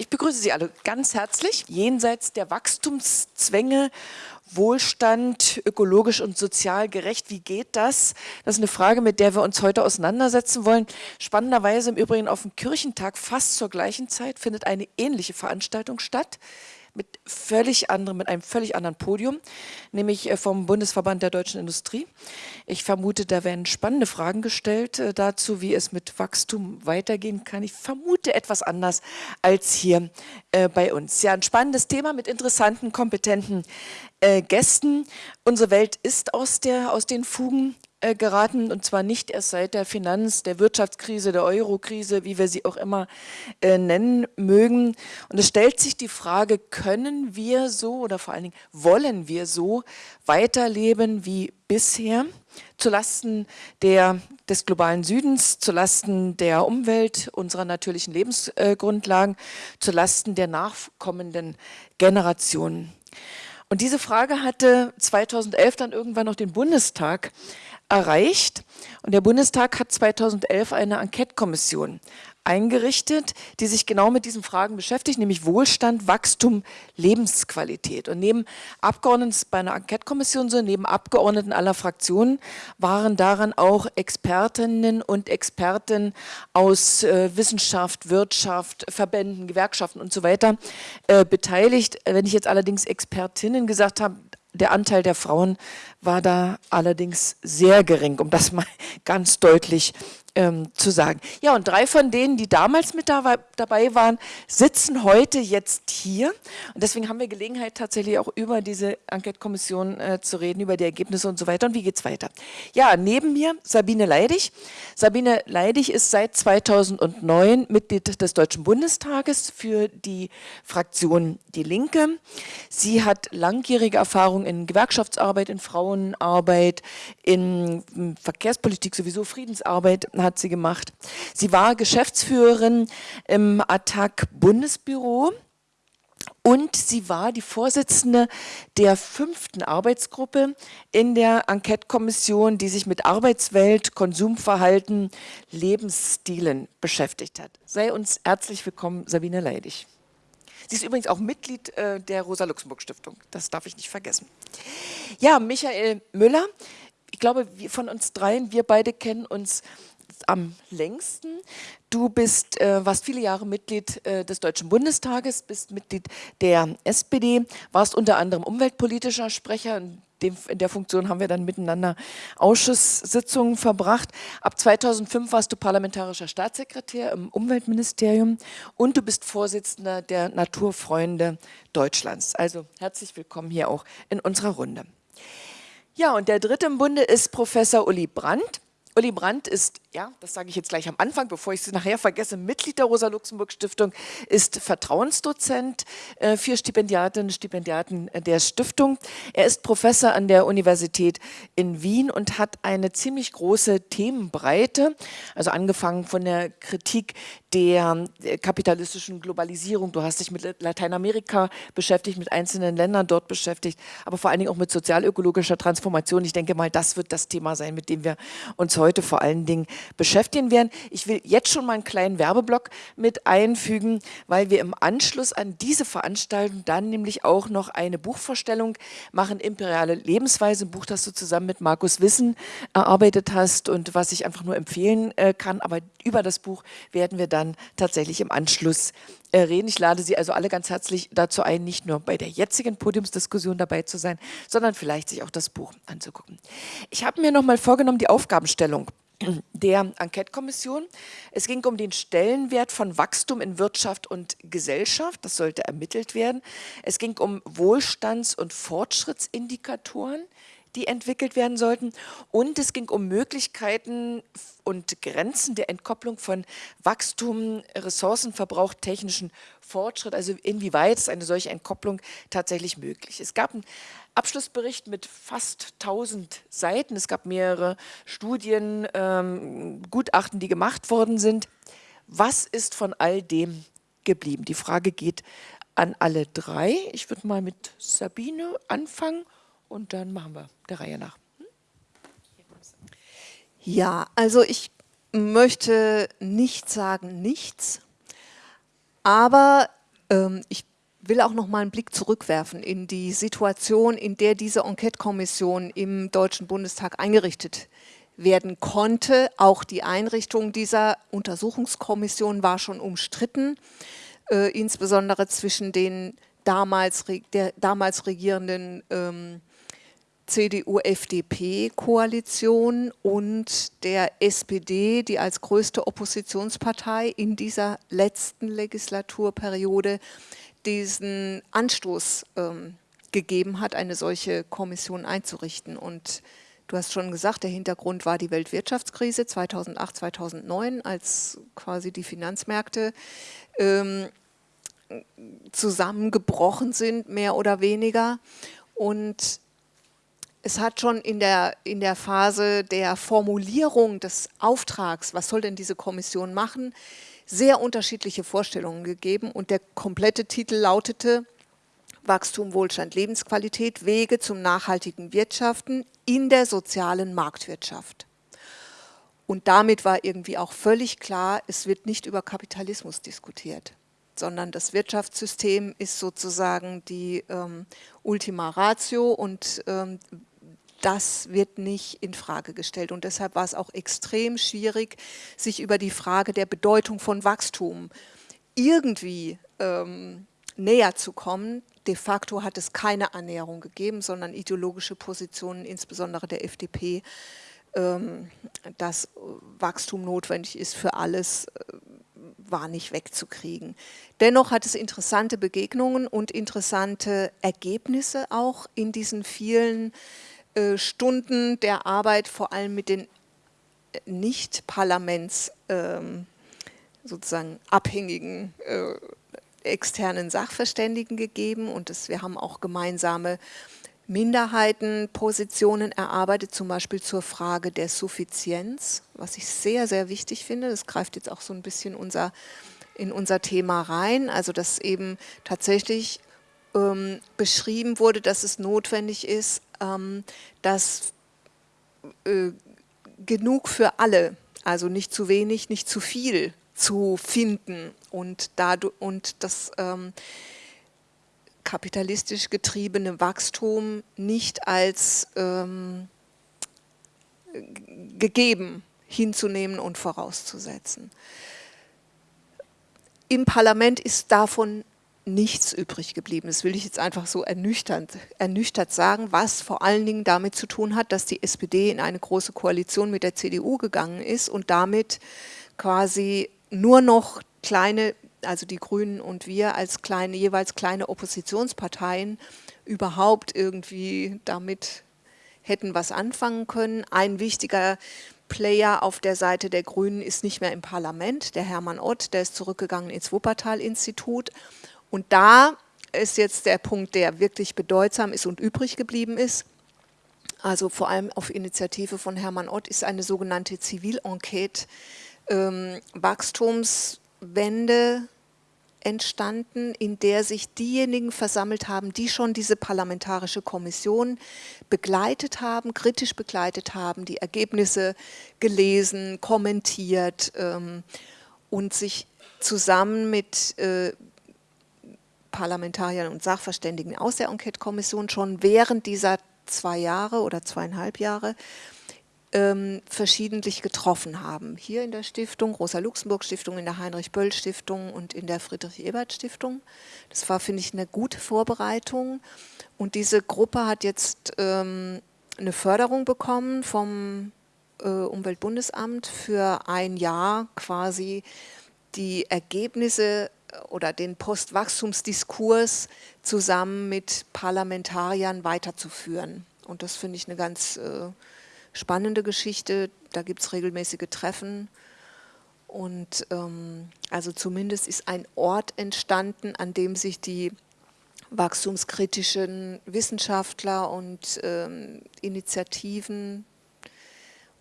Ich begrüße Sie alle ganz herzlich. Jenseits der Wachstumszwänge, Wohlstand, ökologisch und sozial gerecht, wie geht das? Das ist eine Frage, mit der wir uns heute auseinandersetzen wollen. Spannenderweise im Übrigen auf dem Kirchentag fast zur gleichen Zeit findet eine ähnliche Veranstaltung statt mit völlig anderem, mit einem völlig anderen Podium, nämlich äh, vom Bundesverband der deutschen Industrie. Ich vermute, da werden spannende Fragen gestellt äh, dazu, wie es mit Wachstum weitergehen kann. Ich vermute etwas anders als hier äh, bei uns. Ja, ein spannendes Thema mit interessanten, kompetenten Gästen. Unsere Welt ist aus, der, aus den Fugen geraten und zwar nicht erst seit der Finanz-, der Wirtschaftskrise, der Euro-Krise, wie wir sie auch immer äh, nennen mögen. Und es stellt sich die Frage, können wir so oder vor allen Dingen wollen wir so weiterleben wie bisher? Zulasten der, des globalen Südens, zulasten der Umwelt, unserer natürlichen Lebensgrundlagen, zulasten der nachkommenden Generationen. Und diese Frage hatte 2011 dann irgendwann noch den Bundestag erreicht. Und der Bundestag hat 2011 eine Enquete-Kommission eingerichtet, die sich genau mit diesen Fragen beschäftigt, nämlich Wohlstand, Wachstum, Lebensqualität. Und neben Abgeordneten, bei einer Enquete-Kommission so, neben Abgeordneten aller Fraktionen waren daran auch Expertinnen und Experten aus äh, Wissenschaft, Wirtschaft, Verbänden, Gewerkschaften und so weiter äh, beteiligt. Wenn ich jetzt allerdings Expertinnen gesagt habe, der Anteil der Frauen war da allerdings sehr gering, um das mal ganz deutlich ähm, zu sagen. Ja, und drei von denen, die damals mit da, dabei waren, sitzen heute jetzt hier. Und deswegen haben wir Gelegenheit, tatsächlich auch über diese Enquete-Kommission äh, zu reden, über die Ergebnisse und so weiter. Und wie geht es weiter? Ja, neben mir Sabine Leidig. Sabine Leidig ist seit 2009 Mitglied des Deutschen Bundestages für die Fraktion Die Linke. Sie hat langjährige Erfahrung in Gewerkschaftsarbeit, in Frauenarbeit, in Verkehrspolitik, sowieso Friedensarbeit hat sie gemacht. Sie war Geschäftsführerin im Attac Bundesbüro und sie war die Vorsitzende der fünften Arbeitsgruppe in der Enquete-Kommission, die sich mit Arbeitswelt, Konsumverhalten, Lebensstilen beschäftigt hat. Sei uns herzlich willkommen, Sabine Leidig. Sie ist übrigens auch Mitglied äh, der Rosa-Luxemburg-Stiftung, das darf ich nicht vergessen. Ja, Michael Müller, ich glaube, von uns dreien, wir beide kennen uns am längsten. Du bist, äh, warst viele Jahre Mitglied äh, des Deutschen Bundestages, bist Mitglied der SPD, warst unter anderem umweltpolitischer Sprecher. Dem, in der Funktion haben wir dann miteinander Ausschusssitzungen verbracht. Ab 2005 warst du parlamentarischer Staatssekretär im Umweltministerium und du bist Vorsitzender der Naturfreunde Deutschlands. Also herzlich willkommen hier auch in unserer Runde. Ja, und der dritte im Bunde ist Professor Uli Brandt. Uli Brandt ist, ja, das sage ich jetzt gleich am Anfang, bevor ich es nachher vergesse, Mitglied der Rosa-Luxemburg-Stiftung, ist Vertrauensdozent äh, für Stipendiatinnen und Stipendiaten der Stiftung. Er ist Professor an der Universität in Wien und hat eine ziemlich große Themenbreite, also angefangen von der Kritik der kapitalistischen Globalisierung. Du hast dich mit Lateinamerika beschäftigt, mit einzelnen Ländern dort beschäftigt, aber vor allen Dingen auch mit sozialökologischer Transformation. Ich denke mal, das wird das Thema sein, mit dem wir uns heute vor allen Dingen beschäftigen werden. Ich will jetzt schon mal einen kleinen Werbeblock mit einfügen, weil wir im Anschluss an diese Veranstaltung dann nämlich auch noch eine Buchvorstellung machen, Imperiale Lebensweise, ein Buch, das du zusammen mit Markus Wissen erarbeitet hast und was ich einfach nur empfehlen äh, kann. Aber über das Buch werden wir dann tatsächlich im Anschluss äh, reden. Ich lade Sie also alle ganz herzlich dazu ein, nicht nur bei der jetzigen Podiumsdiskussion dabei zu sein, sondern vielleicht sich auch das Buch anzugucken. Ich habe mir noch mal vorgenommen, die Aufgabenstellung der Enquete-Kommission. Es ging um den Stellenwert von Wachstum in Wirtschaft und Gesellschaft. Das sollte ermittelt werden. Es ging um Wohlstands- und Fortschrittsindikatoren die entwickelt werden sollten. Und es ging um Möglichkeiten und Grenzen der Entkopplung von Wachstum, Ressourcenverbrauch, technischen Fortschritt, also inwieweit ist eine solche Entkopplung tatsächlich möglich. Es gab einen Abschlussbericht mit fast 1000 Seiten, es gab mehrere Studien, ähm, Gutachten, die gemacht worden sind. Was ist von all dem geblieben? Die Frage geht an alle drei. Ich würde mal mit Sabine anfangen und dann machen wir der Reihe nach. Hm? Ja, also ich möchte nicht sagen nichts, aber Ähm, ich will auch noch mal einen Blick zurückwerfen in die Situation, in der diese Enquete-Kommission im Deutschen Bundestag eingerichtet werden konnte. Auch die Einrichtung dieser Untersuchungskommission war schon umstritten, äh, insbesondere zwischen den damals, der damals regierenden ähm, CDU-FDP-Koalition und der SPD, die als größte Oppositionspartei in dieser letzten Legislaturperiode diesen Anstoß ähm, gegeben hat, eine solche Kommission einzurichten. Und du hast schon gesagt, der Hintergrund war die Weltwirtschaftskrise 2008, 2009, als quasi die Finanzmärkte ähm, zusammengebrochen sind, mehr oder weniger. Und es hat schon in der, in der Phase der Formulierung des Auftrags, was soll denn diese Kommission machen, sehr unterschiedliche Vorstellungen gegeben und der komplette Titel lautete Wachstum, Wohlstand, Lebensqualität, Wege zum nachhaltigen Wirtschaften in der sozialen Marktwirtschaft. Und damit war irgendwie auch völlig klar, es wird nicht über Kapitalismus diskutiert, sondern das Wirtschaftssystem ist sozusagen die ähm, Ultima Ratio und ähm, das wird nicht in Frage gestellt. Und deshalb war es auch extrem schwierig, sich über die Frage der Bedeutung von Wachstum irgendwie ähm, näher zu kommen. De facto hat es keine Annäherung gegeben, sondern ideologische Positionen, insbesondere der FDP, ähm, dass Wachstum notwendig ist für alles, äh, war nicht wegzukriegen. Dennoch hat es interessante Begegnungen und interessante Ergebnisse auch in diesen vielen Stunden der Arbeit vor allem mit den äh, nicht Parlaments ähm, sozusagen abhängigen äh, externen Sachverständigen gegeben und das, wir haben auch gemeinsame Minderheitenpositionen erarbeitet, zum Beispiel zur Frage der Suffizienz, was ich sehr, sehr wichtig finde. Das greift jetzt auch so ein bisschen unser, in unser Thema rein, also dass eben tatsächlich ähm, beschrieben wurde, dass es notwendig ist, dass äh, genug für alle, also nicht zu wenig, nicht zu viel zu finden und, dadurch, und das ähm, kapitalistisch getriebene Wachstum nicht als ähm, gegeben hinzunehmen und vorauszusetzen. Im Parlament ist davon nichts übrig geblieben. Das will ich jetzt einfach so ernüchternd, ernüchtert sagen, was vor allen Dingen damit zu tun hat, dass die SPD in eine große Koalition mit der CDU gegangen ist und damit quasi nur noch kleine, also die Grünen und wir als kleine, jeweils kleine Oppositionsparteien überhaupt irgendwie damit hätten was anfangen können. Ein wichtiger Player auf der Seite der Grünen ist nicht mehr im Parlament, der Hermann Ott, der ist zurückgegangen ins Wuppertal-Institut und da ist jetzt der Punkt, der wirklich bedeutsam ist und übrig geblieben ist. Also vor allem auf Initiative von Hermann Ott ist eine sogenannte Zivilenquete ähm, Wachstumswende entstanden, in der sich diejenigen versammelt haben, die schon diese parlamentarische Kommission begleitet haben, kritisch begleitet haben, die Ergebnisse gelesen, kommentiert ähm, und sich zusammen mit äh, Parlamentariern und Sachverständigen aus der Enquete-Kommission schon während dieser zwei Jahre oder zweieinhalb Jahre ähm, verschiedentlich getroffen haben. Hier in der Stiftung, Rosa-Luxemburg-Stiftung, in der Heinrich-Böll-Stiftung und in der Friedrich-Ebert-Stiftung. Das war, finde ich, eine gute Vorbereitung. Und diese Gruppe hat jetzt ähm, eine Förderung bekommen vom äh, Umweltbundesamt für ein Jahr quasi die Ergebnisse oder den Postwachstumsdiskurs zusammen mit Parlamentariern weiterzuführen. Und das finde ich eine ganz äh, spannende Geschichte. Da gibt es regelmäßige Treffen. Und ähm, also zumindest ist ein Ort entstanden, an dem sich die wachstumskritischen Wissenschaftler und ähm, Initiativen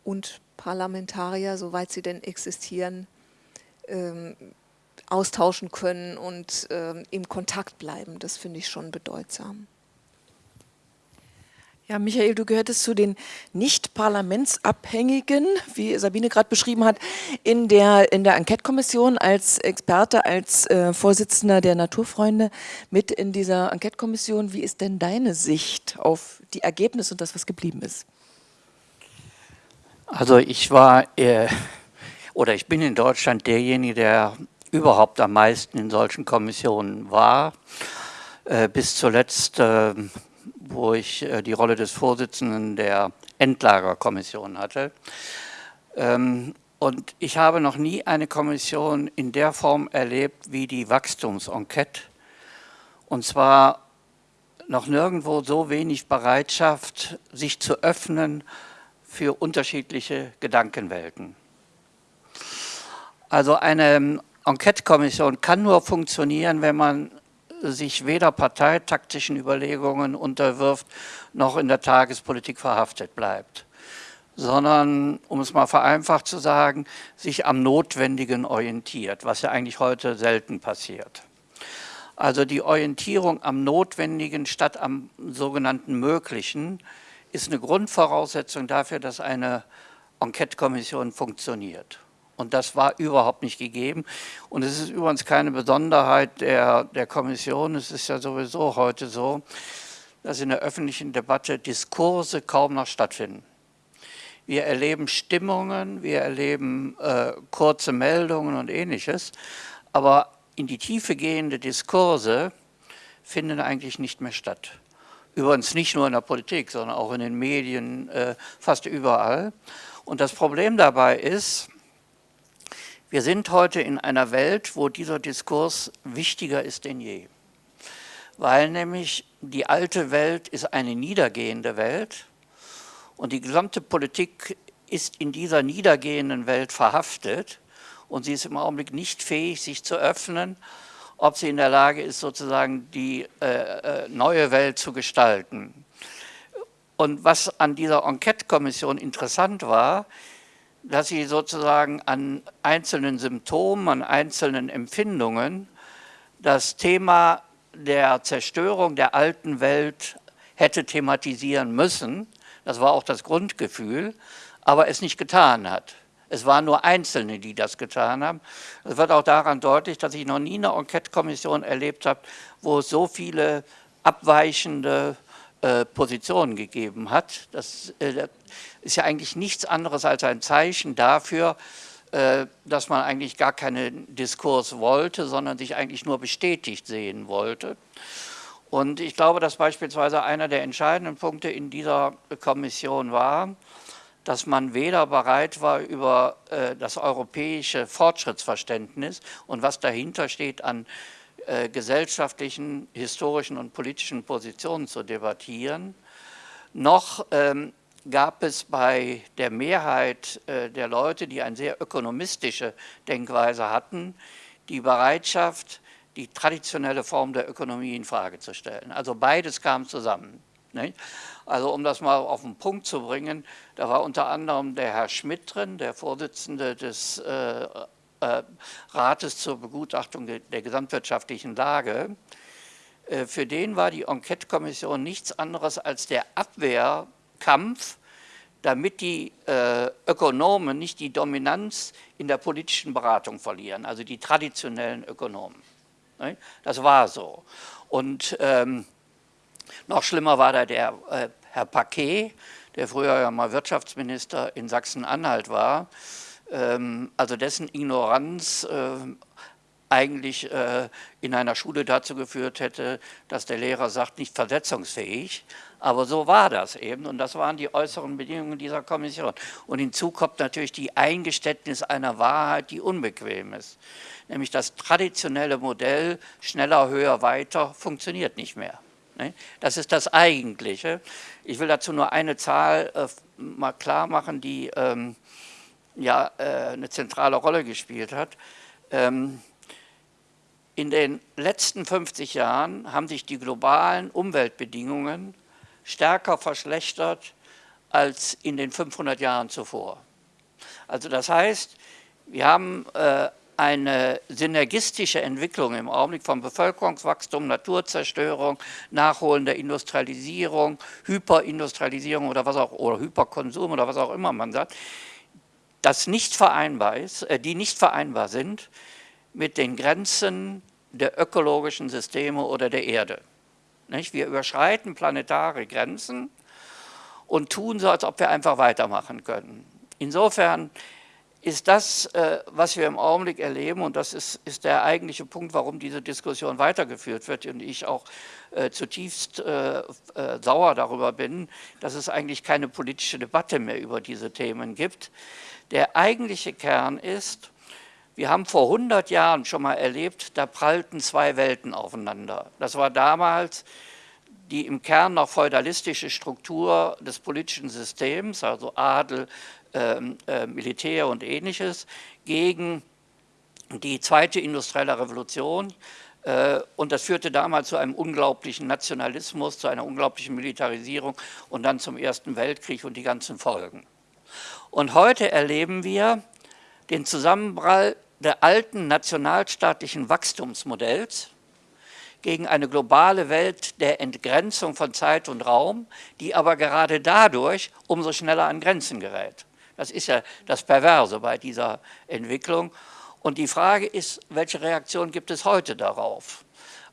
und Parlamentarier, soweit sie denn existieren, ähm, austauschen können und äh, im Kontakt bleiben. Das finde ich schon bedeutsam. Ja, Michael, du gehörtest zu den nicht parlamentsabhängigen, wie Sabine gerade beschrieben hat, in der, in der Enquete-Kommission als Experte, als äh, Vorsitzender der Naturfreunde mit in dieser Enquete-Kommission. Wie ist denn deine Sicht auf die Ergebnisse und das, was geblieben ist? Also ich war, äh, oder ich bin in Deutschland derjenige, der überhaupt am meisten in solchen Kommissionen war. Äh, bis zuletzt äh, wo ich äh, die Rolle des Vorsitzenden der Endlagerkommission hatte. Ähm, und ich habe noch nie eine Kommission in der Form erlebt wie die Wachstumsenquete. Und zwar noch nirgendwo so wenig Bereitschaft, sich zu öffnen für unterschiedliche Gedankenwelten. Also eine Enquete-Kommission kann nur funktionieren, wenn man sich weder parteitaktischen Überlegungen unterwirft, noch in der Tagespolitik verhaftet bleibt, sondern, um es mal vereinfacht zu sagen, sich am Notwendigen orientiert, was ja eigentlich heute selten passiert. Also die Orientierung am Notwendigen statt am sogenannten Möglichen ist eine Grundvoraussetzung dafür, dass eine Enquete-Kommission funktioniert. Und das war überhaupt nicht gegeben. Und es ist übrigens keine Besonderheit der, der Kommission. Es ist ja sowieso heute so, dass in der öffentlichen Debatte Diskurse kaum noch stattfinden. Wir erleben Stimmungen, wir erleben äh, kurze Meldungen und ähnliches, aber in die Tiefe gehende Diskurse finden eigentlich nicht mehr statt. Übrigens nicht nur in der Politik, sondern auch in den Medien, äh, fast überall. Und das Problem dabei ist, wir sind heute in einer Welt, wo dieser Diskurs wichtiger ist denn je. Weil nämlich die alte Welt ist eine niedergehende Welt und die gesamte Politik ist in dieser niedergehenden Welt verhaftet und sie ist im Augenblick nicht fähig, sich zu öffnen, ob sie in der Lage ist, sozusagen die äh, äh neue Welt zu gestalten. Und was an dieser Enquete-Kommission interessant war, dass sie sozusagen an einzelnen Symptomen, an einzelnen Empfindungen das Thema der Zerstörung der alten Welt hätte thematisieren müssen. Das war auch das Grundgefühl, aber es nicht getan hat. Es waren nur Einzelne, die das getan haben. Es wird auch daran deutlich, dass ich noch nie eine Enquete-Kommission erlebt habe, wo es so viele abweichende äh, Positionen gegeben hat. Das äh, ist ja eigentlich nichts anderes als ein Zeichen dafür, äh, dass man eigentlich gar keinen Diskurs wollte, sondern sich eigentlich nur bestätigt sehen wollte. Und ich glaube, dass beispielsweise einer der entscheidenden Punkte in dieser Kommission war, dass man weder bereit war, über das europäische Fortschrittsverständnis und was dahinter steht an äh, gesellschaftlichen, historischen und politischen Positionen zu debattieren, noch ähm, gab es bei der Mehrheit äh, der Leute, die eine sehr ökonomistische Denkweise hatten, die Bereitschaft, die traditionelle Form der Ökonomie in Frage zu stellen. Also beides kam zusammen. Also um das mal auf den Punkt zu bringen, da war unter anderem der Herr Schmidt drin, der Vorsitzende des äh, äh, Rates zur Begutachtung der gesamtwirtschaftlichen Lage. Für den war die Enquete-Kommission nichts anderes als der Abwehrkampf, damit die äh, Ökonomen nicht die Dominanz in der politischen Beratung verlieren, also die traditionellen Ökonomen. Das war so. Und ähm, noch schlimmer war da der äh, Herr Paquet, der früher ja mal Wirtschaftsminister in Sachsen-Anhalt war, ähm, also dessen Ignoranz äh, eigentlich äh, in einer Schule dazu geführt hätte, dass der Lehrer sagt, nicht versetzungsfähig. Aber so war das eben und das waren die äußeren Bedingungen dieser Kommission. Und hinzu kommt natürlich die Eingeständnis einer Wahrheit, die unbequem ist. Nämlich das traditionelle Modell schneller, höher, weiter funktioniert nicht mehr. Ne? Das ist das Eigentliche. Ich will dazu nur eine Zahl äh, mal klar machen, die ähm, ja äh, eine zentrale Rolle gespielt hat. Ähm, in den letzten 50 Jahren haben sich die globalen Umweltbedingungen stärker verschlechtert als in den 500 Jahren zuvor. Also das heißt, wir haben äh, eine synergistische Entwicklung im Augenblick von Bevölkerungswachstum, Naturzerstörung, nachholender Industrialisierung, Hyperindustrialisierung oder was auch oder Hyperkonsum oder was auch immer man sagt, das nicht vereinbar ist, äh, die nicht vereinbar sind mit den Grenzen der ökologischen Systeme oder der Erde. Nicht? Wir überschreiten planetare Grenzen und tun so, als ob wir einfach weitermachen können. Insofern ist das, äh, was wir im Augenblick erleben, und das ist, ist, der eigentliche Punkt, warum diese Diskussion weitergeführt wird und ich auch äh, zutiefst äh, äh, sauer darüber bin, dass es eigentlich keine politische Debatte mehr über diese Themen gibt. Der eigentliche Kern ist, wir haben vor 100 Jahren schon mal erlebt, da prallten zwei Welten aufeinander. Das war damals die im Kern noch feudalistische Struktur des politischen Systems, also Adel, ähm, äh, Militär und ähnliches, gegen die zweite industrielle Revolution. Äh, und das führte damals zu einem unglaublichen Nationalismus, zu einer unglaublichen Militarisierung und dann zum Ersten Weltkrieg und die ganzen Folgen. Und heute erleben wir den Zusammenprall der alten nationalstaatlichen Wachstumsmodells gegen eine globale Welt der Entgrenzung von Zeit und Raum, die aber gerade dadurch umso schneller an Grenzen gerät. Das ist ja das Perverse bei dieser Entwicklung. Und die Frage ist, welche Reaktion gibt es heute darauf?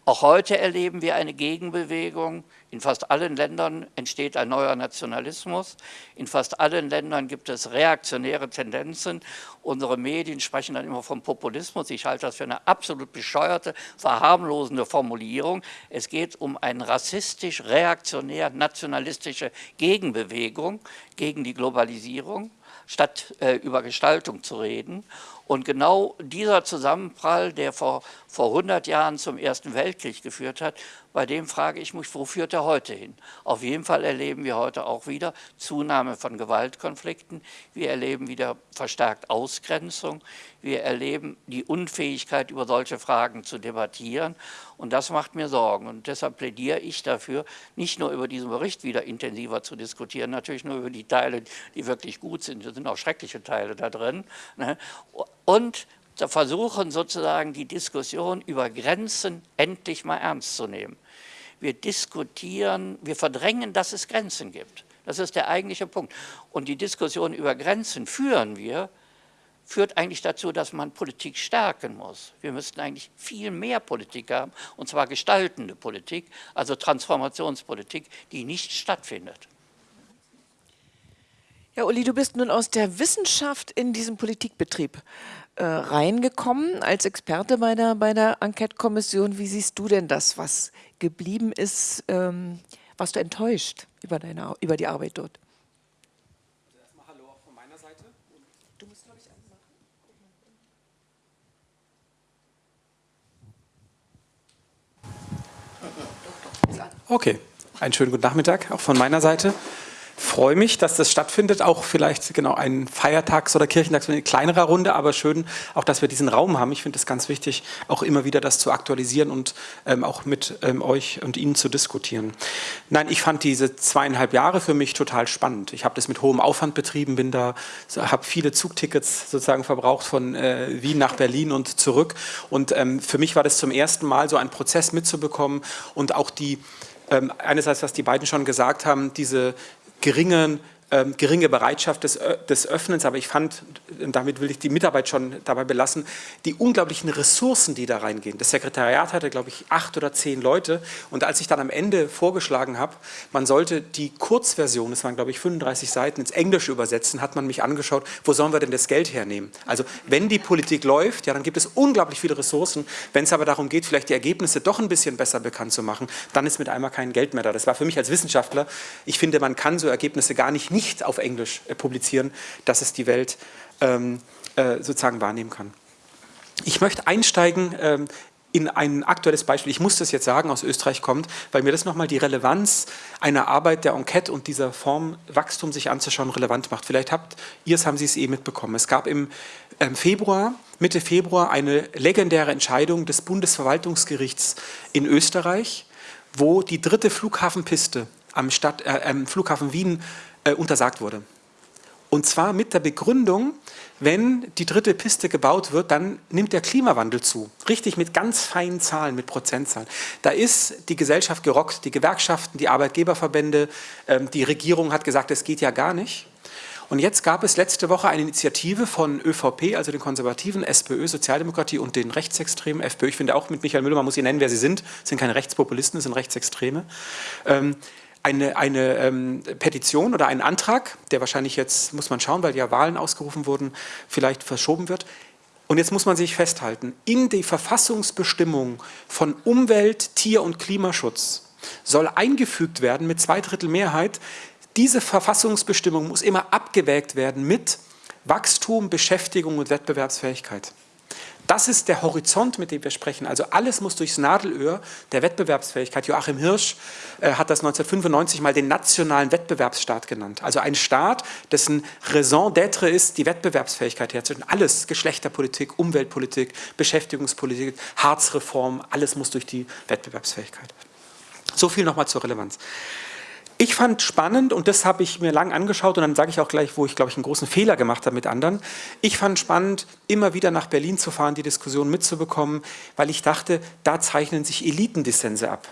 Auch heute erleben wir eine Gegenbewegung. In fast allen Ländern entsteht ein neuer Nationalismus. In fast allen Ländern gibt es reaktionäre Tendenzen. Unsere Medien sprechen dann immer vom Populismus. Ich halte das für eine absolut bescheuerte, verharmlosende Formulierung. Es geht um eine rassistisch-reaktionär-nationalistische Gegenbewegung gegen die Globalisierung statt äh, über Gestaltung zu reden. Und genau dieser Zusammenprall, der vor, vor 100 Jahren zum Ersten Weltkrieg geführt hat, bei dem frage ich mich, wo führt er heute hin? Auf jeden Fall erleben wir heute auch wieder Zunahme von Gewaltkonflikten. Wir erleben wieder verstärkt Ausgrenzung. Wir erleben die Unfähigkeit, über solche Fragen zu debattieren. Und das macht mir Sorgen. Und deshalb plädiere ich dafür, nicht nur über diesen Bericht wieder intensiver zu diskutieren, natürlich nur über die Teile, die wirklich gut sind. Es sind auch schreckliche Teile da drin. Ne? Und versuchen sozusagen die Diskussion über Grenzen endlich mal ernst zu nehmen. Wir diskutieren, wir verdrängen, dass es Grenzen gibt. Das ist der eigentliche Punkt. Und die Diskussion über Grenzen führen wir, führt eigentlich dazu, dass man Politik stärken muss. Wir müssten eigentlich viel mehr Politik haben, und zwar gestaltende Politik, also Transformationspolitik, die nicht stattfindet. Ja, Uli, du bist nun aus der Wissenschaft in diesen Politikbetrieb äh, reingekommen als Experte bei der, bei der Enquete-Kommission. Wie siehst du denn das, was geblieben ist? Ähm, warst du enttäuscht über, deine, über die Arbeit dort? Also erstmal Hallo auch von meiner Seite. Du musst, glaube ich, anmachen. Okay, einen schönen guten Nachmittag auch von meiner Seite freue mich, dass das stattfindet, auch vielleicht genau ein Feiertags- oder Kirchentags in kleinerer Runde, aber schön auch, dass wir diesen Raum haben. Ich finde es ganz wichtig, auch immer wieder das zu aktualisieren und ähm, auch mit ähm, euch und Ihnen zu diskutieren. Nein, ich fand diese zweieinhalb Jahre für mich total spannend. Ich habe das mit hohem Aufwand betrieben, bin da, habe viele Zugtickets sozusagen verbraucht von äh, Wien nach Berlin und zurück und ähm, für mich war das zum ersten Mal so ein Prozess mitzubekommen und auch die ähm, einerseits, was die beiden schon gesagt haben, diese geringen ähm, geringe Bereitschaft des, des Öffnens, aber ich fand, damit will ich die Mitarbeit schon dabei belassen, die unglaublichen Ressourcen, die da reingehen. Das Sekretariat hatte, glaube ich, acht oder zehn Leute und als ich dann am Ende vorgeschlagen habe, man sollte die Kurzversion, das waren, glaube ich, 35 Seiten, ins Englische übersetzen, hat man mich angeschaut, wo sollen wir denn das Geld hernehmen? Also wenn die Politik läuft, ja, dann gibt es unglaublich viele Ressourcen. Wenn es aber darum geht, vielleicht die Ergebnisse doch ein bisschen besser bekannt zu machen, dann ist mit einmal kein Geld mehr da. Das war für mich als Wissenschaftler, ich finde, man kann so Ergebnisse gar nicht nicht auf Englisch äh, publizieren, dass es die Welt ähm, äh, sozusagen wahrnehmen kann. Ich möchte einsteigen ähm, in ein aktuelles Beispiel, ich muss das jetzt sagen, aus Österreich kommt, weil mir das nochmal die Relevanz einer Arbeit der Enquete und dieser Form Wachstum sich anzuschauen relevant macht. Vielleicht habt ihr es, haben Sie es eh mitbekommen. Es gab im ähm, Februar, Mitte Februar eine legendäre Entscheidung des Bundesverwaltungsgerichts in Österreich, wo die dritte Flughafenpiste am, Stadt, äh, am Flughafen Wien äh, untersagt wurde. Und zwar mit der Begründung, wenn die dritte Piste gebaut wird, dann nimmt der Klimawandel zu. Richtig mit ganz feinen Zahlen, mit Prozentzahlen. Da ist die Gesellschaft gerockt, die Gewerkschaften, die Arbeitgeberverbände, ähm, die Regierung hat gesagt, es geht ja gar nicht. Und jetzt gab es letzte Woche eine Initiative von ÖVP, also den Konservativen, SPÖ, Sozialdemokratie und den Rechtsextremen, FPÖ. Ich finde auch mit Michael Müller, man muss sie nennen, wer sie sind. Das sind keine Rechtspopulisten, das sind Rechtsextreme. Eine, eine ähm, Petition oder einen Antrag, der wahrscheinlich jetzt, muss man schauen, weil ja Wahlen ausgerufen wurden, vielleicht verschoben wird. Und jetzt muss man sich festhalten, in die Verfassungsbestimmung von Umwelt, Tier- und Klimaschutz soll eingefügt werden mit zwei Drittel Mehrheit, diese Verfassungsbestimmung muss immer abgewägt werden mit Wachstum, Beschäftigung und Wettbewerbsfähigkeit. Das ist der Horizont, mit dem wir sprechen. Also alles muss durchs Nadelöhr der Wettbewerbsfähigkeit. Joachim Hirsch äh, hat das 1995 mal den nationalen Wettbewerbsstaat genannt. Also ein Staat, dessen Raison d'être ist, die Wettbewerbsfähigkeit herzustellen. Alles, Geschlechterpolitik, Umweltpolitik, Beschäftigungspolitik, Harzreform, alles muss durch die Wettbewerbsfähigkeit. So viel nochmal zur Relevanz. Ich fand spannend, und das habe ich mir lang angeschaut, und dann sage ich auch gleich, wo ich, glaube ich, einen großen Fehler gemacht habe mit anderen. Ich fand spannend, immer wieder nach Berlin zu fahren, die Diskussion mitzubekommen, weil ich dachte, da zeichnen sich Elitendissense ab.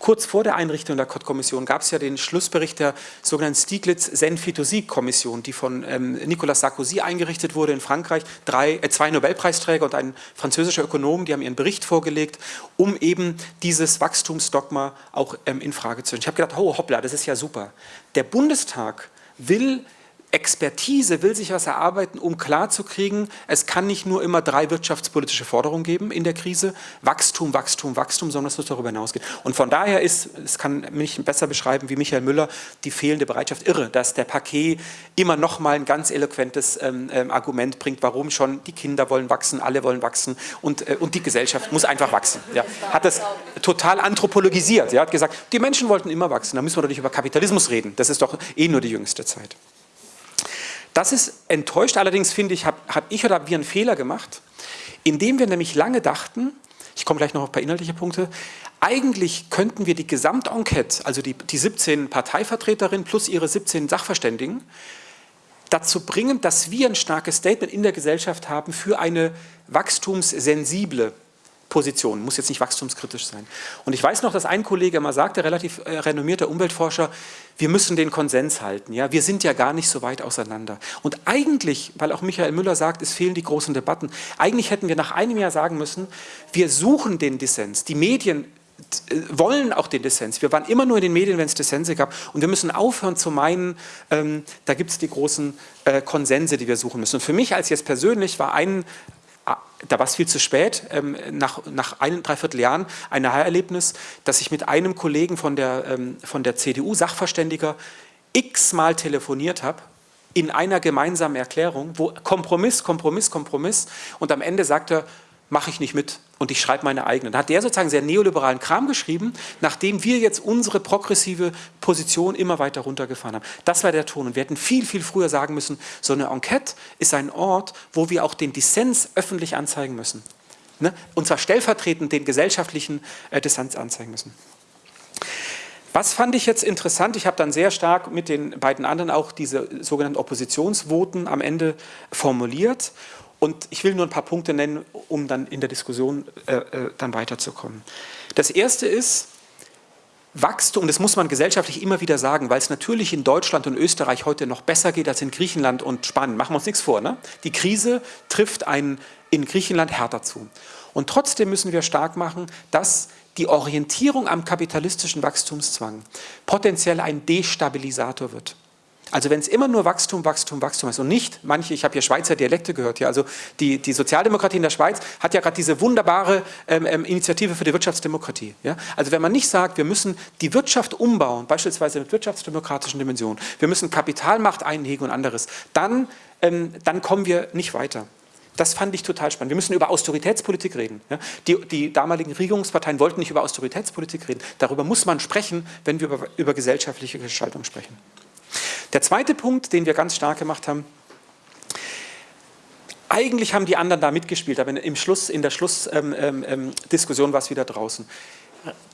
Kurz vor der Einrichtung der Kott-Kommission gab es ja den Schlussbericht der sogenannten Stiglitz-Senfitosi-Kommission, die von ähm, Nicolas Sarkozy eingerichtet wurde in Frankreich. Drei, äh, zwei Nobelpreisträger und ein französischer Ökonom, die haben ihren Bericht vorgelegt, um eben dieses Wachstumsdogma auch ähm, in Frage zu stellen. Ich habe gedacht, oh hoppla, das ist ja super. Der Bundestag will Expertise will sich was erarbeiten, um klarzukriegen, es kann nicht nur immer drei wirtschaftspolitische Forderungen geben in der Krise, Wachstum, Wachstum, Wachstum, sondern es muss darüber hinausgehen. Und von daher ist, es kann mich besser beschreiben wie Michael Müller, die fehlende Bereitschaft irre, dass der Paket immer noch mal ein ganz eloquentes ähm, ähm, Argument bringt, warum schon die Kinder wollen wachsen, alle wollen wachsen und, äh, und die Gesellschaft muss einfach wachsen. Ja. Hat das total anthropologisiert, ja. hat gesagt, die Menschen wollten immer wachsen, da müssen wir doch nicht über Kapitalismus reden, das ist doch eh nur die jüngste Zeit. Das ist enttäuscht, allerdings finde ich, habe hab ich oder wir einen Fehler gemacht, indem wir nämlich lange dachten, ich komme gleich noch auf ein paar inhaltliche Punkte, eigentlich könnten wir die Gesamtenquete, also die, die 17 Parteivertreterinnen plus ihre 17 Sachverständigen, dazu bringen, dass wir ein starkes Statement in der Gesellschaft haben für eine wachstumssensible Position, muss jetzt nicht wachstumskritisch sein. Und ich weiß noch, dass ein Kollege mal sagte, relativ äh, renommierter Umweltforscher, wir müssen den Konsens halten, ja, wir sind ja gar nicht so weit auseinander. Und eigentlich, weil auch Michael Müller sagt, es fehlen die großen Debatten, eigentlich hätten wir nach einem Jahr sagen müssen, wir suchen den Dissens, die Medien äh, wollen auch den Dissens. Wir waren immer nur in den Medien, wenn es Dissense gab. Und wir müssen aufhören zu meinen, ähm, da gibt es die großen äh, Konsense, die wir suchen müssen. Und für mich als jetzt persönlich war ein, da war es viel zu spät, ähm, nach, nach ein, dreiviertel Jahren ein Erlebnis, dass ich mit einem Kollegen von der, ähm, von der CDU, Sachverständiger, x-mal telefoniert habe, in einer gemeinsamen Erklärung, wo Kompromiss, Kompromiss, Kompromiss und am Ende sagt er, mache ich nicht mit und ich schreibe meine eigenen. Da hat der sozusagen sehr neoliberalen Kram geschrieben, nachdem wir jetzt unsere progressive Position immer weiter runtergefahren haben. Das war der Ton und wir hätten viel, viel früher sagen müssen, so eine Enquete ist ein Ort, wo wir auch den Dissens öffentlich anzeigen müssen. Ne? Und zwar stellvertretend den gesellschaftlichen äh, Dissens anzeigen müssen. Was fand ich jetzt interessant? Ich habe dann sehr stark mit den beiden anderen auch diese sogenannten Oppositionsvoten am Ende formuliert und ich will nur ein paar Punkte nennen, um dann in der Diskussion äh, äh, dann weiterzukommen. Das erste ist, Wachstum, das muss man gesellschaftlich immer wieder sagen, weil es natürlich in Deutschland und Österreich heute noch besser geht als in Griechenland und Spanien. Machen wir uns nichts vor. Ne? Die Krise trifft einen in Griechenland härter zu. Und trotzdem müssen wir stark machen, dass die Orientierung am kapitalistischen Wachstumszwang potenziell ein Destabilisator wird. Also wenn es immer nur Wachstum, Wachstum, Wachstum ist und nicht manche, ich habe hier Schweizer Dialekte gehört, hier, also die, die Sozialdemokratie in der Schweiz hat ja gerade diese wunderbare ähm, ähm, Initiative für die Wirtschaftsdemokratie. Ja? Also wenn man nicht sagt, wir müssen die Wirtschaft umbauen, beispielsweise mit wirtschaftsdemokratischen Dimensionen, wir müssen Kapitalmacht einhegen und anderes, dann, ähm, dann kommen wir nicht weiter. Das fand ich total spannend. Wir müssen über Austeritätspolitik reden. Die, die, damaligen Regierungsparteien wollten nicht über Austeritätspolitik reden. Darüber muss man sprechen, wenn wir über, über gesellschaftliche Gestaltung sprechen. Der zweite Punkt, den wir ganz stark gemacht haben, eigentlich haben die anderen da mitgespielt, aber im Schluss, in der Schlussdiskussion ähm, ähm, ähm war es wieder draußen.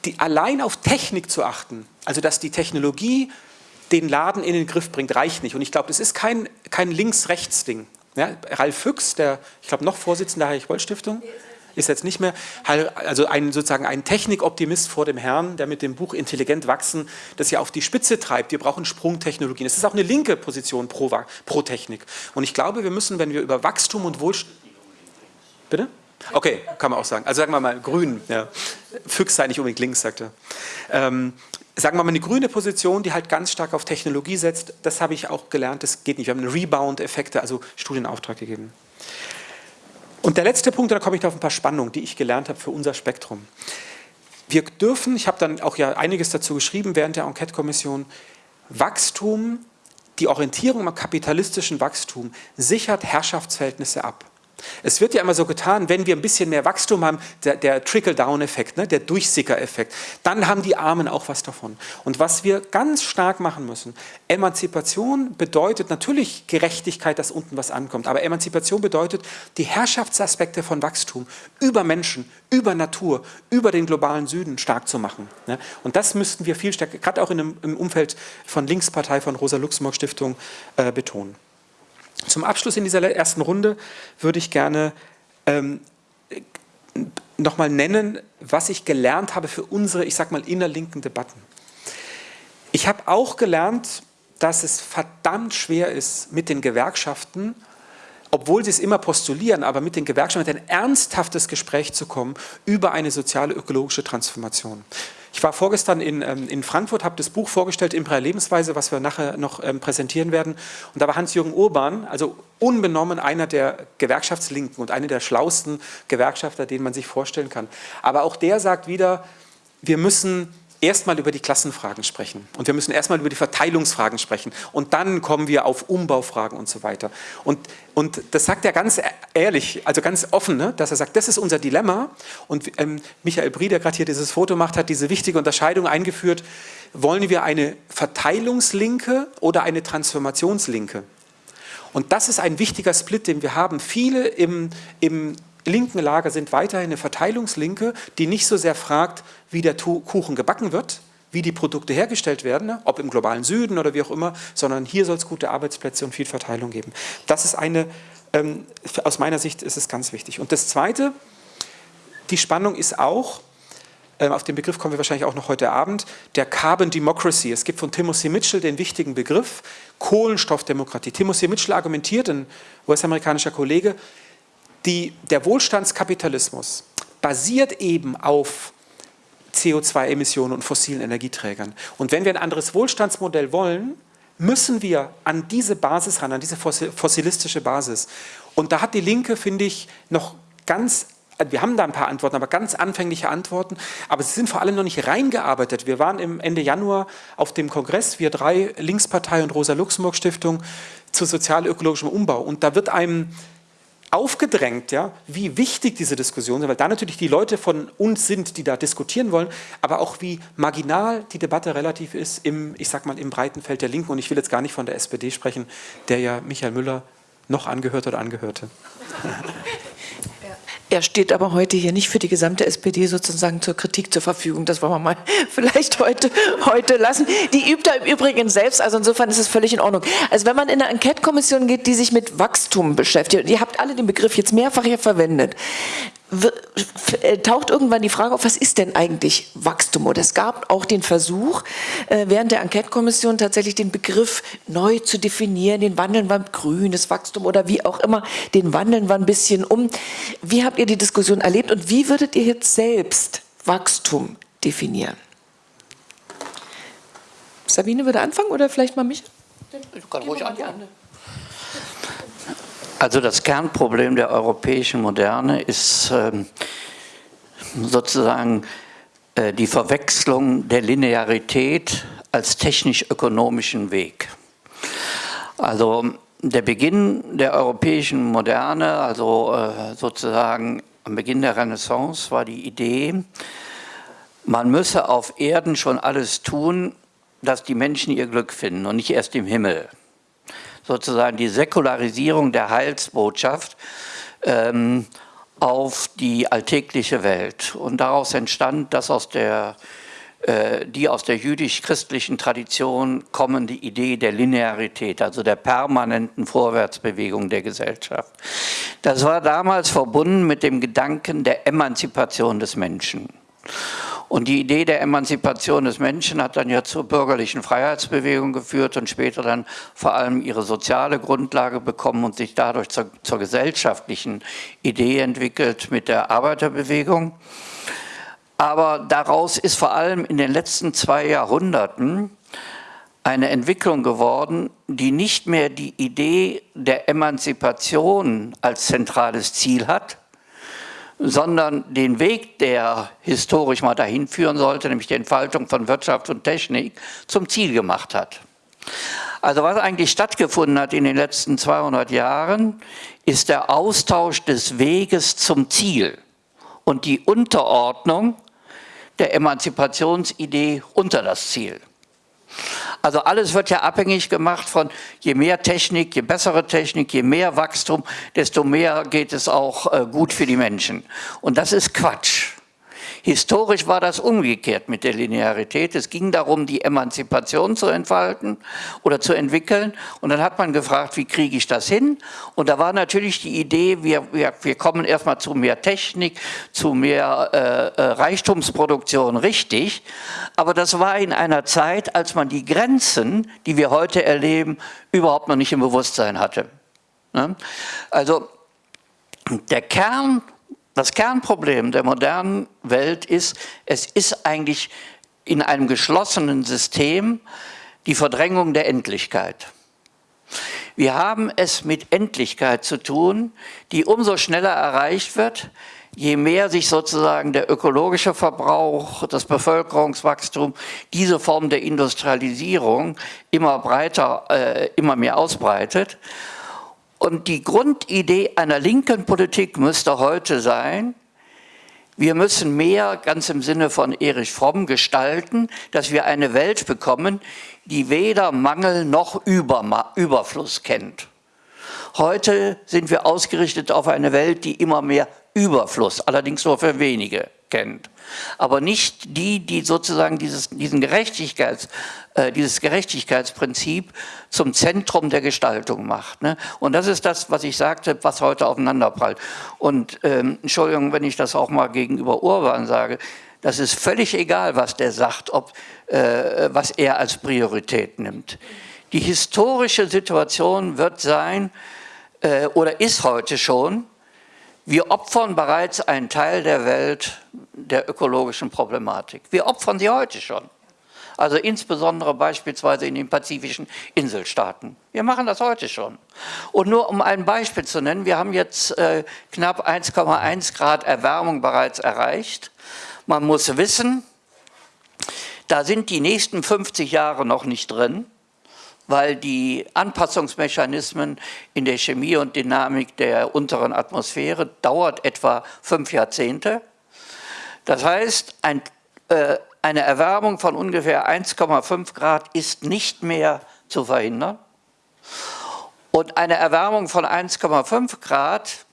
Die, allein auf Technik zu achten, also dass die Technologie den Laden in den Griff bringt, reicht nicht. Und ich glaube, es ist kein, kein Links-Rechts-Ding. Ja, Ralf Füchs, der, ich glaube, noch Vorsitzender der Heinrich-Boll-Stiftung, ist jetzt nicht mehr, also ein, sozusagen ein Technikoptimist vor dem Herrn, der mit dem Buch Intelligent wachsen das ja auf die Spitze treibt. Wir brauchen Sprungtechnologien. Das ist auch eine linke Position pro, pro Technik. Und ich glaube, wir müssen, wenn wir über Wachstum und Wohlstand... Bitte? Okay, kann man auch sagen. Also sagen wir mal grün. Ja. Füchs sei nicht unbedingt links, sagt er. Ähm, sagen wir mal eine grüne Position, die halt ganz stark auf Technologie setzt. Das habe ich auch gelernt, das geht nicht. Wir haben Rebound-Effekte, also Studienauftrag gegeben. Und der letzte Punkt, da komme ich auf ein paar Spannungen, die ich gelernt habe für unser Spektrum. Wir dürfen, ich habe dann auch ja einiges dazu geschrieben während der Enquete-Kommission, Wachstum, die Orientierung am kapitalistischen Wachstum sichert Herrschaftsverhältnisse ab. Es wird ja immer so getan, wenn wir ein bisschen mehr Wachstum haben, der, der Trickle-Down-Effekt, ne, der Durchsicker-Effekt, dann haben die Armen auch was davon. Und was wir ganz stark machen müssen, Emanzipation bedeutet natürlich Gerechtigkeit, dass unten was ankommt, aber Emanzipation bedeutet die Herrschaftsaspekte von Wachstum über Menschen, über Natur, über den globalen Süden stark zu machen. Ne? Und das müssten wir viel stärker, gerade auch in einem, im Umfeld von Linkspartei, von Rosa-Luxemburg-Stiftung äh, betonen. Zum Abschluss in dieser ersten Runde würde ich gerne ähm, nochmal nennen, was ich gelernt habe für unsere, ich sag mal, innerlinken Debatten. Ich habe auch gelernt, dass es verdammt schwer ist, mit den Gewerkschaften, obwohl sie es immer postulieren, aber mit den Gewerkschaften ein ernsthaftes Gespräch zu kommen über eine soziale ökologische Transformation. Ich war vorgestern in, ähm, in Frankfurt, habe das Buch vorgestellt, Imperial Lebensweise, was wir nachher noch ähm, präsentieren werden. Und da war Hans-Jürgen Urban, also unbenommen einer der Gewerkschaftslinken und einer der schlauesten Gewerkschafter, den man sich vorstellen kann. Aber auch der sagt wieder, wir müssen erstmal über die Klassenfragen sprechen und wir müssen erstmal über die Verteilungsfragen sprechen und dann kommen wir auf Umbaufragen und so weiter. Und, und das sagt er ganz ehrlich, also ganz offen, ne? dass er sagt, das ist unser Dilemma und ähm, Michael Brie, der gerade hier dieses Foto macht, hat diese wichtige Unterscheidung eingeführt, wollen wir eine Verteilungslinke oder eine Transformationslinke? Und das ist ein wichtiger Split, den wir haben. Viele im, im linken Lager sind weiterhin eine Verteilungslinke, die nicht so sehr fragt, wie der Kuchen gebacken wird, wie die Produkte hergestellt werden, ne, ob im globalen Süden oder wie auch immer, sondern hier soll es gute Arbeitsplätze und viel Verteilung geben. Das ist eine, ähm, aus meiner Sicht ist es ganz wichtig. Und das Zweite, die Spannung ist auch, ähm, auf den Begriff kommen wir wahrscheinlich auch noch heute Abend, der Carbon Democracy. Es gibt von Timothy Mitchell den wichtigen Begriff Kohlenstoffdemokratie. Timothy Mitchell argumentiert, ein US-amerikanischer Kollege, die, der Wohlstandskapitalismus basiert eben auf CO2-Emissionen und fossilen Energieträgern. Und wenn wir ein anderes Wohlstandsmodell wollen, müssen wir an diese Basis ran, an diese fossilistische Basis. Und da hat die Linke, finde ich, noch ganz wir haben da ein paar Antworten, aber ganz anfängliche Antworten, aber sie sind vor allem noch nicht reingearbeitet. Wir waren im Ende Januar auf dem Kongress, wir drei, Linkspartei und Rosa-Luxemburg-Stiftung, zu sozial-ökologischem Umbau und da wird einem aufgedrängt, ja, wie wichtig diese Diskussionen sind, weil da natürlich die Leute von uns sind, die da diskutieren wollen, aber auch wie marginal die Debatte relativ ist im, ich sag mal, im breiten Feld der Linken. Und ich will jetzt gar nicht von der SPD sprechen, der ja Michael Müller noch angehört oder angehörte. Er steht aber heute hier nicht für die gesamte SPD sozusagen zur Kritik zur Verfügung. Das wollen wir mal vielleicht heute, heute lassen. Die übt er im Übrigen selbst, also insofern ist es völlig in Ordnung. Also wenn man in eine Enquete-Kommission geht, die sich mit Wachstum beschäftigt, ihr habt alle den Begriff jetzt mehrfach hier verwendet, taucht irgendwann die Frage auf, was ist denn eigentlich Wachstum? Und es gab auch den Versuch, äh, während der Enquete-Kommission tatsächlich den Begriff neu zu definieren, den wandeln wir grünes Wachstum oder wie auch immer, den wandeln wir ein bisschen um. Wie habt ihr die Diskussion erlebt und wie würdet ihr jetzt selbst Wachstum definieren? Sabine würde anfangen oder vielleicht mal mich? Ich kann ruhig anfangen. Also das Kernproblem der europäischen Moderne ist ähm, sozusagen äh, die Verwechslung der Linearität als technisch-ökonomischen Weg. Also der Beginn der europäischen Moderne, also äh, sozusagen am Beginn der Renaissance, war die Idee, man müsse auf Erden schon alles tun, dass die Menschen ihr Glück finden und nicht erst im Himmel sozusagen die Säkularisierung der Heilsbotschaft ähm, auf die alltägliche Welt. Und daraus entstand das aus der äh, die aus der jüdisch-christlichen Tradition kommende Idee der Linearität, also der permanenten Vorwärtsbewegung der Gesellschaft. Das war damals verbunden mit dem Gedanken der Emanzipation des Menschen. Und die Idee der Emanzipation des Menschen hat dann ja zur bürgerlichen Freiheitsbewegung geführt und später dann vor allem ihre soziale Grundlage bekommen und sich dadurch zur, zur gesellschaftlichen Idee entwickelt mit der Arbeiterbewegung. Aber daraus ist vor allem in den letzten zwei Jahrhunderten eine Entwicklung geworden, die nicht mehr die Idee der Emanzipation als zentrales Ziel hat, sondern den Weg, der historisch mal dahin führen sollte, nämlich die Entfaltung von Wirtschaft und Technik, zum Ziel gemacht hat. Also was eigentlich stattgefunden hat in den letzten 200 Jahren, ist der Austausch des Weges zum Ziel und die Unterordnung der Emanzipationsidee unter das Ziel. Also alles wird ja abhängig gemacht von je mehr Technik, je bessere Technik, je mehr Wachstum, desto mehr geht es auch äh, gut für die Menschen. Und das ist Quatsch. Historisch war das umgekehrt mit der Linearität. Es ging darum, die Emanzipation zu entfalten oder zu entwickeln. Und dann hat man gefragt, wie kriege ich das hin? Und da war natürlich die Idee, wir, wir, wir kommen erstmal zu mehr Technik, zu mehr äh, äh, Reichtumsproduktion, richtig. Aber das war in einer Zeit, als man die Grenzen, die wir heute erleben, überhaupt noch nicht im Bewusstsein hatte. Ne? Also der Kern das Kernproblem der modernen Welt ist, es ist eigentlich in einem geschlossenen System die Verdrängung der Endlichkeit. Wir haben es mit Endlichkeit zu tun, die umso schneller erreicht wird, je mehr sich sozusagen der ökologische Verbrauch, das Bevölkerungswachstum, diese Form der Industrialisierung immer breiter, äh, immer mehr ausbreitet. Und die Grundidee einer linken Politik müsste heute sein, wir müssen mehr, ganz im Sinne von Erich Fromm, gestalten, dass wir eine Welt bekommen, die weder Mangel noch Überfluss kennt. Heute sind wir ausgerichtet auf eine Welt, die immer mehr Überfluss, allerdings nur für wenige, kennt. Aber nicht die, die sozusagen dieses, diesen Gerechtigkeits, äh, dieses Gerechtigkeitsprinzip zum Zentrum der Gestaltung macht. Ne? Und das ist das, was ich sagte, was heute aufeinanderprallt. Und ähm, Entschuldigung, wenn ich das auch mal gegenüber Urban sage, das ist völlig egal, was der sagt, ob, äh, was er als Priorität nimmt. Die historische Situation wird sein, äh, oder ist heute schon, wir opfern bereits einen Teil der Welt der ökologischen Problematik. Wir opfern sie heute schon. Also insbesondere beispielsweise in den pazifischen Inselstaaten. Wir machen das heute schon. Und nur um ein Beispiel zu nennen, wir haben jetzt äh, knapp 1,1 Grad Erwärmung bereits erreicht. Man muss wissen, da sind die nächsten 50 Jahre noch nicht drin weil die Anpassungsmechanismen in der Chemie und Dynamik der unteren Atmosphäre dauert etwa fünf Jahrzehnte. Das heißt, ein, äh, eine Erwärmung von ungefähr 1,5 Grad ist nicht mehr zu verhindern. Und eine Erwärmung von 1,5 Grad,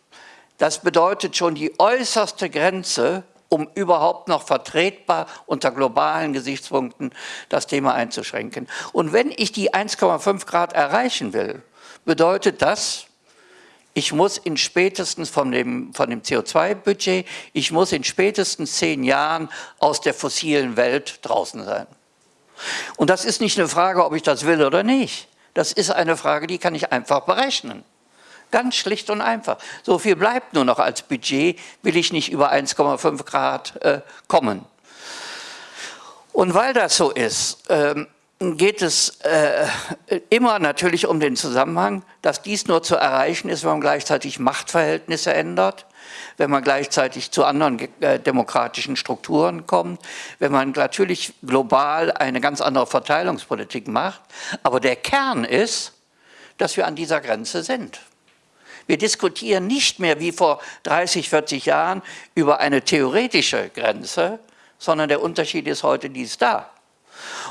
das bedeutet schon die äußerste Grenze um überhaupt noch vertretbar unter globalen Gesichtspunkten das Thema einzuschränken. Und wenn ich die 1,5 Grad erreichen will, bedeutet das, ich muss in spätestens von dem, von dem CO2-Budget, ich muss in spätestens zehn Jahren aus der fossilen Welt draußen sein. Und das ist nicht eine Frage, ob ich das will oder nicht. Das ist eine Frage, die kann ich einfach berechnen. Ganz schlicht und einfach. So viel bleibt nur noch als Budget, will ich nicht über 1,5 Grad äh, kommen. Und weil das so ist, ähm, geht es äh, immer natürlich um den Zusammenhang, dass dies nur zu erreichen ist, wenn man gleichzeitig Machtverhältnisse ändert, wenn man gleichzeitig zu anderen äh, demokratischen Strukturen kommt, wenn man natürlich global eine ganz andere Verteilungspolitik macht. Aber der Kern ist, dass wir an dieser Grenze sind. Wir diskutieren nicht mehr wie vor 30, 40 Jahren über eine theoretische Grenze, sondern der Unterschied ist heute, die ist da.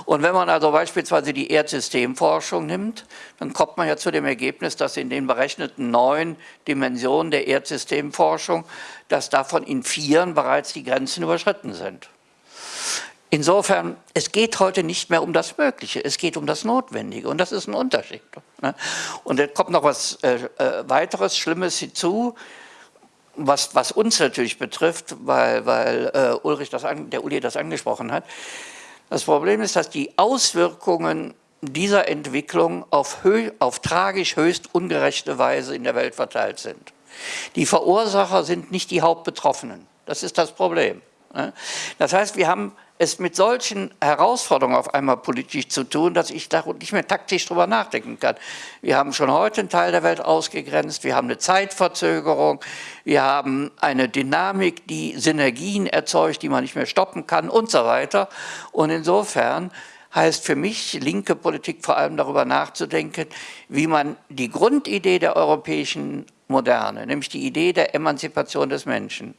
Und wenn man also beispielsweise die Erdsystemforschung nimmt, dann kommt man ja zu dem Ergebnis, dass in den berechneten neun Dimensionen der Erdsystemforschung, dass davon in vieren bereits die Grenzen überschritten sind. Insofern, es geht heute nicht mehr um das Mögliche, es geht um das Notwendige und das ist ein Unterschied. Ne? Und jetzt kommt noch was äh, äh, weiteres Schlimmes hinzu, was, was, uns natürlich betrifft, weil, weil äh, Ulrich das an, der Uli das angesprochen hat. Das Problem ist, dass die Auswirkungen dieser Entwicklung auf, auf tragisch höchst ungerechte Weise in der Welt verteilt sind. Die Verursacher sind nicht die Hauptbetroffenen. Das ist das Problem. Ne? Das heißt, wir haben es mit solchen Herausforderungen auf einmal politisch zu tun, dass ich da nicht mehr taktisch drüber nachdenken kann. Wir haben schon heute einen Teil der Welt ausgegrenzt, wir haben eine Zeitverzögerung, wir haben eine Dynamik, die Synergien erzeugt, die man nicht mehr stoppen kann und so weiter. Und insofern heißt für mich linke Politik vor allem darüber nachzudenken, wie man die Grundidee der europäischen Moderne, nämlich die Idee der Emanzipation des Menschen,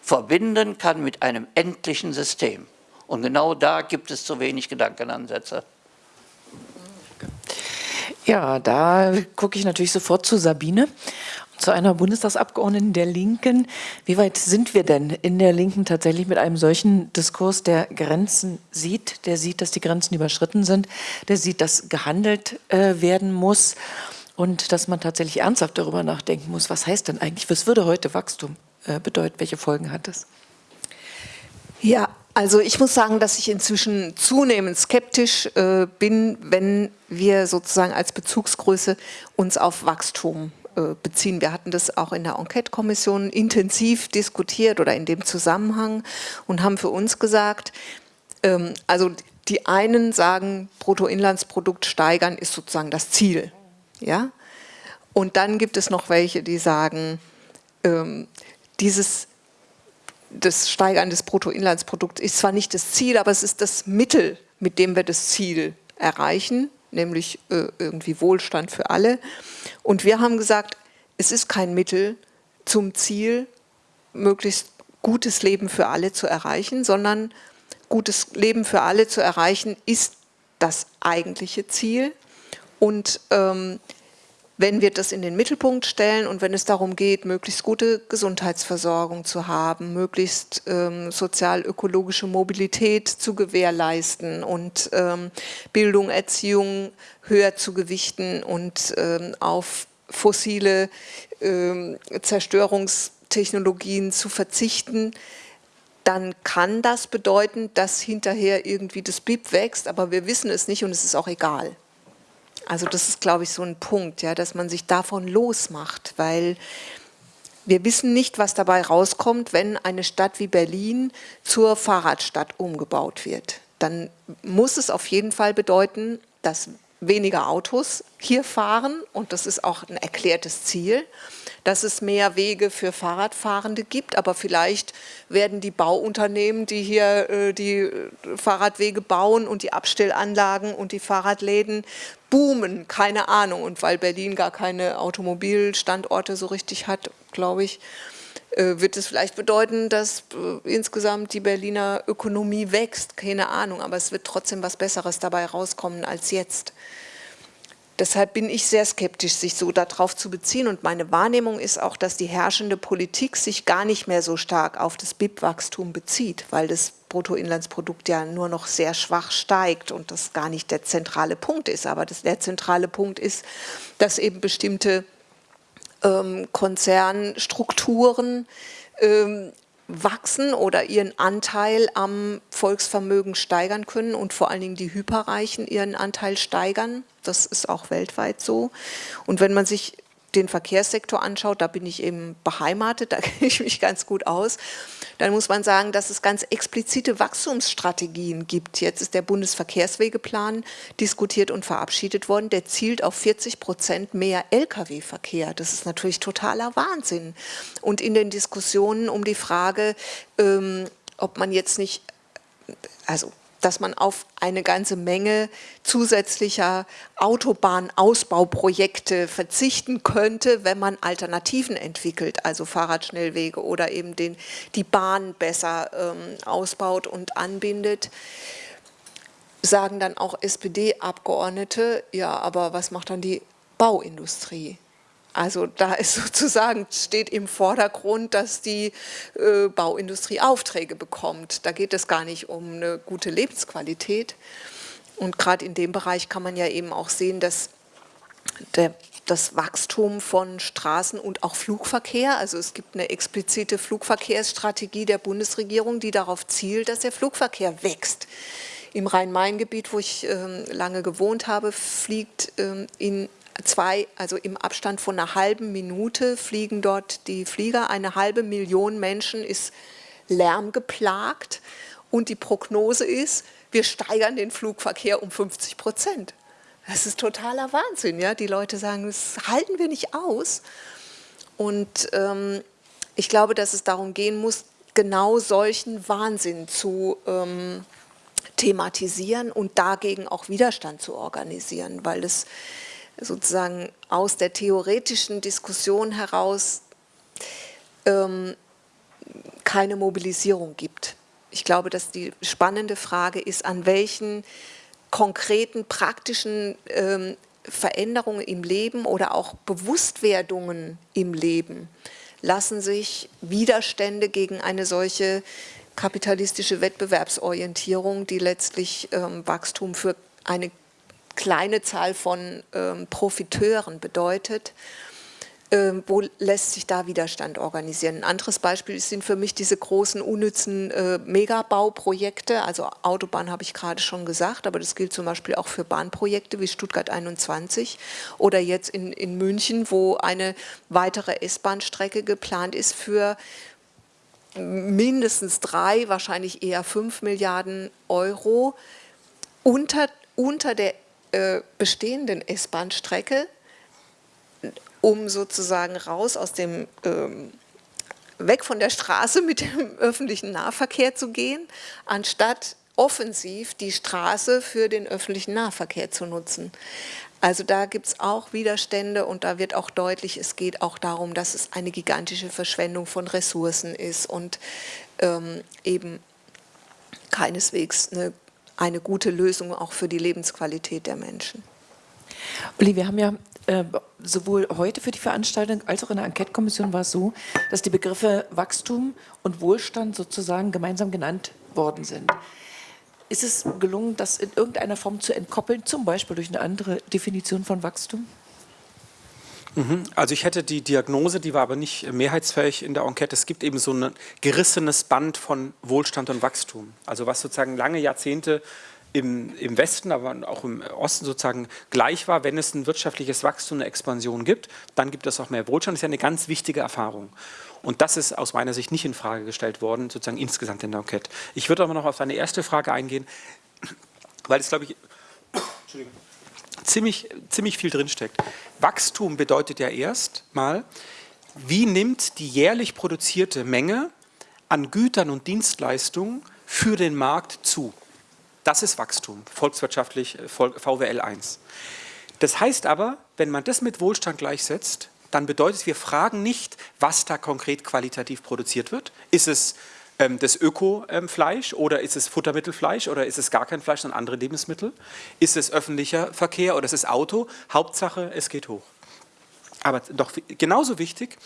verbinden kann mit einem endlichen System. Und genau da gibt es zu wenig Gedankenansätze. Ja, da gucke ich natürlich sofort zu Sabine, zu einer Bundestagsabgeordneten der Linken. Wie weit sind wir denn in der Linken tatsächlich mit einem solchen Diskurs, der Grenzen sieht, der sieht, dass die Grenzen überschritten sind, der sieht, dass gehandelt äh, werden muss und dass man tatsächlich ernsthaft darüber nachdenken muss, was heißt denn eigentlich, was würde heute Wachstum äh, bedeuten, welche Folgen hat es? Also ich muss sagen, dass ich inzwischen zunehmend skeptisch äh, bin, wenn wir sozusagen als Bezugsgröße uns auf Wachstum äh, beziehen. Wir hatten das auch in der Enquete-Kommission intensiv diskutiert oder in dem Zusammenhang und haben für uns gesagt, ähm, also die einen sagen, Bruttoinlandsprodukt steigern ist sozusagen das Ziel. Ja? Und dann gibt es noch welche, die sagen, ähm, dieses das Steigern des Bruttoinlandsprodukts ist zwar nicht das Ziel, aber es ist das Mittel, mit dem wir das Ziel erreichen, nämlich äh, irgendwie Wohlstand für alle. Und wir haben gesagt, es ist kein Mittel zum Ziel, möglichst gutes Leben für alle zu erreichen, sondern gutes Leben für alle zu erreichen ist das eigentliche Ziel. Und ähm, wenn wir das in den Mittelpunkt stellen und wenn es darum geht, möglichst gute Gesundheitsversorgung zu haben, möglichst ähm, sozial-ökologische Mobilität zu gewährleisten und ähm, Bildung, Erziehung höher zu gewichten und ähm, auf fossile ähm, Zerstörungstechnologien zu verzichten, dann kann das bedeuten, dass hinterher irgendwie das BIP wächst, aber wir wissen es nicht und es ist auch egal. Also das ist, glaube ich, so ein Punkt, ja, dass man sich davon losmacht, weil wir wissen nicht, was dabei rauskommt, wenn eine Stadt wie Berlin zur Fahrradstadt umgebaut wird. Dann muss es auf jeden Fall bedeuten, dass weniger Autos hier fahren. Und das ist auch ein erklärtes Ziel, dass es mehr Wege für Fahrradfahrende gibt, aber vielleicht werden die Bauunternehmen, die hier äh, die äh, Fahrradwege bauen und die Abstellanlagen und die Fahrradläden boomen, keine Ahnung. Und weil Berlin gar keine Automobilstandorte so richtig hat, glaube ich, äh, wird es vielleicht bedeuten, dass äh, insgesamt die Berliner Ökonomie wächst, keine Ahnung, aber es wird trotzdem was Besseres dabei rauskommen als jetzt. Deshalb bin ich sehr skeptisch, sich so darauf zu beziehen. Und meine Wahrnehmung ist auch, dass die herrschende Politik sich gar nicht mehr so stark auf das BIP-Wachstum bezieht, weil das Bruttoinlandsprodukt ja nur noch sehr schwach steigt und das gar nicht der zentrale Punkt ist. Aber das, der zentrale Punkt ist, dass eben bestimmte ähm, Konzernstrukturen ähm, wachsen oder ihren Anteil am Volksvermögen steigern können und vor allen Dingen die Hyperreichen ihren Anteil steigern. Das ist auch weltweit so. Und wenn man sich den Verkehrssektor anschaut, da bin ich eben beheimatet, da kenne ich mich ganz gut aus, dann muss man sagen, dass es ganz explizite Wachstumsstrategien gibt. Jetzt ist der Bundesverkehrswegeplan diskutiert und verabschiedet worden. Der zielt auf 40 Prozent mehr Lkw-Verkehr. Das ist natürlich totaler Wahnsinn. Und in den Diskussionen um die Frage, ähm, ob man jetzt nicht, also dass man auf eine ganze Menge zusätzlicher Autobahnausbauprojekte verzichten könnte, wenn man Alternativen entwickelt, also Fahrradschnellwege oder eben den, die Bahn besser ähm, ausbaut und anbindet sagen dann auch SPD-Abgeordnete, ja, aber was macht dann die Bauindustrie? Also da ist sozusagen, steht im Vordergrund, dass die äh, Bauindustrie Aufträge bekommt. Da geht es gar nicht um eine gute Lebensqualität. Und gerade in dem Bereich kann man ja eben auch sehen, dass der, das Wachstum von Straßen und auch Flugverkehr, also es gibt eine explizite Flugverkehrsstrategie der Bundesregierung, die darauf zielt, dass der Flugverkehr wächst. Im Rhein-Main-Gebiet, wo ich äh, lange gewohnt habe, fliegt äh, in zwei, also im Abstand von einer halben Minute fliegen dort die Flieger. Eine halbe Million Menschen ist lärmgeplagt und die Prognose ist, wir steigern den Flugverkehr um 50 Prozent. Das ist totaler Wahnsinn. Ja? Die Leute sagen, das halten wir nicht aus. Und ähm, ich glaube, dass es darum gehen muss, genau solchen Wahnsinn zu ähm, thematisieren und dagegen auch Widerstand zu organisieren, weil es sozusagen aus der theoretischen Diskussion heraus ähm, keine Mobilisierung gibt. Ich glaube, dass die spannende Frage ist, an welchen konkreten, praktischen ähm, Veränderungen im Leben oder auch Bewusstwerdungen im Leben lassen sich Widerstände gegen eine solche kapitalistische Wettbewerbsorientierung, die letztlich ähm, Wachstum für eine kleine Zahl von ähm, Profiteuren bedeutet, ähm, wo lässt sich da Widerstand organisieren? Ein anderes Beispiel sind für mich diese großen unnützen äh, Megabauprojekte, also Autobahn habe ich gerade schon gesagt, aber das gilt zum Beispiel auch für Bahnprojekte wie Stuttgart 21 oder jetzt in, in München, wo eine weitere S-Bahn-Strecke geplant ist für mindestens drei, wahrscheinlich eher fünf Milliarden Euro unter, unter der äh, bestehenden S-Bahn-Strecke, um sozusagen raus aus dem, ähm, weg von der Straße mit dem öffentlichen Nahverkehr zu gehen, anstatt offensiv die Straße für den öffentlichen Nahverkehr zu nutzen. Also da gibt es auch Widerstände und da wird auch deutlich, es geht auch darum, dass es eine gigantische Verschwendung von Ressourcen ist und ähm, eben keineswegs eine eine gute Lösung auch für die Lebensqualität der Menschen. Uli, wir haben ja äh, sowohl heute für die Veranstaltung als auch in der Enquete-Kommission war es so, dass die Begriffe Wachstum und Wohlstand sozusagen gemeinsam genannt worden sind. Ist es gelungen, das in irgendeiner Form zu entkoppeln, zum Beispiel durch eine andere Definition von Wachstum? Mhm. Also ich hätte die Diagnose, die war aber nicht mehrheitsfähig in der Enquete. Es gibt eben so ein gerissenes Band von Wohlstand und Wachstum. Also was sozusagen lange Jahrzehnte im, im Westen, aber auch im Osten sozusagen gleich war, wenn es ein wirtschaftliches Wachstum, eine Expansion gibt, dann gibt es auch mehr Wohlstand. Das ist ja eine ganz wichtige Erfahrung. Und das ist aus meiner Sicht nicht in Frage gestellt worden, sozusagen insgesamt in der Enquete. Ich würde aber noch auf deine erste Frage eingehen, weil es, glaube ich, Entschuldigung ziemlich, ziemlich viel drinsteckt. Wachstum bedeutet ja erst mal, wie nimmt die jährlich produzierte Menge an Gütern und Dienstleistungen für den Markt zu. Das ist Wachstum, volkswirtschaftlich VWL 1. Das heißt aber, wenn man das mit Wohlstand gleichsetzt, dann bedeutet es, wir fragen nicht, was da konkret qualitativ produziert wird. Ist es das Öko-Fleisch ähm, oder ist es Futtermittelfleisch oder ist es gar kein Fleisch, sondern andere Lebensmittel? Ist es öffentlicher Verkehr oder ist es Auto? Hauptsache, es geht hoch. Aber doch genauso wichtig,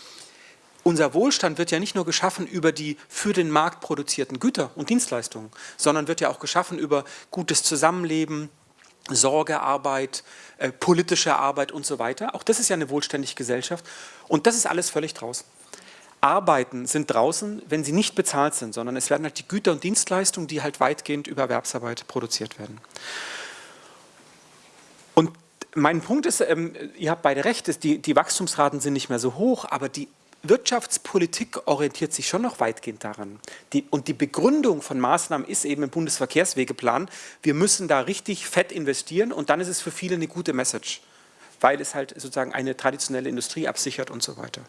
unser Wohlstand wird ja nicht nur geschaffen über die für den Markt produzierten Güter und Dienstleistungen, sondern wird ja auch geschaffen über gutes Zusammenleben, Sorgearbeit, äh, politische Arbeit und so weiter. Auch das ist ja eine wohlständige Gesellschaft und das ist alles völlig draußen. Arbeiten sind draußen, wenn sie nicht bezahlt sind, sondern es werden halt die Güter und Dienstleistungen, die halt weitgehend über Erwerbsarbeit produziert werden. Und mein Punkt ist, ähm, ihr habt beide recht, ist, die, die Wachstumsraten sind nicht mehr so hoch, aber die Wirtschaftspolitik orientiert sich schon noch weitgehend daran. Die, und die Begründung von Maßnahmen ist eben im Bundesverkehrswegeplan, wir müssen da richtig fett investieren und dann ist es für viele eine gute Message, weil es halt sozusagen eine traditionelle Industrie absichert und so weiter.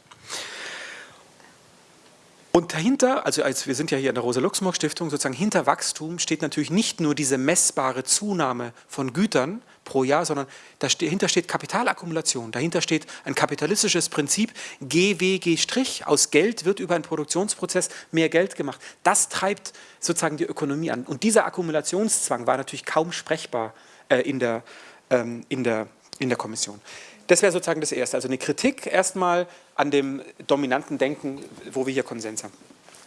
Und dahinter, also als wir sind ja hier in der Rosa-Luxemburg-Stiftung, sozusagen hinter Wachstum steht natürlich nicht nur diese messbare Zunahme von Gütern pro Jahr, sondern dahinter steht Kapitalakkumulation, dahinter steht ein kapitalistisches Prinzip, GWG', aus Geld wird über einen Produktionsprozess mehr Geld gemacht. Das treibt sozusagen die Ökonomie an. Und dieser Akkumulationszwang war natürlich kaum sprechbar äh, in, der, ähm, in, der, in der Kommission. Das wäre sozusagen das Erste. Also eine Kritik erstmal an dem dominanten Denken, wo wir hier Konsens haben.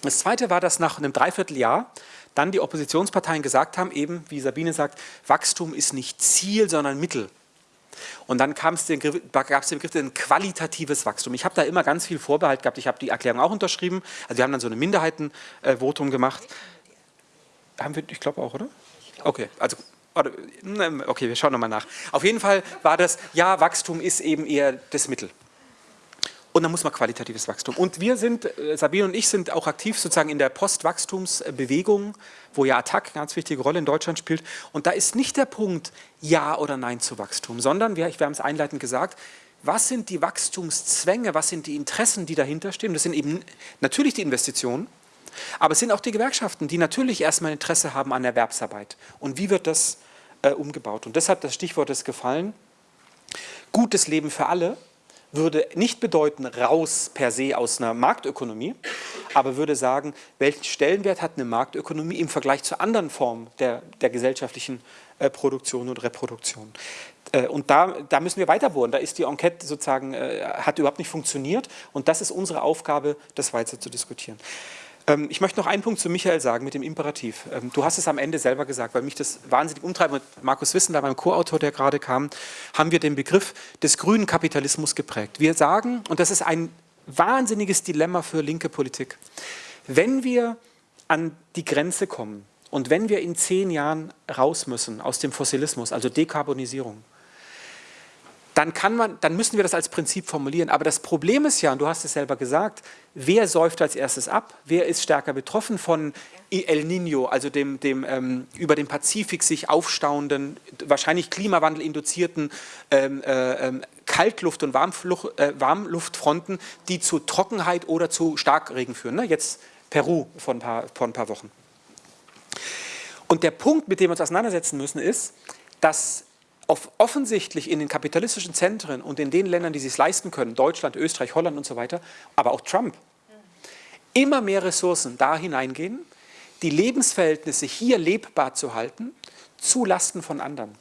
Das Zweite war, dass nach einem Dreivierteljahr dann die Oppositionsparteien gesagt haben, eben wie Sabine sagt, Wachstum ist nicht Ziel, sondern Mittel. Und dann gab es den Begriff ein qualitatives Wachstum. Ich habe da immer ganz viel Vorbehalt gehabt. Ich habe die Erklärung auch unterschrieben. Also wir haben dann so eine Minderheitenvotum gemacht. Haben wir, ich glaube auch, oder? Okay, also okay, wir schauen nochmal nach. Auf jeden Fall war das, ja, Wachstum ist eben eher das Mittel. Und dann muss man qualitatives Wachstum. Und wir sind, äh, Sabine und ich sind auch aktiv sozusagen in der Postwachstumsbewegung, wo ja Attac eine ganz wichtige Rolle in Deutschland spielt. Und da ist nicht der Punkt Ja oder Nein zu Wachstum, sondern, wir, wir haben es einleitend gesagt, was sind die Wachstumszwänge, was sind die Interessen, die dahinter stehen? Das sind eben natürlich die Investitionen, aber es sind auch die Gewerkschaften, die natürlich erstmal Interesse haben an Erwerbsarbeit. Und wie wird das äh, umgebaut? Und deshalb das Stichwort ist gefallen, gutes Leben für alle würde nicht bedeuten, raus per se aus einer Marktökonomie, aber würde sagen, welchen Stellenwert hat eine Marktökonomie im Vergleich zu anderen Formen der, der gesellschaftlichen äh, Produktion und Reproduktion. Äh, und da, da müssen wir weiter bohren. Da ist die Enquete sozusagen, äh, hat überhaupt nicht funktioniert und das ist unsere Aufgabe, das weiter zu diskutieren. Ähm, ich möchte noch einen Punkt zu Michael sagen mit dem Imperativ. Ähm, du hast es am Ende selber gesagt, weil mich das wahnsinnig umtreibt. Mit Markus Wissender, meinem Co-Autor, der gerade kam, haben wir den Begriff des grünen Kapitalismus geprägt. Wir sagen, und das ist ein wahnsinniges Dilemma für linke Politik, wenn wir an die Grenze kommen und wenn wir in zehn Jahren raus müssen aus dem Fossilismus, also Dekarbonisierung, dann, kann man, dann müssen wir das als Prinzip formulieren. Aber das Problem ist ja, und du hast es selber gesagt, wer säuft als erstes ab? Wer ist stärker betroffen von El Nino, also dem, dem ähm, über den Pazifik sich aufstauenden, wahrscheinlich klimawandelinduzierten ähm, äh, ähm, Kaltluft- und Warmflucht, äh, Warmluftfronten, die zu Trockenheit oder zu Starkregen führen. Ne? Jetzt Peru vor ein, paar, vor ein paar Wochen. Und der Punkt, mit dem wir uns auseinandersetzen müssen, ist, dass offensichtlich in den kapitalistischen Zentren und in den Ländern, die sich leisten können, Deutschland, Österreich, Holland und so weiter, aber auch Trump, immer mehr Ressourcen da hineingehen, die Lebensverhältnisse hier lebbar zu halten, zu Lasten von anderen.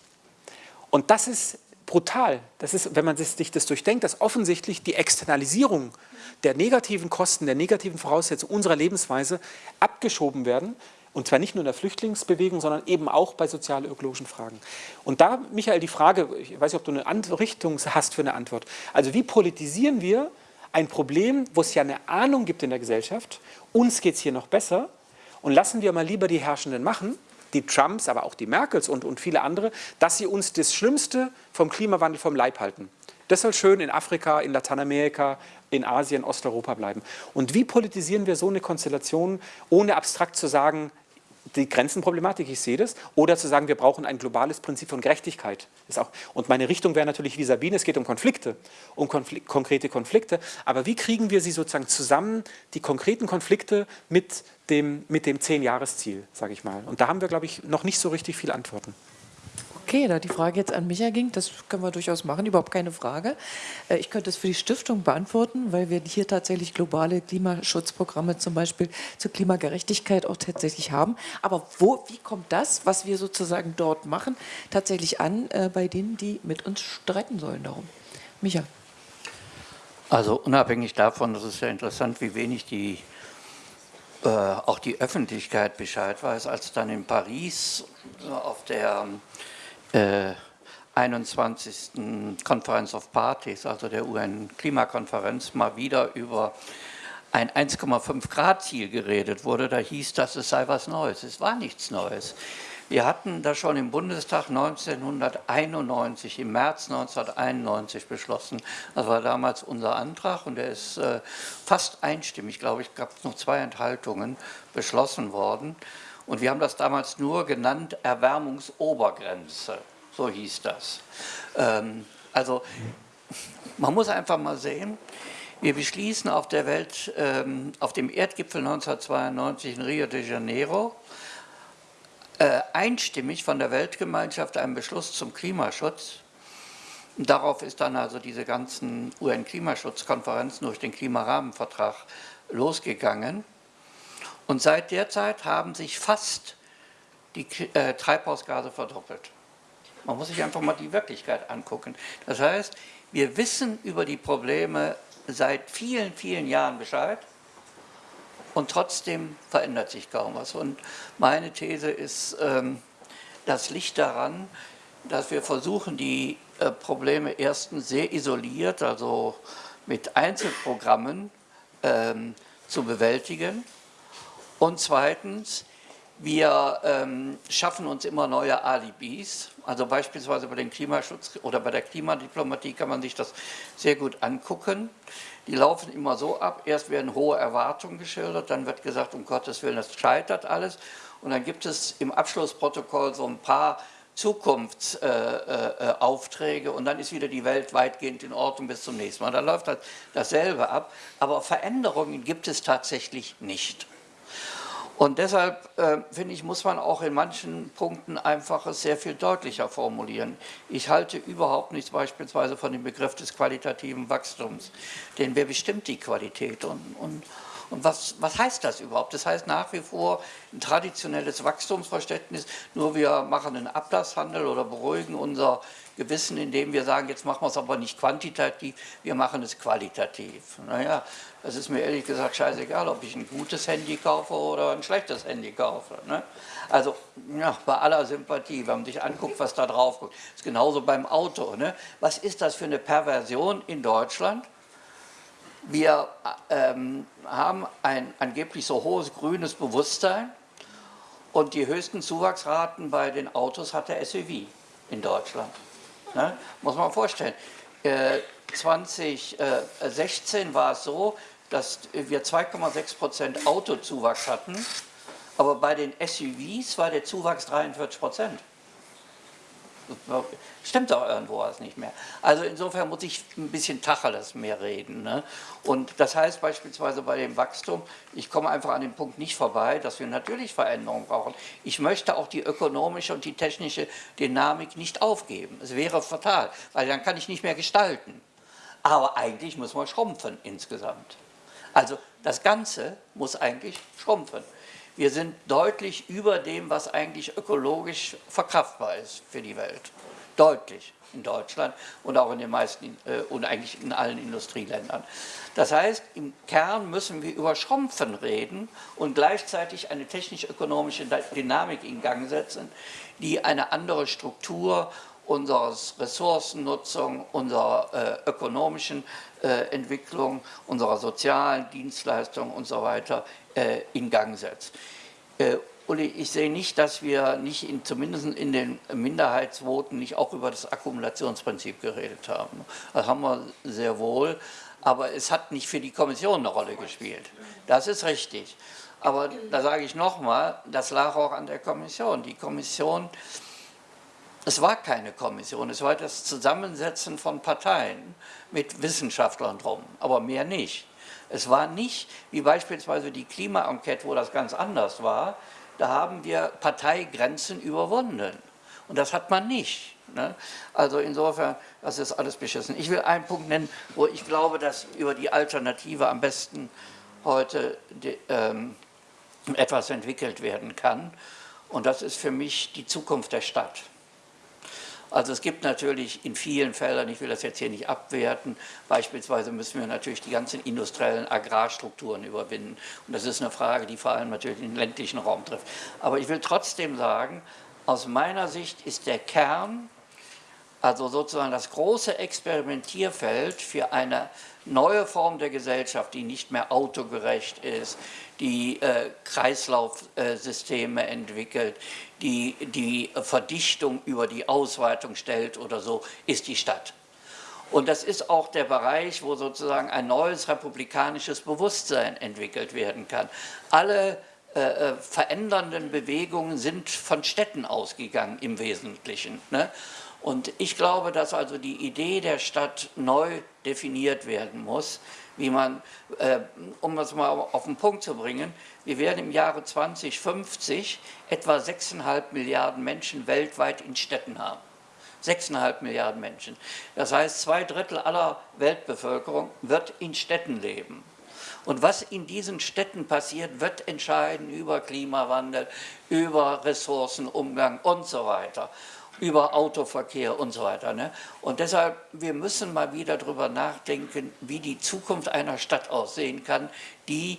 Und das ist brutal. Das ist, wenn man sich das durchdenkt, dass offensichtlich die Externalisierung der negativen Kosten, der negativen Voraussetzungen unserer Lebensweise abgeschoben werden und zwar nicht nur in der Flüchtlingsbewegung, sondern eben auch bei sozial-ökologischen Fragen. Und da, Michael, die Frage, ich weiß nicht, ob du eine Richtung hast für eine Antwort. Also wie politisieren wir ein Problem, wo es ja eine Ahnung gibt in der Gesellschaft, uns geht es hier noch besser und lassen wir mal lieber die Herrschenden machen, die Trumps, aber auch die Merkels und, und viele andere, dass sie uns das Schlimmste vom Klimawandel vom Leib halten. Das soll schön in Afrika, in Lateinamerika, in Asien, Osteuropa bleiben. Und wie politisieren wir so eine Konstellation, ohne abstrakt zu sagen, die Grenzenproblematik, ich sehe das, oder zu sagen, wir brauchen ein globales Prinzip von Gerechtigkeit. Ist auch, und meine Richtung wäre natürlich wie Sabine, es geht um Konflikte, um Konflik konkrete Konflikte, aber wie kriegen wir sie sozusagen zusammen, die konkreten Konflikte mit dem, mit dem Zehn-Jahres-Ziel, sage ich mal. Und da haben wir, glaube ich, noch nicht so richtig viele Antworten. Okay, da die Frage jetzt an Micha ging, das können wir durchaus machen, überhaupt keine Frage. Äh, ich könnte es für die Stiftung beantworten, weil wir hier tatsächlich globale Klimaschutzprogramme zum Beispiel zur Klimagerechtigkeit auch tatsächlich haben. Aber wo, wie kommt das, was wir sozusagen dort machen, tatsächlich an äh, bei denen, die mit uns streiten sollen darum? Micha. Also unabhängig davon, das ist ja interessant, wie wenig die äh, auch die Öffentlichkeit Bescheid weiß, als dann in Paris auf der äh, 21. Conference of Parties, also der UN-Klimakonferenz, mal wieder über ein 1,5 Grad Ziel geredet wurde. Da hieß das, es sei was Neues. Es war nichts Neues. Wir hatten das schon im Bundestag 1991, im März 1991 beschlossen. Das war damals unser Antrag und der ist äh, fast einstimmig, glaube ich, gab es noch zwei Enthaltungen, beschlossen worden. Und wir haben das damals nur genannt Erwärmungsobergrenze, so hieß das. Ähm, also man muss einfach mal sehen, wir beschließen auf der Welt, ähm, auf dem Erdgipfel 1992 in Rio de Janeiro, äh, einstimmig von der Weltgemeinschaft einen Beschluss zum Klimaschutz. Darauf ist dann also diese ganzen UN-Klimaschutzkonferenzen durch den Klimarahmenvertrag losgegangen. Und seit der Zeit haben sich fast die äh, Treibhausgase verdoppelt. Man muss sich einfach mal die Wirklichkeit angucken. Das heißt, wir wissen über die Probleme seit vielen, vielen Jahren Bescheid und trotzdem verändert sich kaum was. Und meine These ist, ähm, das liegt daran, dass wir versuchen, die äh, Probleme erstens sehr isoliert, also mit Einzelprogrammen ähm, zu bewältigen und zweitens, wir ähm, schaffen uns immer neue Alibis. Also beispielsweise bei dem Klimaschutz oder bei der Klimadiplomatie kann man sich das sehr gut angucken. Die laufen immer so ab, erst werden hohe Erwartungen geschildert, dann wird gesagt, um Gottes Willen, das scheitert alles. Und dann gibt es im Abschlussprotokoll so ein paar Zukunftsaufträge äh, äh, und dann ist wieder die Welt weitgehend in Ordnung bis zum nächsten Mal. Da läuft das, dasselbe ab, aber Veränderungen gibt es tatsächlich nicht. Und deshalb, äh, finde ich, muss man auch in manchen Punkten einfach es sehr viel deutlicher formulieren. Ich halte überhaupt nichts beispielsweise von dem Begriff des qualitativen Wachstums. Denn wer bestimmt die Qualität? Und, und, und was, was heißt das überhaupt? Das heißt nach wie vor ein traditionelles Wachstumsverständnis, nur wir machen einen Ablasshandel oder beruhigen unser Gewissen, indem wir sagen, jetzt machen wir es aber nicht quantitativ, wir machen es qualitativ. Naja, das ist mir ehrlich gesagt scheißegal, ob ich ein gutes Handy kaufe oder ein schlechtes Handy kaufe. Ne? Also ja, bei aller Sympathie, wenn man sich anguckt, was da drauf kommt. ist genauso beim Auto. Ne? Was ist das für eine Perversion in Deutschland? Wir ähm, haben ein angeblich so hohes grünes Bewusstsein und die höchsten Zuwachsraten bei den Autos hat der SUV in Deutschland. Ne? Muss man vorstellen. Äh, 2016 war es so, dass wir 2,6 Prozent Autozuwachs hatten, aber bei den SUVs war der Zuwachs 43 Prozent. Stimmt doch irgendwo was nicht mehr. Also insofern muss ich ein bisschen Tacheles mehr reden. Ne? Und das heißt beispielsweise bei dem Wachstum, ich komme einfach an dem Punkt nicht vorbei, dass wir natürlich Veränderungen brauchen. Ich möchte auch die ökonomische und die technische Dynamik nicht aufgeben. Es wäre fatal, weil dann kann ich nicht mehr gestalten. Aber eigentlich muss man schrumpfen insgesamt. Also das Ganze muss eigentlich schrumpfen. Wir sind deutlich über dem, was eigentlich ökologisch verkraftbar ist für die Welt. Deutlich in Deutschland und auch in den meisten äh, und eigentlich in allen Industrieländern. Das heißt, im Kern müssen wir über Schrumpfen reden und gleichzeitig eine technisch-ökonomische Dynamik in Gang setzen, die eine andere Struktur unserer Ressourcennutzung, unserer äh, ökonomischen äh, Entwicklung, unserer sozialen Dienstleistungen und so weiter äh, in Gang setzt. Äh, Uli, ich sehe nicht, dass wir nicht in, zumindest in den Minderheitsvoten nicht auch über das Akkumulationsprinzip geredet haben. Das haben wir sehr wohl, aber es hat nicht für die Kommission eine Rolle gespielt. Das ist richtig. Aber da sage ich nochmal, das lag auch an der Kommission. Die Kommission es war keine Kommission, es war das Zusammensetzen von Parteien mit Wissenschaftlern drum, aber mehr nicht. Es war nicht, wie beispielsweise die Klima-Enquete, wo das ganz anders war, da haben wir Parteigrenzen überwunden. Und das hat man nicht. Ne? Also insofern, das ist alles beschissen. Ich will einen Punkt nennen, wo ich glaube, dass über die Alternative am besten heute die, ähm, etwas entwickelt werden kann. Und das ist für mich die Zukunft der Stadt. Also es gibt natürlich in vielen Feldern, ich will das jetzt hier nicht abwerten, beispielsweise müssen wir natürlich die ganzen industriellen Agrarstrukturen überwinden. Und das ist eine Frage, die vor allem natürlich den ländlichen Raum trifft. Aber ich will trotzdem sagen, aus meiner Sicht ist der Kern, also sozusagen das große Experimentierfeld für eine neue Form der Gesellschaft, die nicht mehr autogerecht ist, die äh, Kreislaufsysteme entwickelt, die die Verdichtung über die Ausweitung stellt oder so, ist die Stadt. Und das ist auch der Bereich, wo sozusagen ein neues republikanisches Bewusstsein entwickelt werden kann. Alle äh, äh verändernden Bewegungen sind von Städten ausgegangen im Wesentlichen. Ne? Und ich glaube, dass also die Idee der Stadt neu definiert werden muss, wie man, äh, um das mal auf den Punkt zu bringen, wir werden im Jahre 2050 etwa 6,5 Milliarden Menschen weltweit in Städten haben. 6,5 Milliarden Menschen. Das heißt, zwei Drittel aller Weltbevölkerung wird in Städten leben. Und was in diesen Städten passiert, wird entscheiden über Klimawandel, über Ressourcenumgang und so weiter. Über Autoverkehr und so weiter. Ne? Und deshalb, wir müssen mal wieder darüber nachdenken, wie die Zukunft einer Stadt aussehen kann, die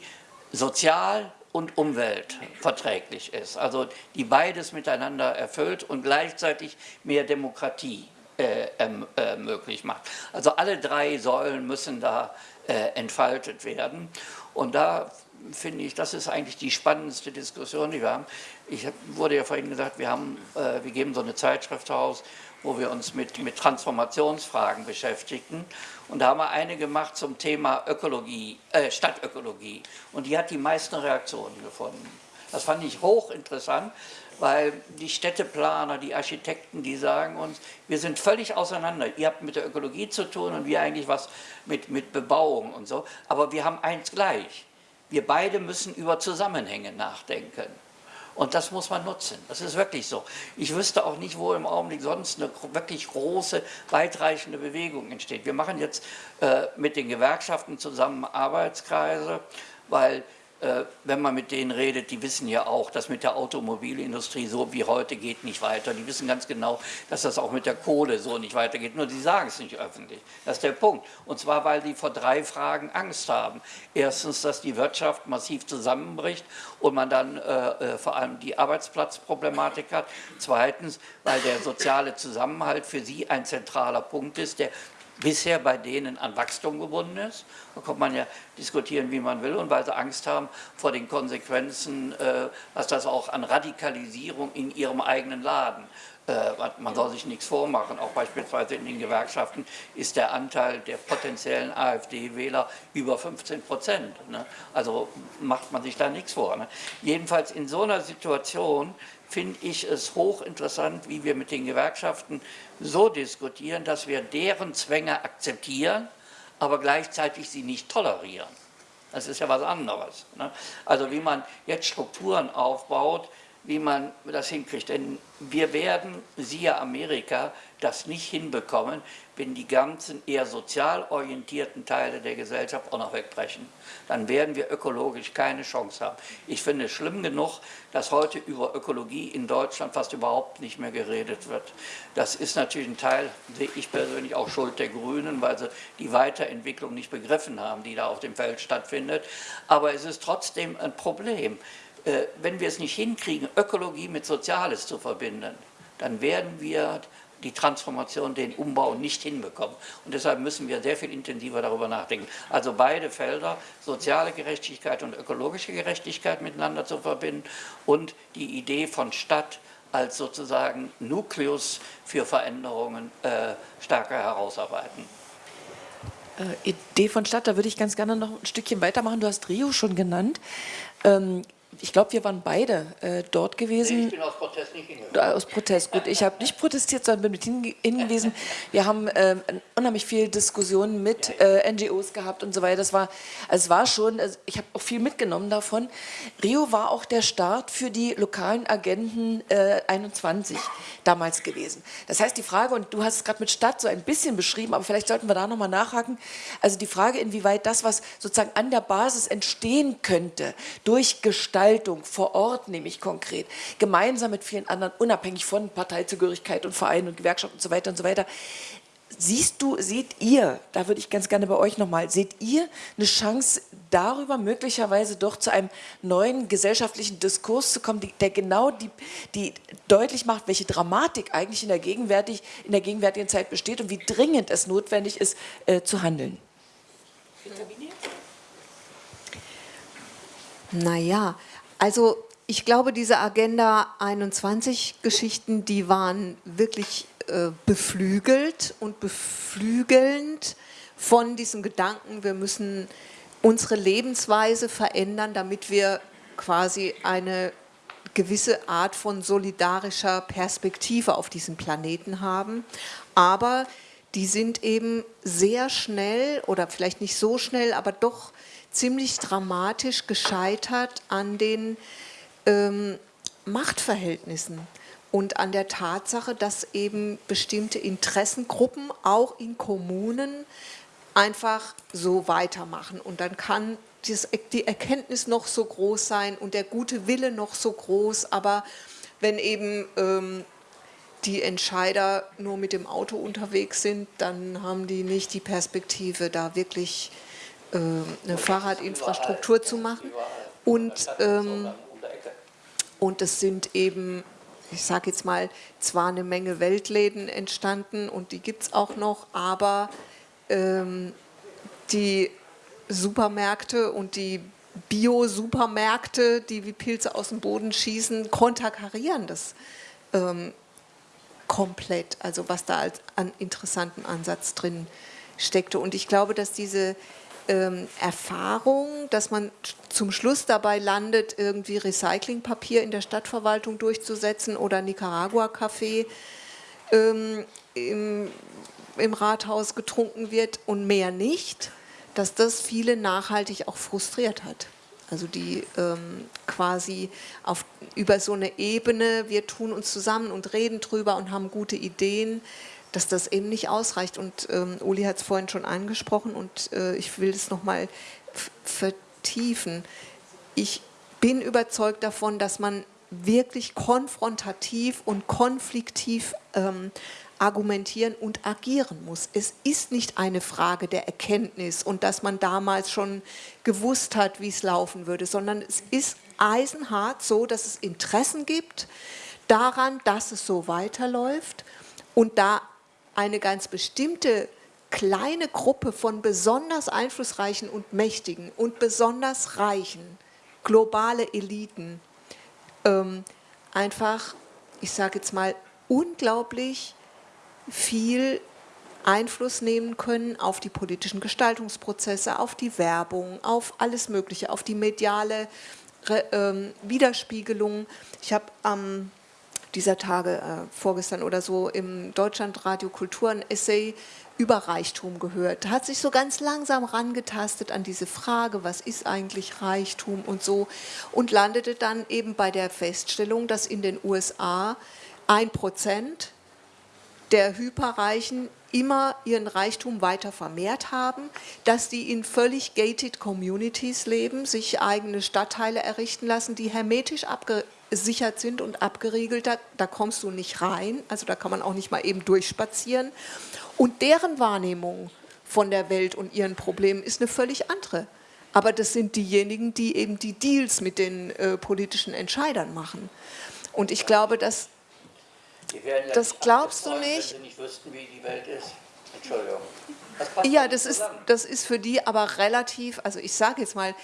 sozial und umweltverträglich ist. Also die beides miteinander erfüllt und gleichzeitig mehr Demokratie äh, äh, möglich macht. Also alle drei Säulen müssen da äh, entfaltet werden. Und da finde ich, das ist eigentlich die spannendste Diskussion, die wir haben. Ich wurde ja vorhin gesagt, wir, haben, äh, wir geben so eine Zeitschrift raus, wo wir uns mit, mit Transformationsfragen beschäftigen. Und da haben wir eine gemacht zum Thema Ökologie, äh, Stadtökologie. Und die hat die meisten Reaktionen gefunden. Das fand ich hochinteressant, weil die Städteplaner, die Architekten, die sagen uns, wir sind völlig auseinander. Ihr habt mit der Ökologie zu tun und wir eigentlich was mit, mit Bebauung und so. Aber wir haben eins gleich. Wir beide müssen über Zusammenhänge nachdenken. Und das muss man nutzen. Das ist wirklich so. Ich wüsste auch nicht, wo im Augenblick sonst eine wirklich große, weitreichende Bewegung entsteht. Wir machen jetzt äh, mit den Gewerkschaften zusammen Arbeitskreise, weil wenn man mit denen redet, die wissen ja auch, dass mit der Automobilindustrie so wie heute geht nicht weiter. Die wissen ganz genau, dass das auch mit der Kohle so nicht weitergeht. Nur die sagen es nicht öffentlich. Das ist der Punkt. Und zwar, weil die vor drei Fragen Angst haben. Erstens, dass die Wirtschaft massiv zusammenbricht und man dann äh, äh vor allem die Arbeitsplatzproblematik hat. Zweitens, weil der soziale Zusammenhalt für sie ein zentraler Punkt ist, der bisher bei denen an Wachstum gebunden ist. Da kann man ja diskutieren, wie man will, und weil sie Angst haben vor den Konsequenzen, äh, was das auch an Radikalisierung in ihrem eigenen Laden äh, man soll sich nichts vormachen, auch beispielsweise in den Gewerkschaften ist der Anteil der potenziellen AfD-Wähler über 15 Prozent. Ne? Also macht man sich da nichts vor. Ne? Jedenfalls in so einer Situation finde ich es hochinteressant, wie wir mit den Gewerkschaften so diskutieren, dass wir deren Zwänge akzeptieren, aber gleichzeitig sie nicht tolerieren. Das ist ja was anderes. Ne? Also wie man jetzt Strukturen aufbaut, wie man das hinkriegt. Denn wir werden, siehe Amerika, das nicht hinbekommen, wenn die ganzen eher sozial orientierten Teile der Gesellschaft auch noch wegbrechen. Dann werden wir ökologisch keine Chance haben. Ich finde es schlimm genug, dass heute über Ökologie in Deutschland fast überhaupt nicht mehr geredet wird. Das ist natürlich ein Teil, sehe ich persönlich auch Schuld der Grünen, weil sie die Weiterentwicklung nicht begriffen haben, die da auf dem Feld stattfindet. Aber es ist trotzdem ein Problem. Äh, wenn wir es nicht hinkriegen, Ökologie mit Soziales zu verbinden, dann werden wir die Transformation, den Umbau nicht hinbekommen. Und deshalb müssen wir sehr viel intensiver darüber nachdenken. Also beide Felder, soziale Gerechtigkeit und ökologische Gerechtigkeit miteinander zu verbinden und die Idee von Stadt als sozusagen Nukleus für Veränderungen äh, stärker herausarbeiten. Äh, Idee von Stadt, da würde ich ganz gerne noch ein Stückchen weitermachen. Du hast Rio schon genannt. Ähm, ich glaube, wir waren beide äh, dort gewesen. Nee, ich bin aus Protest nicht hingegangen. Aus Protest, gut. Ich habe nicht protestiert, sondern bin mit hingewiesen. Wir haben äh, unheimlich viel Diskussionen mit äh, NGOs gehabt und so weiter. Das war, also es war schon, also ich habe auch viel mitgenommen davon. Rio war auch der Start für die lokalen Agenten 21 äh, damals gewesen. Das heißt, die Frage, und du hast es gerade mit Stadt so ein bisschen beschrieben, aber vielleicht sollten wir da nochmal nachhaken, also die Frage, inwieweit das, was sozusagen an der Basis entstehen könnte, durch Gestaltung, Gestaltung vor Ort, nämlich konkret, gemeinsam mit vielen anderen, unabhängig von Parteizugehörigkeit und Vereinen und Gewerkschaften und so weiter und so weiter. Siehst du, seht ihr, da würde ich ganz gerne bei euch nochmal, seht ihr eine Chance darüber möglicherweise doch zu einem neuen gesellschaftlichen Diskurs zu kommen, der genau die, die deutlich macht, welche Dramatik eigentlich in der, gegenwärtig, in der gegenwärtigen Zeit besteht und wie dringend es notwendig ist, äh, zu handeln? Naja, also ich glaube, diese Agenda 21 Geschichten, die waren wirklich äh, beflügelt und beflügelnd von diesem Gedanken, wir müssen unsere Lebensweise verändern, damit wir quasi eine gewisse Art von solidarischer Perspektive auf diesem Planeten haben. Aber die sind eben sehr schnell oder vielleicht nicht so schnell, aber doch ziemlich dramatisch gescheitert an den ähm, Machtverhältnissen und an der Tatsache, dass eben bestimmte Interessengruppen auch in Kommunen einfach so weitermachen. Und dann kann die Erkenntnis noch so groß sein und der gute Wille noch so groß, aber wenn eben ähm, die Entscheider nur mit dem Auto unterwegs sind, dann haben die nicht die Perspektive, da wirklich eine Fahrradinfrastruktur zu machen. Und, ähm, und es sind eben, ich sage jetzt mal, zwar eine Menge Weltläden entstanden und die gibt es auch noch, aber ähm, die Supermärkte und die Bio-Supermärkte, die wie Pilze aus dem Boden schießen, konterkarieren das ähm, komplett. Also was da als an interessanten Ansatz drin steckte. Und ich glaube, dass diese ähm, Erfahrung, dass man zum Schluss dabei landet, irgendwie Recyclingpapier in der Stadtverwaltung durchzusetzen oder Nicaragua-Kaffee ähm, im, im Rathaus getrunken wird und mehr nicht, dass das viele nachhaltig auch frustriert hat. Also die ähm, quasi auf, über so eine Ebene, wir tun uns zusammen und reden drüber und haben gute Ideen, dass das eben nicht ausreicht. Und ähm, Uli hat es vorhin schon angesprochen und äh, ich will es nochmal vertiefen. Ich bin überzeugt davon, dass man wirklich konfrontativ und konfliktiv ähm, argumentieren und agieren muss. Es ist nicht eine Frage der Erkenntnis und dass man damals schon gewusst hat, wie es laufen würde, sondern es ist eisenhart so, dass es Interessen gibt daran, dass es so weiterläuft und da eine ganz bestimmte kleine Gruppe von besonders einflussreichen und mächtigen und besonders reichen, globale Eliten, ähm, einfach, ich sage jetzt mal, unglaublich viel Einfluss nehmen können auf die politischen Gestaltungsprozesse, auf die Werbung, auf alles Mögliche, auf die mediale äh, Widerspiegelung. Ich habe am ähm, dieser Tage, äh, vorgestern oder so, im Deutschlandradio Kultur ein Essay über Reichtum gehört. Hat sich so ganz langsam rangetastet an diese Frage, was ist eigentlich Reichtum und so und landete dann eben bei der Feststellung, dass in den USA ein Prozent der Hyperreichen immer ihren Reichtum weiter vermehrt haben, dass die in völlig gated Communities leben, sich eigene Stadtteile errichten lassen, die hermetisch abgesichert sind und abgeriegelt, da, da kommst du nicht rein, also da kann man auch nicht mal eben durchspazieren. Und deren Wahrnehmung von der Welt und ihren Problemen ist eine völlig andere. Aber das sind diejenigen, die eben die Deals mit den äh, politischen Entscheidern machen. Und ich glaube, dass das glaubst du nicht. Wenn sie nicht wüssten, wie die Welt ist. Entschuldigung. Das ja, das ist, das ist für die aber relativ, also ich sage jetzt mal,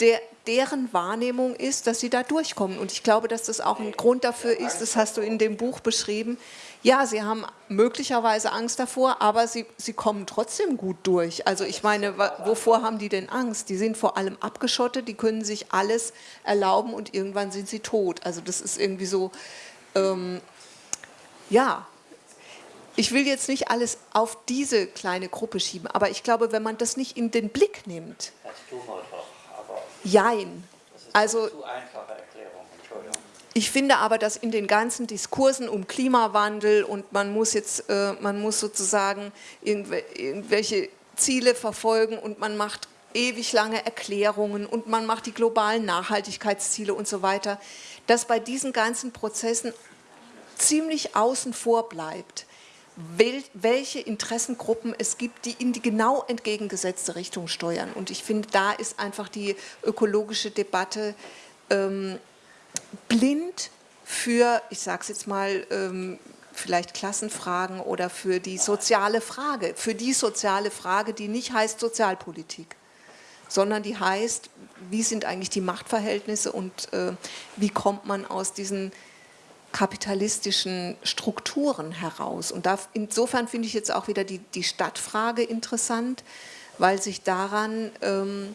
der, deren Wahrnehmung ist, dass sie da durchkommen. Und ich glaube, dass das auch ein Grund dafür ist, das hast du in dem Buch beschrieben, ja, sie haben möglicherweise Angst davor, aber sie, sie kommen trotzdem gut durch. Also ich meine, wovor haben die denn Angst? Die sind vor allem abgeschottet, die können sich alles erlauben und irgendwann sind sie tot. Also das ist irgendwie so, ähm, ja, ich will jetzt nicht alles auf diese kleine Gruppe schieben, aber ich glaube, wenn man das nicht in den Blick nimmt. Das tun wir doch, aber. Jein. Also. Ich finde aber, dass in den ganzen Diskursen um Klimawandel und man muss jetzt, äh, man muss sozusagen irgendwelche Ziele verfolgen und man macht ewig lange Erklärungen und man macht die globalen Nachhaltigkeitsziele und so weiter, dass bei diesen ganzen Prozessen ziemlich außen vor bleibt, welche Interessengruppen es gibt, die in die genau entgegengesetzte Richtung steuern. Und ich finde, da ist einfach die ökologische Debatte ähm, blind für, ich sage es jetzt mal, ähm, vielleicht Klassenfragen oder für die soziale Frage, für die soziale Frage, die nicht heißt Sozialpolitik, sondern die heißt, wie sind eigentlich die Machtverhältnisse und äh, wie kommt man aus diesen kapitalistischen Strukturen heraus. Und da, insofern finde ich jetzt auch wieder die, die Stadtfrage interessant, weil sich daran, ähm,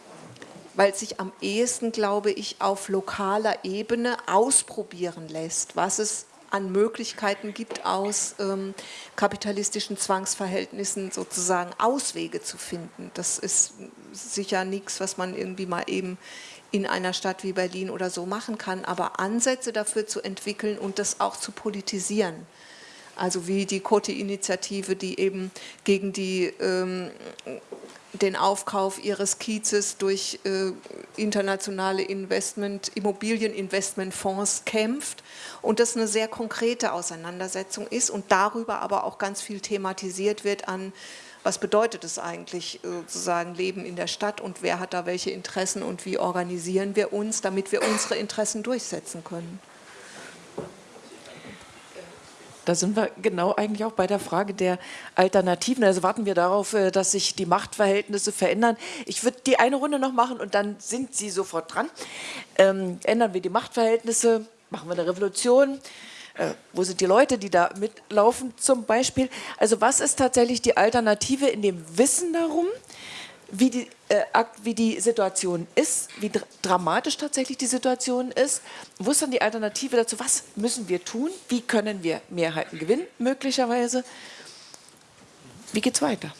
weil sich am ehesten, glaube ich, auf lokaler Ebene ausprobieren lässt, was es an Möglichkeiten gibt, aus ähm, kapitalistischen Zwangsverhältnissen sozusagen Auswege zu finden. Das ist sicher nichts, was man irgendwie mal eben in einer Stadt wie Berlin oder so machen kann, aber Ansätze dafür zu entwickeln und das auch zu politisieren. Also wie die Kote-Initiative, die eben gegen die ähm, den Aufkauf ihres Kiezes durch äh, internationale Investment, Immobilieninvestmentfonds kämpft und das eine sehr konkrete Auseinandersetzung ist und darüber aber auch ganz viel thematisiert wird an, was bedeutet es eigentlich äh, sozusagen Leben in der Stadt und wer hat da welche Interessen und wie organisieren wir uns, damit wir unsere Interessen durchsetzen können. Da sind wir genau eigentlich auch bei der Frage der Alternativen. Also warten wir darauf, äh, dass sich die Machtverhältnisse verändern. Ich würde die eine Runde noch machen und dann sind Sie sofort dran. Ähm, ändern wir die Machtverhältnisse, machen wir eine Revolution. Äh, wo sind die Leute, die da mitlaufen zum Beispiel? Also was ist tatsächlich die Alternative in dem Wissen darum, wie die, äh, wie die Situation ist, wie dr dramatisch tatsächlich die Situation ist. Wo ist dann die Alternative dazu? Was müssen wir tun? Wie können wir Mehrheiten gewinnen, möglicherweise? Wie geht es weiter?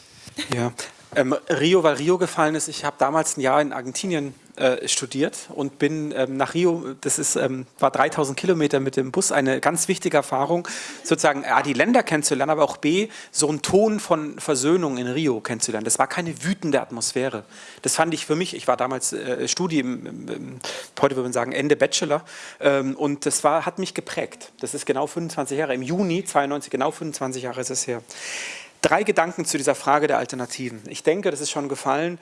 Ja, ähm, Rio, weil Rio gefallen ist. Ich habe damals ein Jahr in Argentinien äh, studiert und bin ähm, nach Rio, das ist, ähm, war 3000 Kilometer mit dem Bus, eine ganz wichtige Erfahrung, sozusagen A, die Länder kennenzulernen, aber auch B, so einen Ton von Versöhnung in Rio kennenzulernen. Das war keine wütende Atmosphäre. Das fand ich für mich, ich war damals äh, Studi, im, im, heute würde man sagen Ende Bachelor ähm, und das war, hat mich geprägt. Das ist genau 25 Jahre, im Juni 92, genau 25 Jahre ist es her. Drei Gedanken zu dieser Frage der Alternativen. Ich denke, das ist schon gefallen,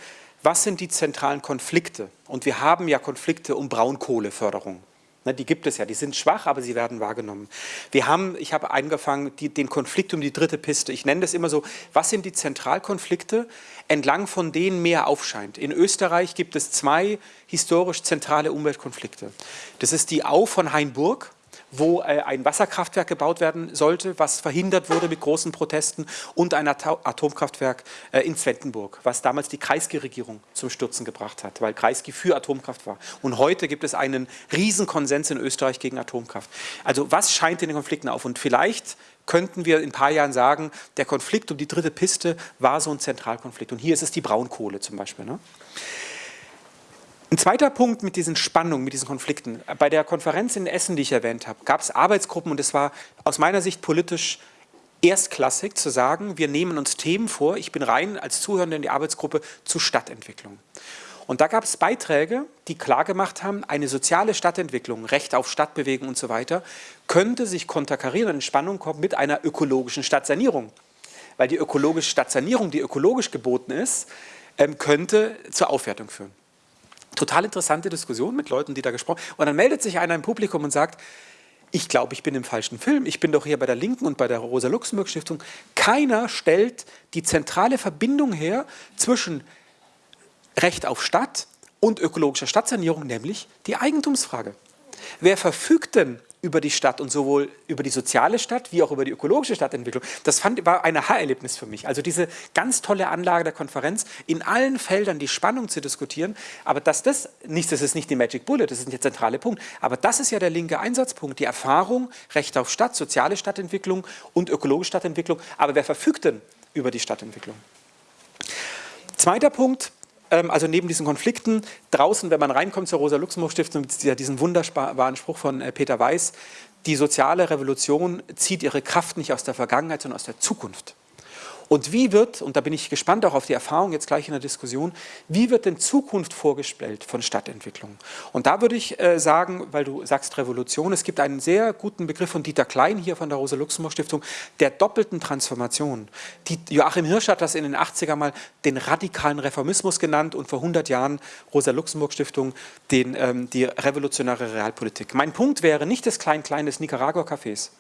was sind die zentralen Konflikte? Und wir haben ja Konflikte um Braunkohleförderung. Ne, die gibt es ja, die sind schwach, aber sie werden wahrgenommen. Wir haben, ich habe angefangen, die, den Konflikt um die dritte Piste. Ich nenne das immer so, was sind die Zentralkonflikte, entlang von denen mehr aufscheint. In Österreich gibt es zwei historisch zentrale Umweltkonflikte. Das ist die Au von Hainburg, wo äh, ein Wasserkraftwerk gebaut werden sollte, was verhindert wurde mit großen Protesten und ein Atomkraftwerk äh, in Zwettenburg, was damals die Kreisky-Regierung zum Stürzen gebracht hat, weil Kreisky für Atomkraft war. Und heute gibt es einen Riesenkonsens in Österreich gegen Atomkraft. Also was scheint in den Konflikten auf? Und vielleicht könnten wir in ein paar Jahren sagen, der Konflikt um die dritte Piste war so ein Zentralkonflikt. Und hier ist es die Braunkohle zum Beispiel. Ne? Ein zweiter Punkt mit diesen Spannungen, mit diesen Konflikten. Bei der Konferenz in Essen, die ich erwähnt habe, gab es Arbeitsgruppen und es war aus meiner Sicht politisch erstklassig zu sagen, wir nehmen uns Themen vor, ich bin rein als Zuhörender in die Arbeitsgruppe zur Stadtentwicklung. Und da gab es Beiträge, die klargemacht haben, eine soziale Stadtentwicklung, Recht auf Stadtbewegung und so weiter, könnte sich konterkarieren und in Spannung kommen mit einer ökologischen Stadtsanierung. Weil die ökologische Stadtsanierung, die ökologisch geboten ist, ähm, könnte zur Aufwertung führen total interessante Diskussion mit Leuten, die da gesprochen haben. Und dann meldet sich einer im Publikum und sagt, ich glaube, ich bin im falschen Film, ich bin doch hier bei der Linken und bei der Rosa-Luxemburg-Stiftung. Keiner stellt die zentrale Verbindung her zwischen Recht auf Stadt und ökologischer Stadtsanierung, nämlich die Eigentumsfrage. Wer verfügt denn über die Stadt und sowohl über die soziale Stadt wie auch über die ökologische Stadtentwicklung. Das fand, war ein Aha-Erlebnis für mich. Also diese ganz tolle Anlage der Konferenz, in allen Feldern die Spannung zu diskutieren, aber dass das, nicht, das ist nicht die Magic Bullet, das ist der zentrale Punkt, aber das ist ja der linke Einsatzpunkt, die Erfahrung, Recht auf Stadt, soziale Stadtentwicklung und ökologische Stadtentwicklung, aber wer verfügt denn über die Stadtentwicklung? Zweiter Punkt, also neben diesen Konflikten, draußen, wenn man reinkommt zur Rosa-Luxemburg-Stiftung, ja diesen wunderbaren Spruch von äh, Peter Weiß, die soziale Revolution zieht ihre Kraft nicht aus der Vergangenheit, sondern aus der Zukunft. Und wie wird, und da bin ich gespannt auch auf die Erfahrung jetzt gleich in der Diskussion, wie wird denn Zukunft vorgestellt von Stadtentwicklung? Und da würde ich äh, sagen, weil du sagst Revolution, es gibt einen sehr guten Begriff von Dieter Klein hier von der Rosa-Luxemburg-Stiftung, der doppelten Transformation. Die, Joachim Hirsch hat das in den 80er mal den radikalen Reformismus genannt und vor 100 Jahren Rosa-Luxemburg-Stiftung ähm, die revolutionäre Realpolitik. Mein Punkt wäre nicht das Klein-Klein des Nicaragua-Cafés,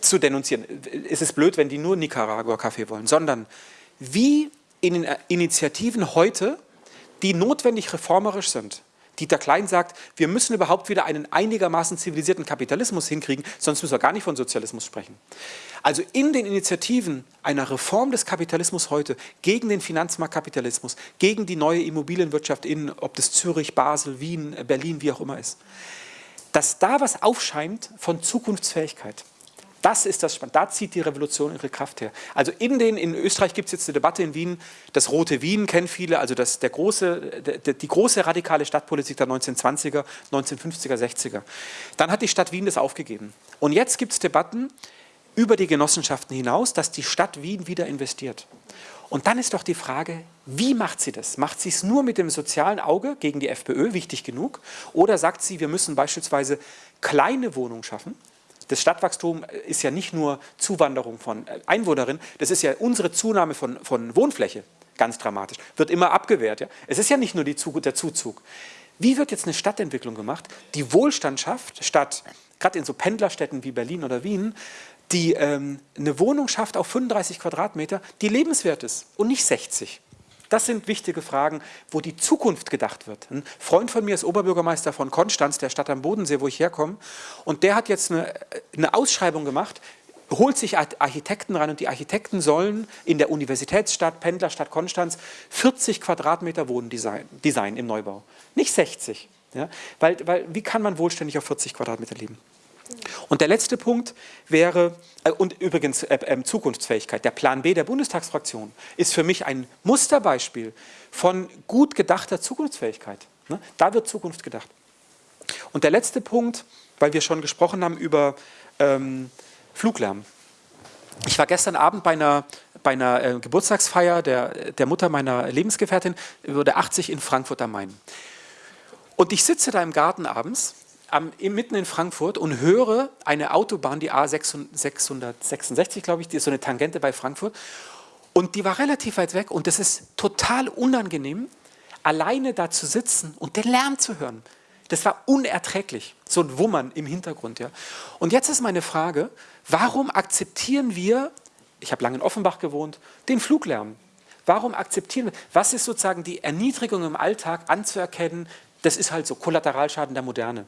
zu denunzieren. Es ist blöd, wenn die nur Nicaragua-Kaffee wollen, sondern wie in den Initiativen heute, die notwendig reformerisch sind, Dieter Klein sagt, wir müssen überhaupt wieder einen einigermaßen zivilisierten Kapitalismus hinkriegen, sonst müssen wir gar nicht von Sozialismus sprechen. Also in den Initiativen einer Reform des Kapitalismus heute gegen den Finanzmarktkapitalismus, gegen die neue Immobilienwirtschaft in, ob das Zürich, Basel, Wien, Berlin, wie auch immer ist, dass da was aufscheint von Zukunftsfähigkeit. Das ist das Spannende. Da zieht die Revolution ihre Kraft her. Also in den, in Österreich gibt es jetzt eine Debatte in Wien, das Rote Wien kennen viele, also das, der große, der, die große radikale Stadtpolitik der 1920er, 1950er, 60er. Dann hat die Stadt Wien das aufgegeben. Und jetzt gibt es Debatten über die Genossenschaften hinaus, dass die Stadt Wien wieder investiert. Und dann ist doch die Frage, wie macht sie das? Macht sie es nur mit dem sozialen Auge gegen die FPÖ, wichtig genug? Oder sagt sie, wir müssen beispielsweise kleine Wohnungen schaffen? Das Stadtwachstum ist ja nicht nur Zuwanderung von Einwohnerinnen, das ist ja unsere Zunahme von, von Wohnfläche, ganz dramatisch. Wird immer abgewehrt. Ja? Es ist ja nicht nur die, der Zuzug. Wie wird jetzt eine Stadtentwicklung gemacht, die Wohlstand schafft, statt, gerade in so Pendlerstädten wie Berlin oder Wien, die ähm, eine Wohnung schafft auf 35 Quadratmeter, die lebenswert ist und nicht 60. Das sind wichtige Fragen, wo die Zukunft gedacht wird. Ein Freund von mir ist Oberbürgermeister von Konstanz, der Stadt am Bodensee, wo ich herkomme. Und der hat jetzt eine, eine Ausschreibung gemacht, holt sich Architekten rein und die Architekten sollen in der Universitätsstadt, Pendlerstadt Konstanz 40 Quadratmeter Wohnen design, design im Neubau. Nicht 60. Ja? Weil, weil, wie kann man wohlständig auf 40 Quadratmeter leben? Und der letzte Punkt wäre, äh, und übrigens äh, äh, Zukunftsfähigkeit, der Plan B der Bundestagsfraktion ist für mich ein Musterbeispiel von gut gedachter Zukunftsfähigkeit. Ne? Da wird Zukunft gedacht. Und der letzte Punkt, weil wir schon gesprochen haben über ähm, Fluglärm. Ich war gestern Abend bei einer, bei einer äh, Geburtstagsfeier der, der Mutter meiner Lebensgefährtin, wurde 80 in Frankfurt am Main. Und ich sitze da im Garten abends am, mitten in Frankfurt und höre eine Autobahn, die A666, glaube ich, die ist so eine Tangente bei Frankfurt. Und die war relativ weit weg und es ist total unangenehm, alleine da zu sitzen und den Lärm zu hören. Das war unerträglich, so ein Wummern im Hintergrund. Ja. Und jetzt ist meine Frage, warum akzeptieren wir, ich habe lange in Offenbach gewohnt, den Fluglärm? Warum akzeptieren wir, was ist sozusagen die Erniedrigung im Alltag anzuerkennen, das ist halt so Kollateralschaden der Moderne.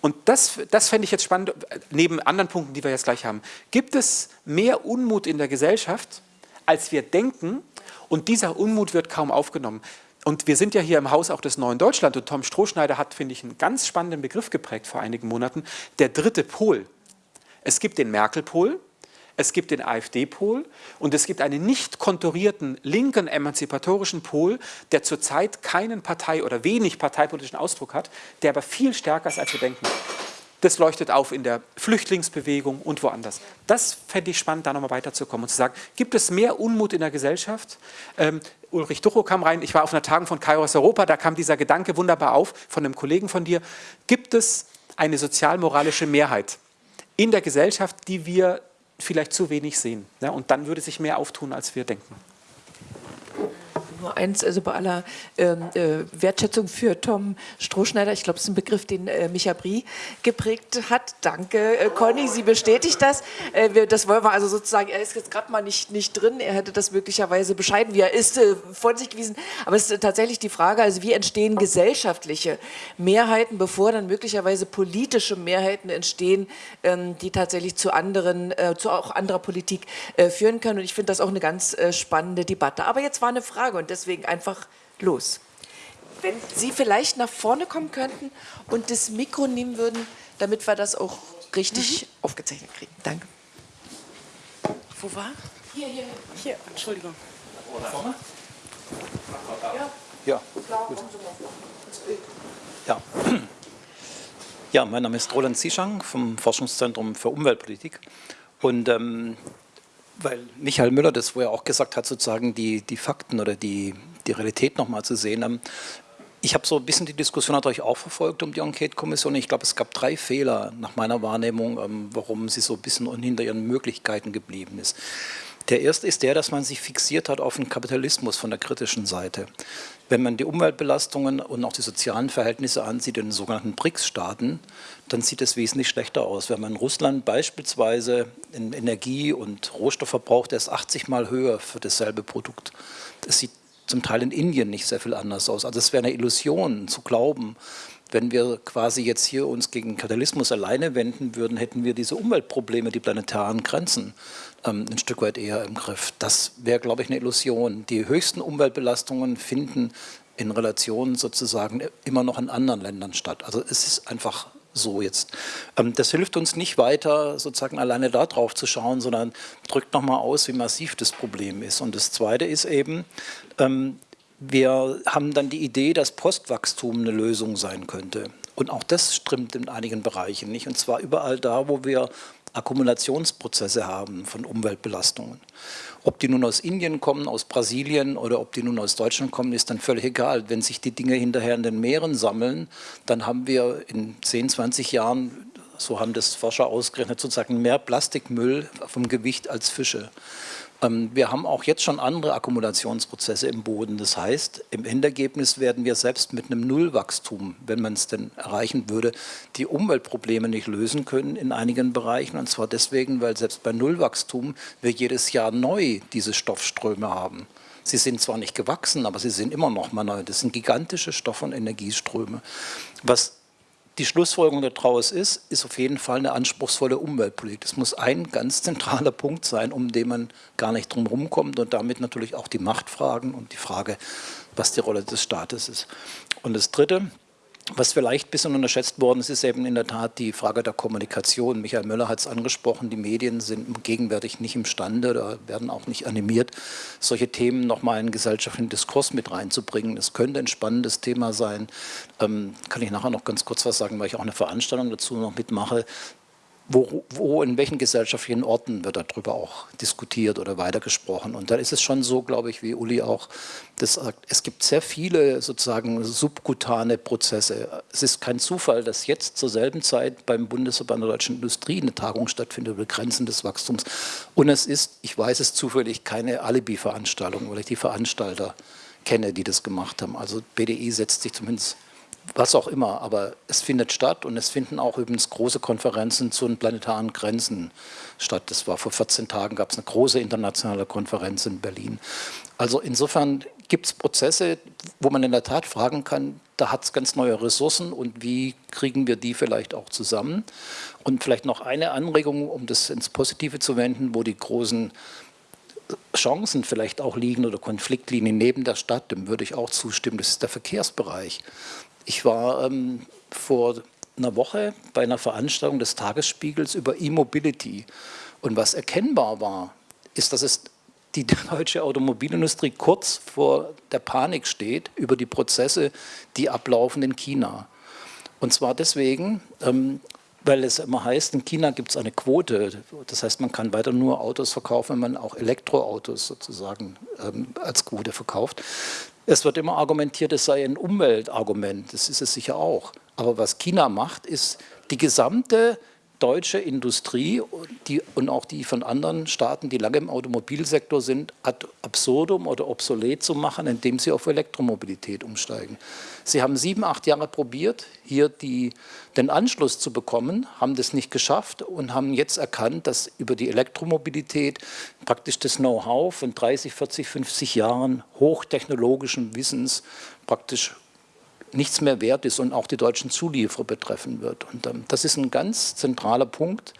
Und das, das fände ich jetzt spannend, neben anderen Punkten, die wir jetzt gleich haben. Gibt es mehr Unmut in der Gesellschaft, als wir denken? Und dieser Unmut wird kaum aufgenommen. Und wir sind ja hier im Haus auch des Neuen Deutschland und Tom Strohschneider hat, finde ich, einen ganz spannenden Begriff geprägt vor einigen Monaten, der dritte Pol. Es gibt den Merkel-Pol, es gibt den AfD-Pol und es gibt einen nicht konturierten linken emanzipatorischen Pol, der zurzeit keinen Partei- oder wenig parteipolitischen Ausdruck hat, der aber viel stärker ist, als wir denken. Das leuchtet auf in der Flüchtlingsbewegung und woanders. Das fände ich spannend, da nochmal weiterzukommen und zu sagen, gibt es mehr Unmut in der Gesellschaft? Ähm, Ulrich Duchow kam rein, ich war auf einer Tagung von Kairos Europa, da kam dieser Gedanke wunderbar auf von einem Kollegen von dir. Gibt es eine sozialmoralische Mehrheit in der Gesellschaft, die wir vielleicht zu wenig sehen. Ja, und dann würde sich mehr auftun, als wir denken nur eins, also bei aller ähm, äh, Wertschätzung für Tom Strohschneider, ich glaube, es ist ein Begriff, den äh, Micha Brie geprägt hat. Danke, äh, Conny, sie bestätigt das. Äh, wir, das wollen wir also sozusagen, er ist jetzt gerade mal nicht, nicht drin, er hätte das möglicherweise bescheiden, wie er ist, äh, von sich gewiesen. Aber es ist tatsächlich die Frage, also wie entstehen gesellschaftliche Mehrheiten, bevor dann möglicherweise politische Mehrheiten entstehen, ähm, die tatsächlich zu anderen, äh, zu auch anderer Politik führen können. Und ich finde das auch eine ganz spannende Debatte. Aber jetzt war eine Frage und deswegen einfach los. Wenn Sie vielleicht nach vorne kommen könnten und das Mikro nehmen würden, damit wir das auch richtig mhm. aufgezeichnet kriegen. Danke. Wo war? Hier, hier. Hier, Entschuldigung. Vorne? Ja. Ja. Ja. ja, mein Name ist Roland Zischang vom Forschungszentrum für Umweltpolitik. Und ähm, weil Michael Müller das wo er auch gesagt hat, sozusagen die, die Fakten oder die, die Realität nochmal zu sehen. Ähm, ich habe so ein bisschen die Diskussion natürlich auch verfolgt um die Enquete-Kommission. Ich glaube, es gab drei Fehler nach meiner Wahrnehmung, ähm, warum sie so ein bisschen hinter ihren Möglichkeiten geblieben ist. Der erste ist der, dass man sich fixiert hat auf den Kapitalismus von der kritischen Seite. Wenn man die Umweltbelastungen und auch die sozialen Verhältnisse ansieht in den sogenannten BRICS-Staaten, dann sieht es wesentlich schlechter aus. Wenn man Russland beispielsweise in Energie- und Rohstoffverbrauch, der ist 80 Mal höher für dasselbe Produkt. Das sieht zum Teil in Indien nicht sehr viel anders aus. Also es wäre eine Illusion zu glauben, wenn wir quasi jetzt hier uns gegen Kapitalismus alleine wenden würden, hätten wir diese Umweltprobleme, die planetaren Grenzen ähm, ein Stück weit eher im Griff. Das wäre, glaube ich, eine Illusion. Die höchsten Umweltbelastungen finden in Relation sozusagen immer noch in anderen Ländern statt. Also es ist einfach so jetzt. Ähm, das hilft uns nicht weiter, sozusagen alleine darauf zu schauen, sondern drückt nochmal aus, wie massiv das Problem ist. Und das Zweite ist eben, ähm, wir haben dann die Idee, dass Postwachstum eine Lösung sein könnte. Und auch das stimmt in einigen Bereichen nicht. Und zwar überall da, wo wir Akkumulationsprozesse haben von Umweltbelastungen. Ob die nun aus Indien kommen, aus Brasilien oder ob die nun aus Deutschland kommen, ist dann völlig egal. Wenn sich die Dinge hinterher in den Meeren sammeln, dann haben wir in 10, 20 Jahren, so haben das Forscher ausgerechnet, sozusagen mehr Plastikmüll vom Gewicht als Fische. Ähm, wir haben auch jetzt schon andere Akkumulationsprozesse im Boden. Das heißt, im Endergebnis werden wir selbst mit einem Nullwachstum, wenn man es denn erreichen würde, die Umweltprobleme nicht lösen können in einigen Bereichen. Und zwar deswegen, weil selbst bei Nullwachstum wir jedes Jahr neu diese Stoffströme haben. Sie sind zwar nicht gewachsen, aber sie sind immer noch mal neu. Das sind gigantische Stoff- und Energieströme. Was die Schlussfolgerung daraus ist, ist auf jeden Fall eine anspruchsvolle Umweltpolitik. Das muss ein ganz zentraler Punkt sein, um den man gar nicht drum kommt und damit natürlich auch die Machtfragen und die Frage, was die Rolle des Staates ist. Und das Dritte, was vielleicht ein bisschen unterschätzt worden ist, ist eben in der Tat die Frage der Kommunikation. Michael Müller hat es angesprochen, die Medien sind gegenwärtig nicht imstande oder werden auch nicht animiert, solche Themen nochmal in gesellschaftlichen Diskurs mit reinzubringen. Das könnte ein spannendes Thema sein. Ähm, kann ich nachher noch ganz kurz was sagen, weil ich auch eine Veranstaltung dazu noch mitmache wo, wo, in welchen gesellschaftlichen Orten wird darüber auch diskutiert oder weitergesprochen. Und da ist es schon so, glaube ich, wie Uli auch das sagt, es gibt sehr viele sozusagen subkutane Prozesse. Es ist kein Zufall, dass jetzt zur selben Zeit beim Bundesverband der deutschen Industrie eine Tagung stattfindet über Grenzen des Wachstums. Und es ist, ich weiß es zufällig, keine Alibi-Veranstaltung, weil ich die Veranstalter kenne, die das gemacht haben. Also BDI setzt sich zumindest was auch immer, aber es findet statt und es finden auch übrigens große Konferenzen zu den planetaren Grenzen statt. Das war vor 14 Tagen, gab es eine große internationale Konferenz in Berlin. Also insofern gibt es Prozesse, wo man in der Tat fragen kann, da hat es ganz neue Ressourcen und wie kriegen wir die vielleicht auch zusammen? Und vielleicht noch eine Anregung, um das ins Positive zu wenden, wo die großen Chancen vielleicht auch liegen oder Konfliktlinien neben der Stadt, dem würde ich auch zustimmen, das ist der Verkehrsbereich. Ich war ähm, vor einer Woche bei einer Veranstaltung des Tagesspiegels über E-Mobility. Und was erkennbar war, ist, dass es die deutsche Automobilindustrie kurz vor der Panik steht über die Prozesse, die ablaufen in China. Und zwar deswegen, ähm, weil es immer heißt, in China gibt es eine Quote. Das heißt, man kann weiter nur Autos verkaufen, wenn man auch Elektroautos sozusagen ähm, als Quote verkauft. Es wird immer argumentiert, es sei ein Umweltargument. Das ist es sicher auch. Aber was China macht, ist die gesamte deutsche Industrie die, und auch die von anderen Staaten, die lange im Automobilsektor sind, ad absurdum oder obsolet zu machen, indem sie auf Elektromobilität umsteigen. Sie haben sieben, acht Jahre probiert, hier die, den Anschluss zu bekommen, haben das nicht geschafft und haben jetzt erkannt, dass über die Elektromobilität praktisch das Know-how von 30, 40, 50 Jahren hochtechnologischen Wissens praktisch nichts mehr wert ist und auch die deutschen Zulieferer betreffen wird. Und ähm, das ist ein ganz zentraler Punkt,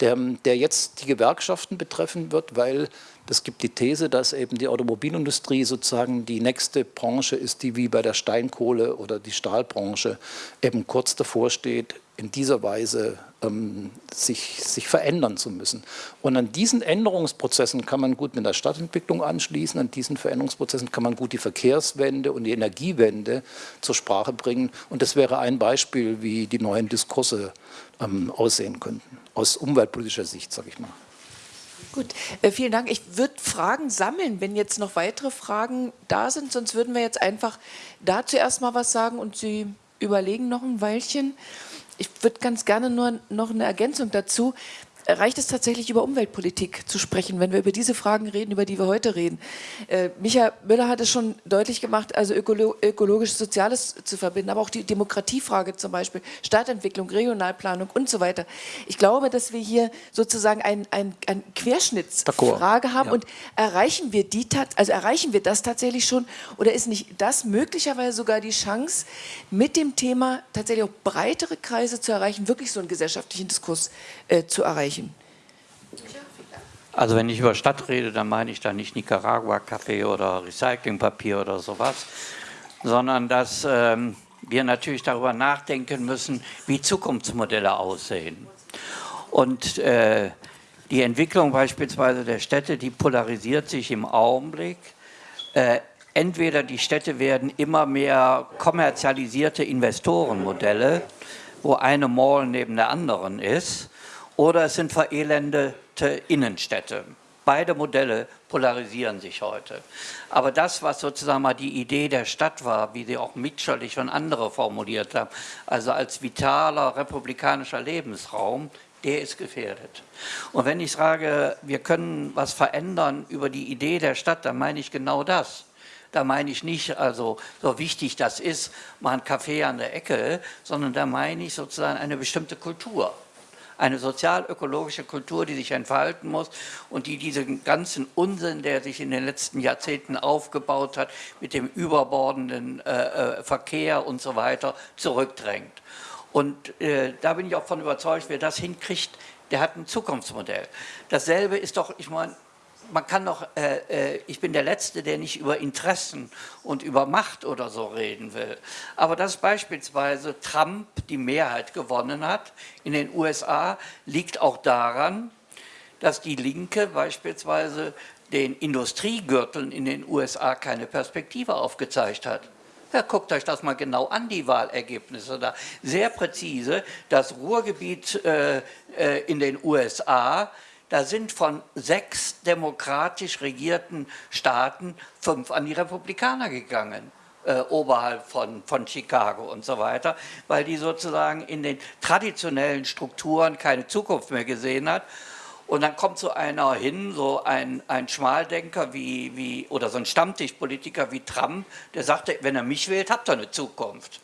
der, der jetzt die Gewerkschaften betreffen wird, weil es gibt die These, dass eben die Automobilindustrie sozusagen die nächste Branche ist, die wie bei der Steinkohle oder die Stahlbranche eben kurz davor steht, in dieser Weise ähm, sich, sich verändern zu müssen. Und an diesen Änderungsprozessen kann man gut mit der Stadtentwicklung anschließen, an diesen Veränderungsprozessen kann man gut die Verkehrswende und die Energiewende zur Sprache bringen. Und das wäre ein Beispiel, wie die neuen Diskurse ähm, aussehen könnten, aus umweltpolitischer Sicht, sage ich mal. Gut, äh, vielen Dank. Ich würde Fragen sammeln, wenn jetzt noch weitere Fragen da sind. Sonst würden wir jetzt einfach dazu erstmal was sagen und Sie überlegen noch ein Weilchen. Ich würde ganz gerne nur noch eine Ergänzung dazu reicht es tatsächlich über Umweltpolitik zu sprechen, wenn wir über diese Fragen reden, über die wir heute reden. Äh, Michael Müller hat es schon deutlich gemacht, also ökolo ökologisch-soziales zu verbinden, aber auch die Demokratiefrage zum Beispiel, Stadtentwicklung, Regionalplanung und so weiter. Ich glaube, dass wir hier sozusagen ein, ein, ein Querschnittsfrage haben ja. und erreichen wir die, also erreichen wir das tatsächlich schon oder ist nicht das möglicherweise sogar die Chance, mit dem Thema tatsächlich auch breitere Kreise zu erreichen, wirklich so einen gesellschaftlichen Diskurs äh, zu erreichen? Also wenn ich über Stadt rede, dann meine ich da nicht Nicaragua-Kaffee oder Recyclingpapier oder sowas, sondern dass ähm, wir natürlich darüber nachdenken müssen, wie Zukunftsmodelle aussehen. Und äh, die Entwicklung beispielsweise der Städte, die polarisiert sich im Augenblick. Äh, entweder die Städte werden immer mehr kommerzialisierte Investorenmodelle, wo eine Mall neben der anderen ist, oder es sind verelendete Innenstädte. Beide Modelle polarisieren sich heute. Aber das, was sozusagen mal die Idee der Stadt war, wie sie auch Mitscherlich und andere formuliert haben, also als vitaler republikanischer Lebensraum, der ist gefährdet. Und wenn ich sage, wir können was verändern über die Idee der Stadt, dann meine ich genau das. Da meine ich nicht, also so wichtig das ist, mal ein Café an der Ecke, sondern da meine ich sozusagen eine bestimmte Kultur eine sozial-ökologische Kultur, die sich entfalten muss und die diesen ganzen Unsinn, der sich in den letzten Jahrzehnten aufgebaut hat, mit dem überbordenden äh, äh, Verkehr und so weiter, zurückdrängt. Und äh, da bin ich auch von überzeugt, wer das hinkriegt, der hat ein Zukunftsmodell. Dasselbe ist doch, ich meine, man kann doch, äh, äh, ich bin der Letzte, der nicht über Interessen und über Macht oder so reden will. Aber dass beispielsweise Trump die Mehrheit gewonnen hat in den USA, liegt auch daran, dass die Linke beispielsweise den Industriegürteln in den USA keine Perspektive aufgezeigt hat. Ja, guckt euch das mal genau an, die Wahlergebnisse da. Sehr präzise, das Ruhrgebiet äh, äh, in den USA da sind von sechs demokratisch regierten Staaten fünf an die Republikaner gegangen. Äh, oberhalb von, von Chicago und so weiter, weil die sozusagen in den traditionellen Strukturen keine Zukunft mehr gesehen hat. Und dann kommt so einer hin, so ein, ein Schmaldenker wie, wie, oder so ein Stammtischpolitiker wie Trump, der sagte, wenn er mich wählt, habt ihr eine Zukunft.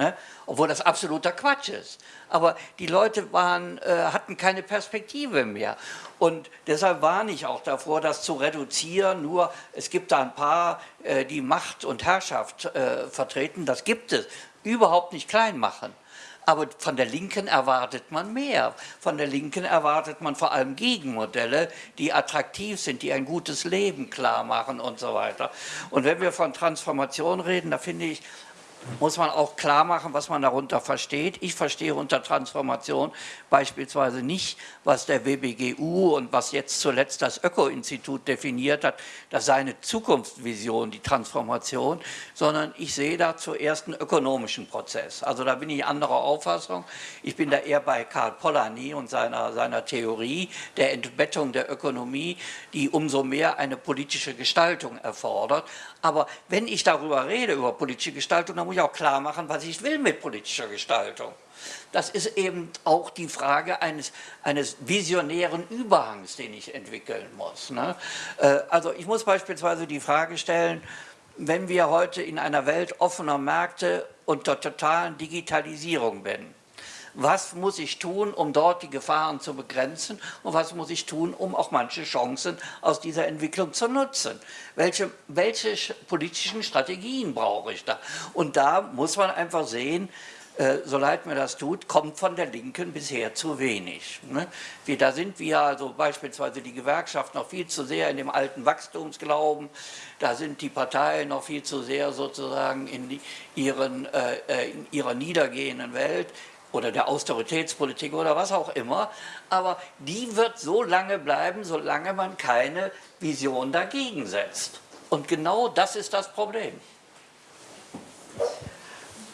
Ne? Obwohl das absoluter Quatsch ist. Aber die Leute waren, äh, hatten keine Perspektive mehr. Und deshalb warne ich auch davor, das zu reduzieren. Nur es gibt da ein paar, äh, die Macht und Herrschaft äh, vertreten. Das gibt es. Überhaupt nicht klein machen. Aber von der Linken erwartet man mehr. Von der Linken erwartet man vor allem Gegenmodelle, die attraktiv sind, die ein gutes Leben klar machen und so weiter. Und wenn wir von Transformation reden, da finde ich, muss man auch klar machen, was man darunter versteht. Ich verstehe unter Transformation beispielsweise nicht, was der WBGU und was jetzt zuletzt das Öko-Institut definiert hat, das sei eine Zukunftsvision, die Transformation, sondern ich sehe da zuerst einen ökonomischen Prozess. Also da bin ich anderer Auffassung. Ich bin da eher bei Karl Polanyi und seiner, seiner Theorie der Entbettung der Ökonomie, die umso mehr eine politische Gestaltung erfordert. Aber wenn ich darüber rede, über politische Gestaltung, dann muss ich auch klar machen, was ich will mit politischer Gestaltung. Das ist eben auch die Frage eines, eines visionären Überhangs, den ich entwickeln muss. Ne? Äh, also ich muss beispielsweise die Frage stellen, wenn wir heute in einer Welt offener Märkte und der totalen Digitalisierung sind, was muss ich tun, um dort die Gefahren zu begrenzen und was muss ich tun, um auch manche Chancen aus dieser Entwicklung zu nutzen. Welche, welche politischen Strategien brauche ich da? Und da muss man einfach sehen, äh, so leid mir das tut, kommt von der Linken bisher zu wenig. Ne? Da sind wir also beispielsweise die Gewerkschaften noch viel zu sehr in dem alten Wachstumsglauben, da sind die Parteien noch viel zu sehr sozusagen in, ihren, äh, äh in ihrer niedergehenden Welt oder der Austeritätspolitik oder was auch immer, aber die wird so lange bleiben, solange man keine Vision dagegen setzt. Und genau das ist das Problem.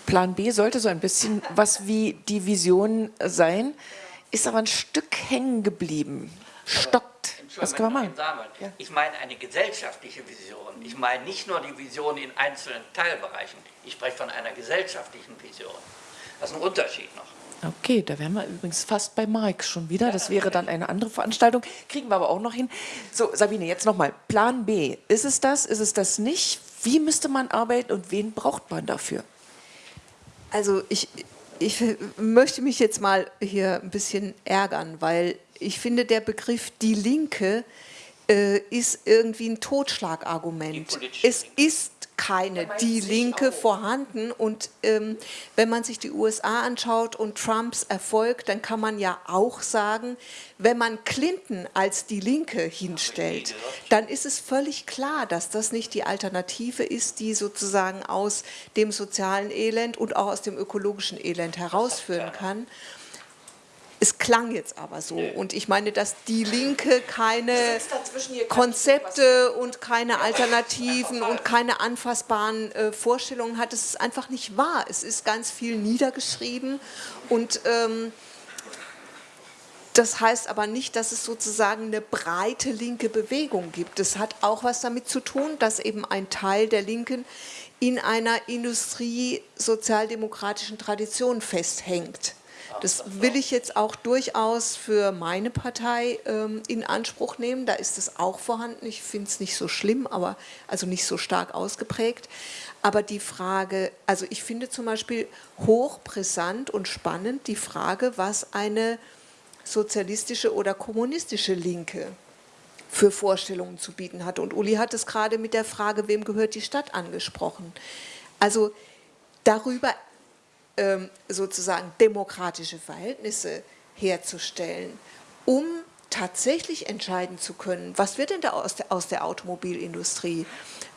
Plan B sollte so ein bisschen was wie die Vision sein, ist aber ein Stück hängen geblieben, stockt. Was kann man machen? Ich meine eine gesellschaftliche Vision. Ich meine nicht nur die Vision in einzelnen Teilbereichen. Ich spreche von einer gesellschaftlichen Vision. Das ist ein Unterschied noch. Okay, da wären wir übrigens fast bei Marx schon wieder. Das wäre dann eine andere Veranstaltung. Kriegen wir aber auch noch hin. So, Sabine, jetzt nochmal. Plan B. Ist es das? Ist es das nicht? Wie müsste man arbeiten und wen braucht man dafür? Also ich, ich möchte mich jetzt mal hier ein bisschen ärgern, weil ich finde, der Begriff die Linke äh, ist irgendwie ein Totschlagargument. Es ist keine die Linke vorhanden. Und ähm, wenn man sich die USA anschaut und Trumps Erfolg, dann kann man ja auch sagen, wenn man Clinton als die Linke hinstellt, dann ist es völlig klar, dass das nicht die Alternative ist, die sozusagen aus dem sozialen Elend und auch aus dem ökologischen Elend herausführen kann. Es klang jetzt aber so. Und ich meine, dass die Linke keine Konzepte und keine Alternativen und keine anfassbaren äh, Vorstellungen hat, das ist einfach nicht wahr. Es ist ganz viel niedergeschrieben und ähm, Das heißt aber nicht, dass es sozusagen eine breite linke Bewegung gibt. Das hat auch was damit zu tun, dass eben ein Teil der Linken in einer industrie-sozialdemokratischen Tradition festhängt. Das will ich jetzt auch durchaus für meine Partei ähm, in Anspruch nehmen. Da ist es auch vorhanden. Ich finde es nicht so schlimm, aber also nicht so stark ausgeprägt. Aber die Frage, also ich finde zum Beispiel hochbrisant und spannend die Frage, was eine sozialistische oder kommunistische Linke für Vorstellungen zu bieten hat. Und Uli hat es gerade mit der Frage, wem gehört die Stadt angesprochen. Also darüber sozusagen demokratische Verhältnisse herzustellen, um tatsächlich entscheiden zu können, was wird denn da aus der, aus der Automobilindustrie?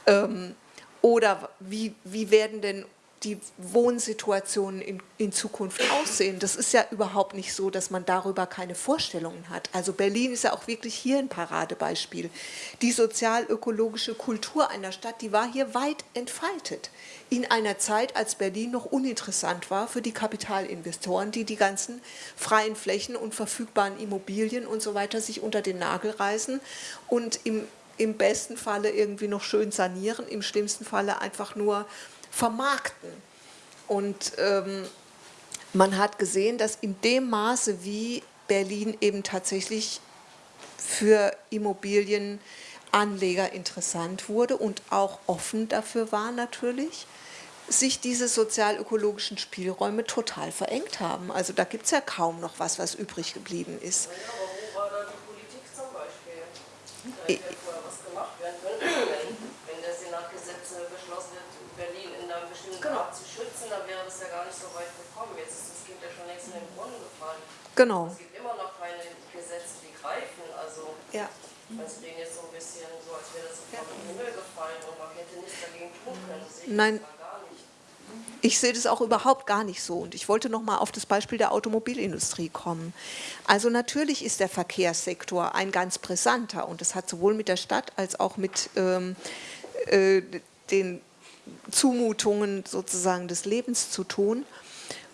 Ähm, oder wie, wie werden denn die Wohnsituationen in, in, Zukunft aussehen. Das ist ja überhaupt nicht so, dass man darüber keine Vorstellungen hat. Also Berlin ist ja auch wirklich hier ein Paradebeispiel. Die sozial-ökologische Kultur einer Stadt, die war hier weit entfaltet. In einer Zeit, als Berlin noch uninteressant war für die Kapitalinvestoren, die die ganzen freien Flächen und verfügbaren Immobilien und so weiter sich unter den Nagel reißen und im, im besten Falle irgendwie noch schön sanieren, im schlimmsten Falle einfach nur vermarkten. Und ähm, man hat gesehen, dass in dem Maße, wie Berlin eben tatsächlich für Immobilienanleger interessant wurde und auch offen dafür war natürlich, sich diese sozial-ökologischen Spielräume total verengt haben. Also da gibt es ja kaum noch was, was übrig geblieben ist. Ja, aber wo war da die Politik zum Beispiel? Da hätte ja vorher was gemacht werden können, wenn der Senat Gesetze beschlossen hat, Berlin in einem bestimmten genau. Zu schützen, dann wäre das ja gar nicht so weit gekommen. Jetzt ist das Kind ja schon längst in den Brunnen gefallen. Genau. Es gibt immer noch keine Gesetze, die greifen. Also ja. es reden jetzt so ein bisschen so, als wäre das ja. vom Himmel gefallen und man hätte nichts dagegen tun können. Das Nein. Ich sehe das auch überhaupt gar nicht so. Und ich wollte noch mal auf das Beispiel der Automobilindustrie kommen. Also natürlich ist der Verkehrssektor ein ganz brisanter und das hat sowohl mit der Stadt als auch mit ähm, äh, den Zumutungen sozusagen des Lebens zu tun.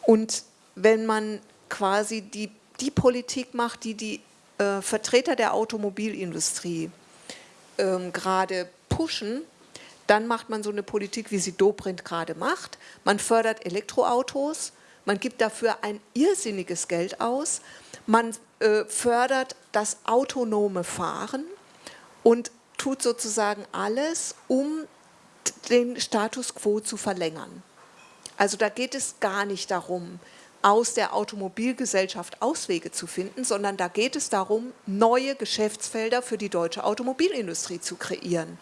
Und wenn man quasi die, die Politik macht, die die äh, Vertreter der Automobilindustrie ähm, gerade pushen, dann macht man so eine Politik, wie sie Dobrindt gerade macht. Man fördert Elektroautos, man gibt dafür ein irrsinniges Geld aus, man äh, fördert das autonome Fahren und tut sozusagen alles, um den Status quo zu verlängern. Also da geht es gar nicht darum, aus der Automobilgesellschaft Auswege zu finden, sondern da geht es darum, neue Geschäftsfelder für die deutsche Automobilindustrie zu kreieren.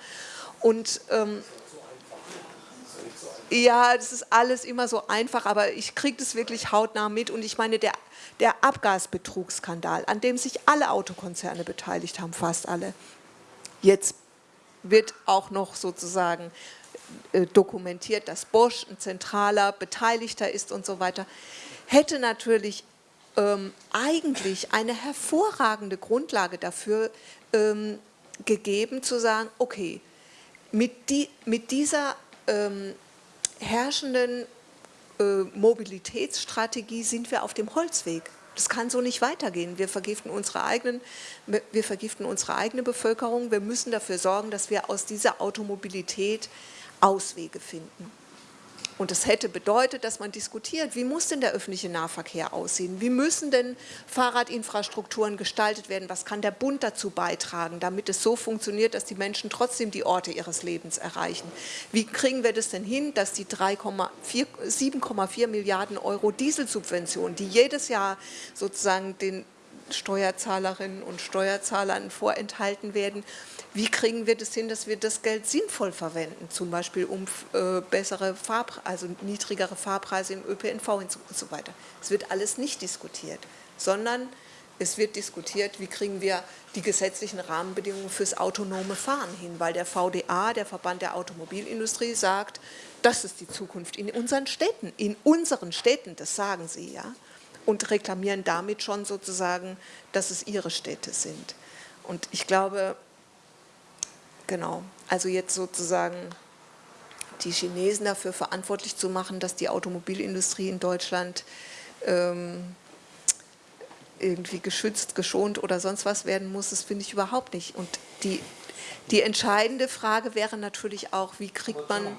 Und ähm, ja, das ist alles immer so einfach, aber ich kriege das wirklich hautnah mit. Und ich meine, der, der Abgasbetrugsskandal, an dem sich alle Autokonzerne beteiligt haben, fast alle, jetzt wird auch noch sozusagen äh, dokumentiert, dass Bosch ein zentraler Beteiligter ist und so weiter, hätte natürlich ähm, eigentlich eine hervorragende Grundlage dafür ähm, gegeben, zu sagen, okay, mit, die, mit dieser ähm, herrschenden äh, Mobilitätsstrategie sind wir auf dem Holzweg. Das kann so nicht weitergehen. Wir vergiften, unsere eigenen, wir vergiften unsere eigene Bevölkerung. Wir müssen dafür sorgen, dass wir aus dieser Automobilität Auswege finden. Und das hätte bedeutet, dass man diskutiert, wie muss denn der öffentliche Nahverkehr aussehen? Wie müssen denn Fahrradinfrastrukturen gestaltet werden? Was kann der Bund dazu beitragen, damit es so funktioniert, dass die Menschen trotzdem die Orte ihres Lebens erreichen? Wie kriegen wir das denn hin, dass die 7,4 Milliarden Euro Dieselsubvention, die jedes Jahr sozusagen den Steuerzahlerinnen und Steuerzahlern vorenthalten werden. Wie kriegen wir das hin, dass wir das Geld sinnvoll verwenden, zum Beispiel um äh, bessere Fahrpreise, also niedrigere Fahrpreise im ÖPNV und so weiter. Es wird alles nicht diskutiert, sondern es wird diskutiert, wie kriegen wir die gesetzlichen Rahmenbedingungen fürs autonome Fahren hin, weil der VDA, der Verband der Automobilindustrie, sagt, das ist die Zukunft in unseren Städten, in unseren Städten, das sagen sie, ja und reklamieren damit schon sozusagen, dass es ihre Städte sind. Und ich glaube, genau, also jetzt sozusagen die Chinesen dafür verantwortlich zu machen, dass die Automobilindustrie in Deutschland ähm, irgendwie geschützt, geschont oder sonst was werden muss, das finde ich überhaupt nicht. Und die, die entscheidende Frage wäre natürlich auch, wie kriegt man...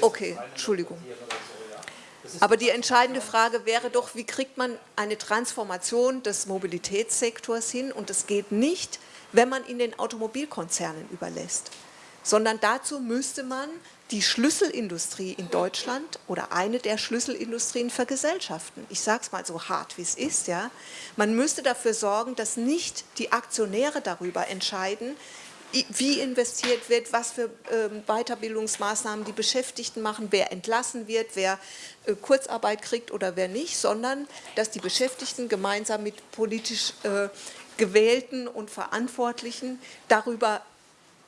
Okay, Entschuldigung. Aber die entscheidende Frage wäre doch, wie kriegt man eine Transformation des Mobilitätssektors hin? Und das geht nicht, wenn man ihn den Automobilkonzernen überlässt, sondern dazu müsste man die Schlüsselindustrie in Deutschland oder eine der Schlüsselindustrien vergesellschaften. Ich sage es mal so hart, wie es ist. Ja. Man müsste dafür sorgen, dass nicht die Aktionäre darüber entscheiden, wie investiert wird, was für ähm, Weiterbildungsmaßnahmen die Beschäftigten machen, wer entlassen wird, wer äh, Kurzarbeit kriegt oder wer nicht, sondern dass die Beschäftigten gemeinsam mit politisch äh, Gewählten und Verantwortlichen darüber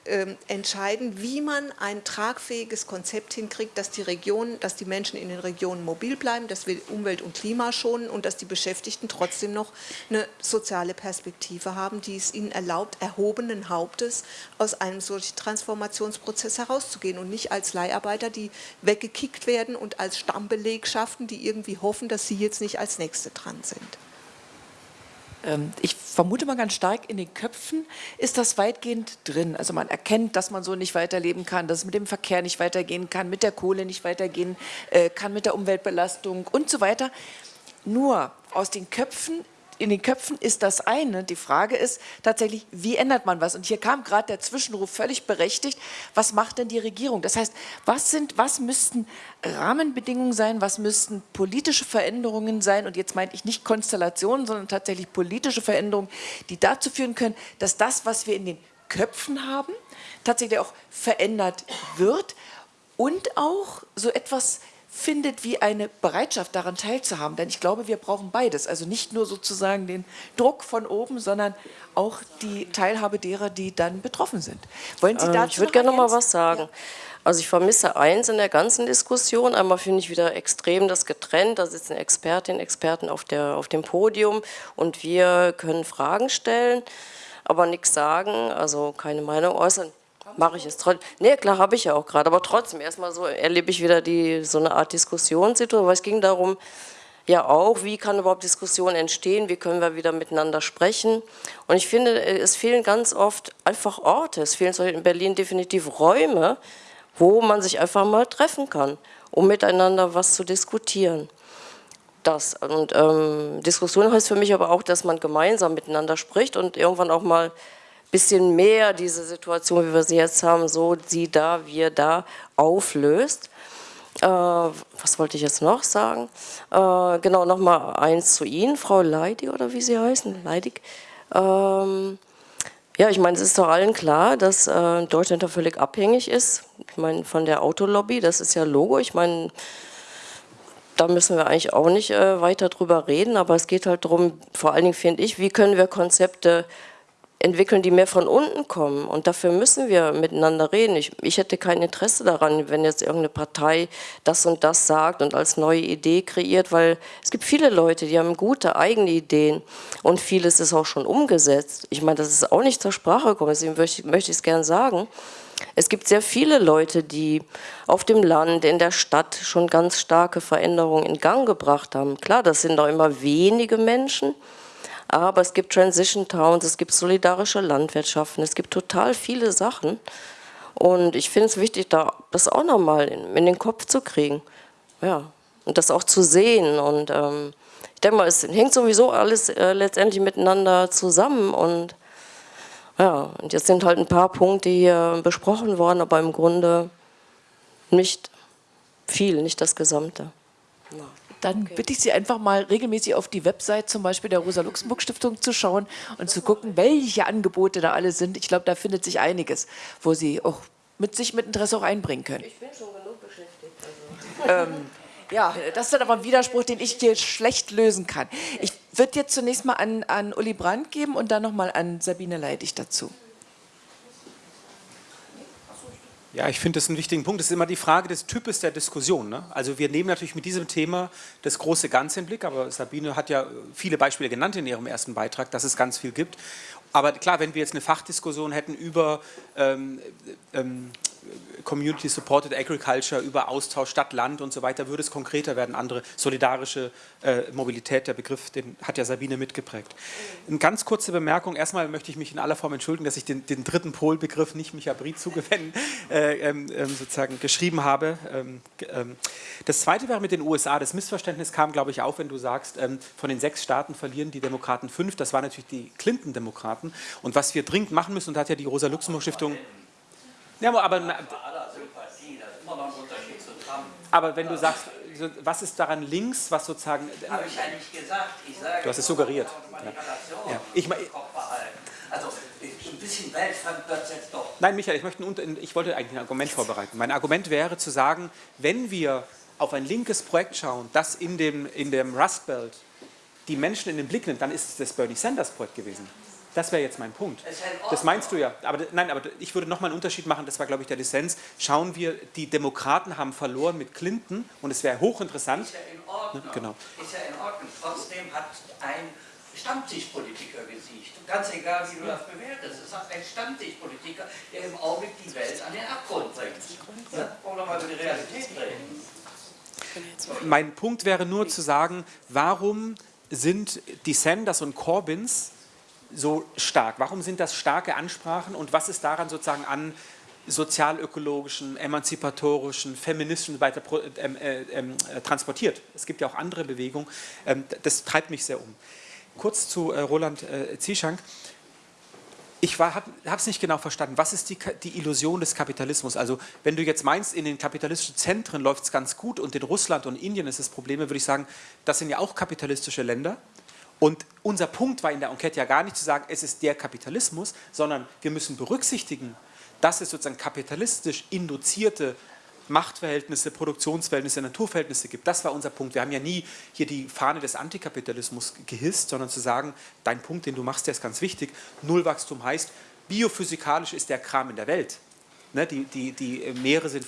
ähm, entscheiden, wie man ein tragfähiges Konzept hinkriegt, dass die Regionen, dass die Menschen in den Regionen mobil bleiben, dass wir Umwelt und Klima schonen und dass die Beschäftigten trotzdem noch eine soziale Perspektive haben, die es ihnen erlaubt, erhobenen Hauptes aus einem solchen Transformationsprozess herauszugehen und nicht als Leiharbeiter, die weggekickt werden und als Stammbelegschaften, die irgendwie hoffen, dass sie jetzt nicht als Nächste dran sind. Ähm, ich vermute mal ganz stark, in den Köpfen ist das weitgehend drin. Also man erkennt, dass man so nicht weiterleben kann, dass es mit dem Verkehr nicht weitergehen kann, mit der Kohle nicht weitergehen äh, kann, mit der Umweltbelastung und so weiter. Nur aus den Köpfen in den Köpfen ist das eine. Die Frage ist tatsächlich, wie ändert man was? Und hier kam gerade der Zwischenruf völlig berechtigt. Was macht denn die Regierung? Das heißt, was, sind, was müssten Rahmenbedingungen sein? Was müssten politische Veränderungen sein? Und jetzt meine ich nicht Konstellationen, sondern tatsächlich politische Veränderungen, die dazu führen können, dass das, was wir in den Köpfen haben, tatsächlich auch verändert wird und auch so etwas findet wie eine Bereitschaft daran teilzuhaben. Denn ich glaube, wir brauchen beides. Also nicht nur sozusagen den Druck von oben, sondern auch die Teilhabe derer, die dann betroffen sind. Wollen Sie ähm, dazu Ich würde gerne noch mal was sagen. Ja. Also ich vermisse eins in der ganzen Diskussion. Einmal finde ich wieder extrem das getrennt. Da sitzen Expertinnen, Experten auf, der, auf dem Podium und wir können Fragen stellen, aber nichts sagen, also keine Meinung äußern mache ich es trotzdem. Nee, klar, habe ich ja auch gerade, aber trotzdem, erstmal so erlebe ich wieder die, so eine Art Diskussionssituation, weil es ging darum, ja auch, wie kann überhaupt Diskussion entstehen, wie können wir wieder miteinander sprechen. Und ich finde, es fehlen ganz oft einfach Orte, es fehlen in Berlin definitiv Räume, wo man sich einfach mal treffen kann, um miteinander was zu diskutieren. Das. Und ähm, Diskussion heißt für mich aber auch, dass man gemeinsam miteinander spricht und irgendwann auch mal bisschen mehr diese Situation, wie wir sie jetzt haben, so sie da, wir da, auflöst. Äh, was wollte ich jetzt noch sagen? Äh, genau, nochmal eins zu Ihnen, Frau Leidig oder wie Sie heißen, Leidig. Ähm, ja, ich meine, es ist doch allen klar, dass äh, Deutschland da völlig abhängig ist. Ich meine, von der Autolobby, das ist ja Logo. Ich meine, da müssen wir eigentlich auch nicht äh, weiter drüber reden, aber es geht halt darum, vor allen Dingen finde ich, wie können wir Konzepte entwickeln, die mehr von unten kommen. Und dafür müssen wir miteinander reden. Ich, ich, hätte kein Interesse daran, wenn jetzt irgendeine Partei das und das sagt und als neue Idee kreiert, weil es gibt viele Leute, die haben gute eigene Ideen und vieles ist auch schon umgesetzt. Ich meine, das ist auch nicht zur Sprache gekommen, deswegen möchte, möchte ich es gerne sagen. Es gibt sehr viele Leute, die auf dem Land, in der Stadt schon ganz starke Veränderungen in Gang gebracht haben. Klar, das sind doch immer wenige Menschen, aber es gibt Transition Towns, es gibt solidarische Landwirtschaften, es gibt total viele Sachen. Und ich finde es wichtig, da das auch nochmal in, in den Kopf zu kriegen. Ja, und das auch zu sehen. Und ähm, ich denke mal, es hängt sowieso alles äh, letztendlich miteinander zusammen. Und ja, und jetzt sind halt ein paar Punkte hier besprochen worden, aber im Grunde nicht viel, nicht das Gesamte. Ja dann okay. bitte ich Sie einfach mal regelmäßig auf die Website zum Beispiel der Rosa-Luxemburg-Stiftung zu schauen und zu gucken, welche Angebote da alle sind. Ich glaube, da findet sich einiges, wo Sie auch mit sich mit Interesse auch einbringen können. Ich bin schon genug beschäftigt. Also. Ähm, ja, das ist dann aber ein Widerspruch, den ich dir schlecht lösen kann. Ich würde jetzt zunächst mal an, an Uli Brandt geben und dann nochmal an Sabine Leidig dazu. Ja, ich finde das einen wichtigen Punkt. Das ist immer die Frage des Types der Diskussion. Ne? Also wir nehmen natürlich mit diesem Thema das große Ganze im Blick, aber Sabine hat ja viele Beispiele genannt in ihrem ersten Beitrag, dass es ganz viel gibt. Aber klar, wenn wir jetzt eine Fachdiskussion hätten über ähm, ähm, Community Supported Agriculture, über Austausch Stadt, Land und so weiter, würde es konkreter werden, andere solidarische äh, Mobilität, der Begriff, den hat ja Sabine mitgeprägt. Eine ganz kurze Bemerkung, erstmal möchte ich mich in aller Form entschuldigen, dass ich den, den dritten Polbegriff nicht Micha Briet zugewendet äh, ähm, ähm, sozusagen geschrieben habe. Ähm, ähm, das zweite wäre mit den USA, das Missverständnis kam, glaube ich, auf, wenn du sagst, ähm, von den sechs Staaten verlieren die Demokraten fünf, das waren natürlich die Clinton-Demokraten und was wir dringend machen müssen, und da hat ja die Rosa-Luxemburg-Stiftung ja, aber, aber, aber wenn du sagst, was ist daran links, was sozusagen... Habe ich ja nicht gesagt. Ich sage, du hast es suggeriert. Ja. Ja. Ich, also ein bisschen weltfremd wird es jetzt doch. Nein, Michael, ich, möchte ein, ich wollte eigentlich ein Argument vorbereiten. Mein Argument wäre zu sagen, wenn wir auf ein linkes Projekt schauen, das in dem, in dem Rust Belt die Menschen in den Blick nimmt, dann ist es das Bernie Sanders Projekt gewesen. Das wäre jetzt mein Punkt. Das meinst du ja. Aber nein, aber ich würde nochmal einen Unterschied machen, das war, glaube ich, der Dissens. Schauen wir, die Demokraten haben verloren mit Clinton und es wäre hochinteressant. Ist ja in Ordnung. Ne, genau. Ist ja in Ordnung. Trotzdem hat ein Stammtischpolitiker gesiegt. Ganz egal, wie du das bewertest. Es hat ein Stammtischpolitiker, der im Augenblick die Welt an den Abgrund bringt. Ja? Wollen wir mal über die Realität reden? Mein Punkt wäre nur zu sagen, warum sind die Sanders und Corbyns so stark? Warum sind das starke Ansprachen und was ist daran sozusagen an sozialökologischen, emanzipatorischen, feministischen weiter ähm, äh, ähm, äh, transportiert? Es gibt ja auch andere Bewegungen. Ähm, das treibt mich sehr um. Kurz zu äh, Roland äh, Zieschank. Ich habe es nicht genau verstanden. Was ist die, die, Illusion des Kapitalismus? Also wenn du jetzt meinst, in den kapitalistischen Zentren läuft es ganz gut und in Russland und Indien ist es Probleme, würde ich sagen, das sind ja auch kapitalistische Länder. Und unser Punkt war in der Enquete ja gar nicht zu sagen, es ist der Kapitalismus, sondern wir müssen berücksichtigen, dass es sozusagen kapitalistisch induzierte Machtverhältnisse, Produktionsverhältnisse, Naturverhältnisse gibt. Das war unser Punkt. Wir haben ja nie hier die Fahne des Antikapitalismus gehisst, sondern zu sagen, dein Punkt, den du machst, der ist ganz wichtig. Nullwachstum heißt, biophysikalisch ist der Kram in der Welt. Ne, die, die, die Meere sind,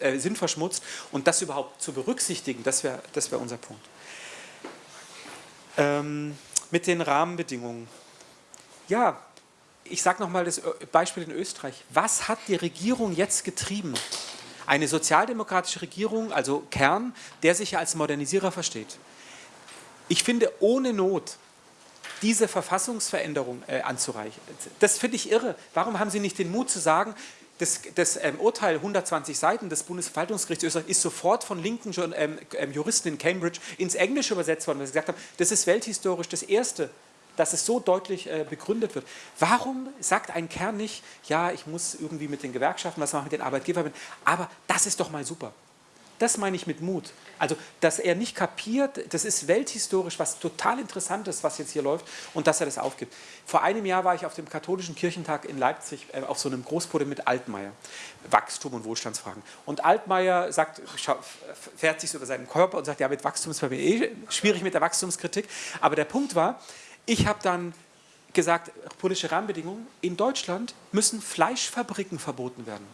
äh, sind verschmutzt und das überhaupt zu berücksichtigen, das wäre das wär unser Punkt. Ähm, mit den Rahmenbedingungen. Ja, ich sage nochmal das Beispiel in Österreich. Was hat die Regierung jetzt getrieben? Eine sozialdemokratische Regierung, also Kern, der sich ja als Modernisierer versteht. Ich finde, ohne Not diese Verfassungsveränderung äh, anzureichen. Das finde ich irre. Warum haben Sie nicht den Mut zu sagen, das, das ähm, Urteil 120 Seiten des Bundesverwaltungsgerichts Österreich ist sofort von linken ähm, ähm, Juristen in Cambridge ins Englische übersetzt worden, weil sie gesagt haben, das ist welthistorisch das Erste, dass es so deutlich äh, begründet wird. Warum sagt ein Kern nicht, ja, ich muss irgendwie mit den Gewerkschaften was machen, mit den Arbeitgebern, aber das ist doch mal super. Das meine ich mit Mut. Also, dass er nicht kapiert, das ist welthistorisch was total Interessantes, was jetzt hier läuft und dass er das aufgibt. Vor einem Jahr war ich auf dem katholischen Kirchentag in Leipzig äh, auf so einem Großpodium mit Altmaier, Wachstum und Wohlstandsfragen. Und Altmaier sagt, fährt sich so über seinen Körper und sagt, ja, mit Wachstum ist bei mir eh schwierig mit der Wachstumskritik. Aber der Punkt war, ich habe dann gesagt, politische Rahmenbedingungen, in Deutschland müssen Fleischfabriken verboten werden.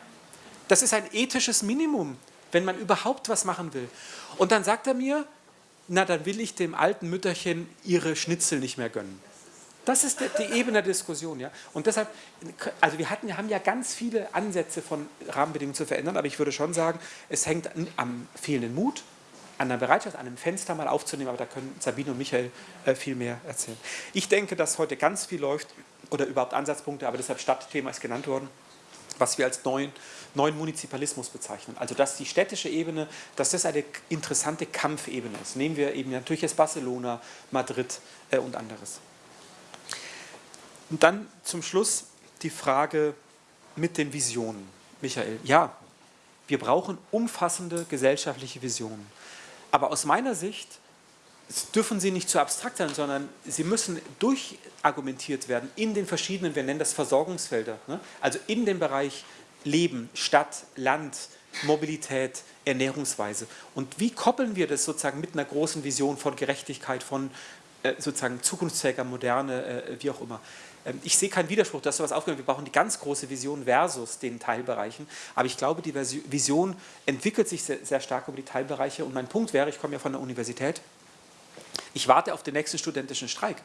Das ist ein ethisches Minimum wenn man überhaupt was machen will. Und dann sagt er mir, na dann will ich dem alten Mütterchen ihre Schnitzel nicht mehr gönnen. Das ist die, Ebene der Diskussion. Ja? Und deshalb, also wir hatten, haben ja ganz viele Ansätze von Rahmenbedingungen zu verändern, aber ich würde schon sagen, es hängt am fehlenden Mut, an der Bereitschaft, an einem Fenster mal aufzunehmen, aber da können Sabine und Michael äh, viel mehr erzählen. Ich denke, dass heute ganz viel läuft oder überhaupt Ansatzpunkte, aber deshalb Stadtthema ist genannt worden, was wir als neuen neuen Munizipalismus bezeichnen. Also dass die städtische Ebene, dass das eine interessante Kampfebene ist. Nehmen wir eben natürlich jetzt Barcelona, Madrid äh, und anderes. Und dann zum Schluss die Frage mit den Visionen. Michael, ja, wir brauchen umfassende gesellschaftliche Visionen. Aber aus meiner Sicht dürfen sie nicht zu abstrakt sein, sondern sie müssen durchargumentiert werden in den verschiedenen, wir nennen das Versorgungsfelder, ne? also in dem Bereich Leben, Stadt, Land, Mobilität, Ernährungsweise. Und wie koppeln wir das sozusagen mit einer großen Vision von Gerechtigkeit, von äh, sozusagen zukunftsfähiger Moderne, äh, wie auch immer. Ähm, ich sehe keinen Widerspruch, dass sowas aufgehört Wir brauchen die ganz große Vision versus den Teilbereichen. Aber ich glaube, die Vision entwickelt sich sehr, sehr stark über die Teilbereiche. Und mein Punkt wäre, ich komme ja von der Universität, ich warte auf den nächsten studentischen Streik.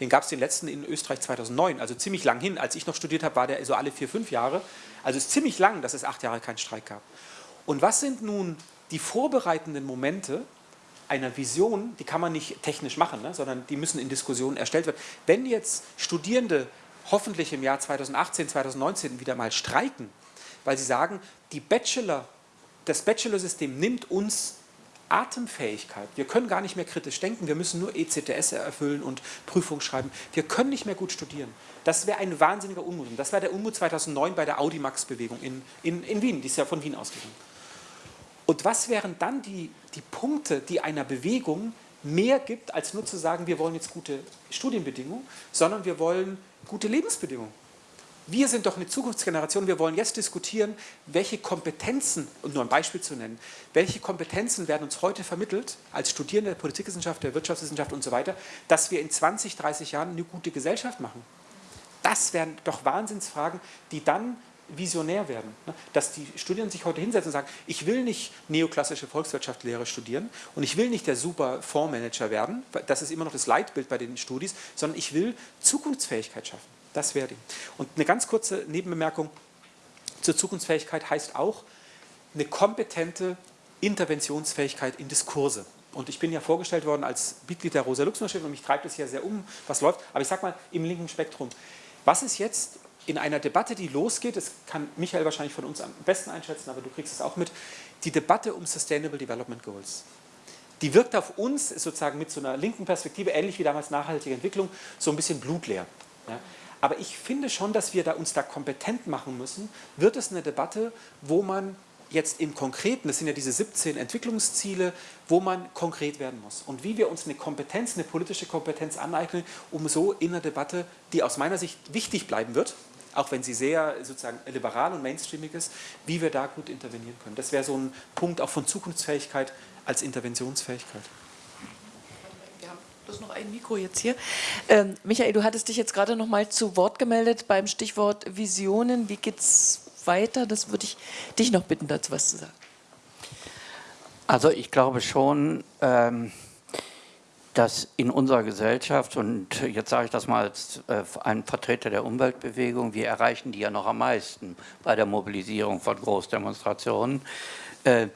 Den gab es den letzten in Österreich 2009, also ziemlich lang hin. Als ich noch studiert habe, war der so alle vier, fünf Jahre. Also es ist ziemlich lang, dass es acht Jahre keinen Streik gab. Und was sind nun die vorbereitenden Momente einer Vision, die kann man nicht technisch machen, ne, sondern die müssen in Diskussionen erstellt werden. Wenn jetzt Studierende hoffentlich im Jahr 2018, 2019 wieder mal streiken, weil sie sagen, die Bachelor, das Bachelor-System nimmt uns Atemfähigkeit. Wir können gar nicht mehr kritisch denken, wir müssen nur ECTS erfüllen und Prüfung schreiben. Wir können nicht mehr gut studieren. Das wäre ein wahnsinniger Unmut. Das war der Unmut 2009 bei der Audimax-Bewegung in, in, in Wien, die ist ja von Wien ausgegangen. Und was wären dann die, die Punkte, die einer Bewegung mehr gibt, als nur zu sagen, wir wollen jetzt gute Studienbedingungen, sondern wir wollen gute Lebensbedingungen. Wir sind doch eine Zukunftsgeneration, wir wollen jetzt diskutieren, welche Kompetenzen, um nur ein Beispiel zu nennen, welche Kompetenzen werden uns heute vermittelt, als Studierende der Politikwissenschaft, der Wirtschaftswissenschaft und so weiter, dass wir in 20, 30 Jahren eine gute Gesellschaft machen. Das wären doch Wahnsinnsfragen, die dann visionär werden. Ne? Dass die Studierenden sich heute hinsetzen und sagen, ich will nicht neoklassische Volkswirtschaftslehre studieren und ich will nicht der super Fondsmanager werden, das ist immer noch das Leitbild bei den Studis, sondern ich will Zukunftsfähigkeit schaffen. Das wäre die. Und eine ganz kurze Nebenbemerkung zur Zukunftsfähigkeit heißt auch eine kompetente Interventionsfähigkeit in Diskurse. Und ich bin ja vorgestellt worden als Mitglied der Rosa-Luxemburg-Stiftung und mich treibt es ja sehr um, was läuft. Aber ich sage mal, im linken Spektrum. Was ist jetzt in einer Debatte, die losgeht, das kann Michael wahrscheinlich von uns am besten einschätzen, aber du kriegst es auch mit, die Debatte um Sustainable Development Goals. Die wirkt auf uns sozusagen mit so einer linken Perspektive, ähnlich wie damals nachhaltige Entwicklung, so ein bisschen blutleer. Ja. Aber ich finde schon, dass wir da uns da kompetent machen müssen. Wird es eine Debatte, wo man jetzt im Konkreten, das sind ja diese 17 Entwicklungsziele, wo man konkret werden muss. Und wie wir uns eine Kompetenz, eine politische Kompetenz aneignen, um so in einer Debatte, die aus meiner Sicht wichtig bleiben wird, auch wenn sie sehr sozusagen liberal und mainstreamig ist, wie wir da gut intervenieren können. Das wäre so ein Punkt auch von Zukunftsfähigkeit als Interventionsfähigkeit. Bloß noch ein Mikro jetzt hier. Ähm, Michael, du hattest dich jetzt gerade noch mal zu Wort gemeldet beim Stichwort Visionen. Wie geht es weiter? Das würde ich dich noch bitten, dazu was zu sagen. Also ich glaube schon, ähm, dass in unserer Gesellschaft, und jetzt sage ich das mal als äh, ein Vertreter der Umweltbewegung, wir erreichen die ja noch am meisten bei der Mobilisierung von Großdemonstrationen, äh,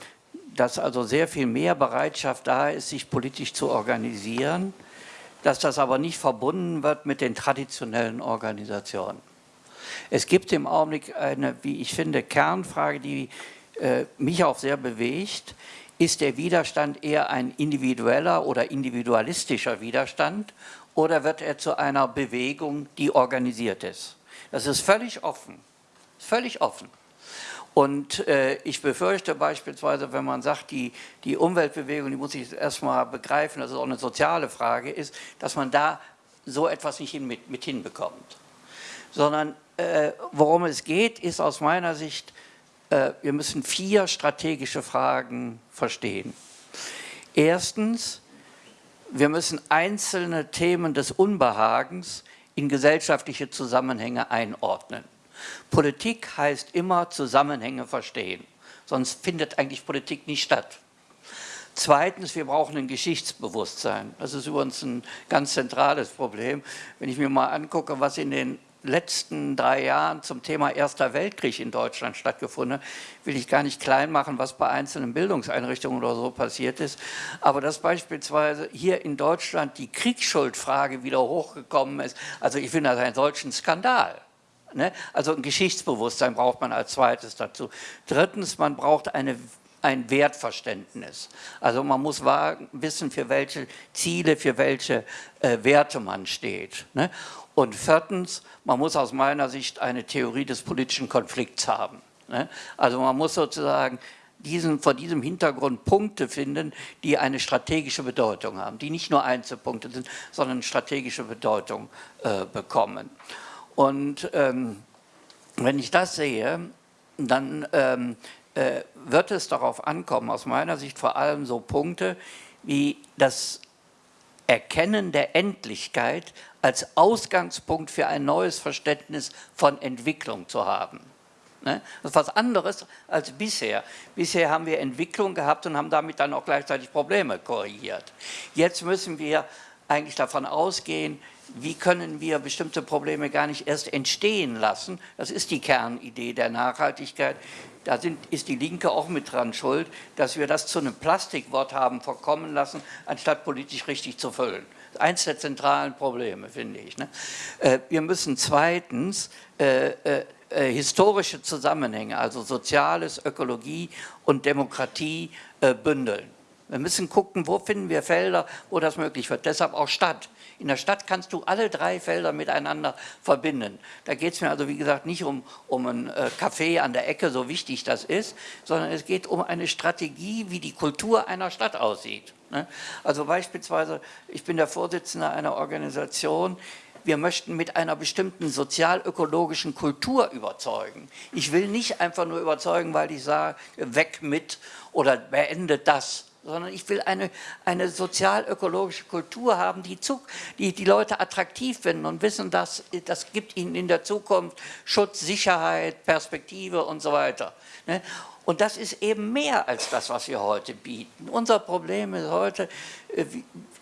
dass also sehr viel mehr Bereitschaft da ist, sich politisch zu organisieren, dass das aber nicht verbunden wird mit den traditionellen Organisationen. Es gibt im Augenblick eine, wie ich finde, Kernfrage, die äh, mich auch sehr bewegt, ist der Widerstand eher ein individueller oder individualistischer Widerstand oder wird er zu einer Bewegung, die organisiert ist? Das ist völlig offen, völlig offen. Und äh, ich befürchte beispielsweise, wenn man sagt, die, die Umweltbewegung, die muss ich erstmal begreifen, dass es auch eine soziale Frage ist, dass man da so etwas nicht hin, mit, mit hinbekommt. Sondern äh, worum es geht, ist aus meiner Sicht äh, wir müssen vier strategische Fragen verstehen. Erstens, wir müssen einzelne Themen des Unbehagens in gesellschaftliche Zusammenhänge einordnen. Politik heißt immer Zusammenhänge verstehen, sonst findet eigentlich Politik nicht statt. Zweitens, wir brauchen ein Geschichtsbewusstsein. Das ist übrigens ein ganz zentrales Problem. Wenn ich mir mal angucke, was in den letzten drei Jahren zum Thema Erster Weltkrieg in Deutschland stattgefunden. Will ich gar nicht klein machen, was bei einzelnen Bildungseinrichtungen oder so passiert ist. Aber dass beispielsweise hier in Deutschland die Kriegsschuldfrage wieder hochgekommen ist, also ich finde das einen solchen Skandal. Ne? Also ein Geschichtsbewusstsein braucht man als zweites dazu. Drittens, man braucht eine ein Wertverständnis. Also man muss wissen, für welche Ziele, für welche äh, Werte man steht. Ne? Und viertens, man muss aus meiner Sicht eine Theorie des politischen Konflikts haben. Ne? Also man muss sozusagen diesen, vor diesem Hintergrund Punkte finden, die eine strategische Bedeutung haben, die nicht nur Einzelpunkte sind, sondern strategische Bedeutung äh, bekommen. Und ähm, wenn ich das sehe, dann ähm, äh, wird es darauf ankommen, aus meiner Sicht vor allem so Punkte wie das Erkennen der Endlichkeit als Ausgangspunkt für ein neues Verständnis von Entwicklung zu haben. Ne? Das ist was anderes als bisher. Bisher haben wir Entwicklung gehabt und haben damit dann auch gleichzeitig Probleme korrigiert. Jetzt müssen wir eigentlich davon ausgehen, wie können wir bestimmte Probleme gar nicht erst entstehen lassen. Das ist die Kernidee der Nachhaltigkeit. Da sind, ist die Linke auch mit dran schuld, dass wir das zu einem Plastikwort haben verkommen lassen, anstatt politisch richtig zu füllen. Eins der zentralen Probleme, finde ich. Ne? Äh, wir müssen zweitens äh, äh, äh, historische Zusammenhänge, also Soziales, Ökologie und Demokratie äh, bündeln. Wir müssen gucken, wo finden wir Felder, wo das möglich wird. Deshalb auch Stadt. In der Stadt kannst du alle drei Felder miteinander verbinden. Da geht es mir also, wie gesagt, nicht um, um ein äh, Café an der Ecke, so wichtig das ist, sondern es geht um eine Strategie, wie die Kultur einer Stadt aussieht. Ne? Also beispielsweise, ich bin der Vorsitzende einer Organisation, wir möchten mit einer bestimmten sozial-ökologischen Kultur überzeugen. Ich will nicht einfach nur überzeugen, weil ich sage, weg mit oder beendet das, sondern ich will eine, eine sozial-ökologische Kultur haben, die, zu, die die Leute attraktiv finden und wissen, dass das gibt ihnen in der Zukunft Schutz, Sicherheit, Perspektive und so weiter. Ne? Und das ist eben mehr als das, was wir heute bieten. Unser Problem ist heute, äh,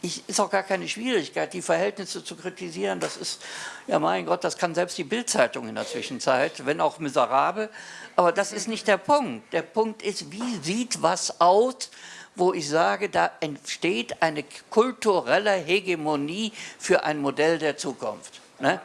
ist auch gar keine Schwierigkeit, die Verhältnisse zu kritisieren. Das ist, ja mein Gott, das kann selbst die Bildzeitung in der Zwischenzeit, wenn auch miserabel. Aber das ist nicht der Punkt. Der Punkt ist, wie sieht was aus, wo ich sage, da entsteht eine kulturelle Hegemonie für ein Modell der Zukunft. Ne?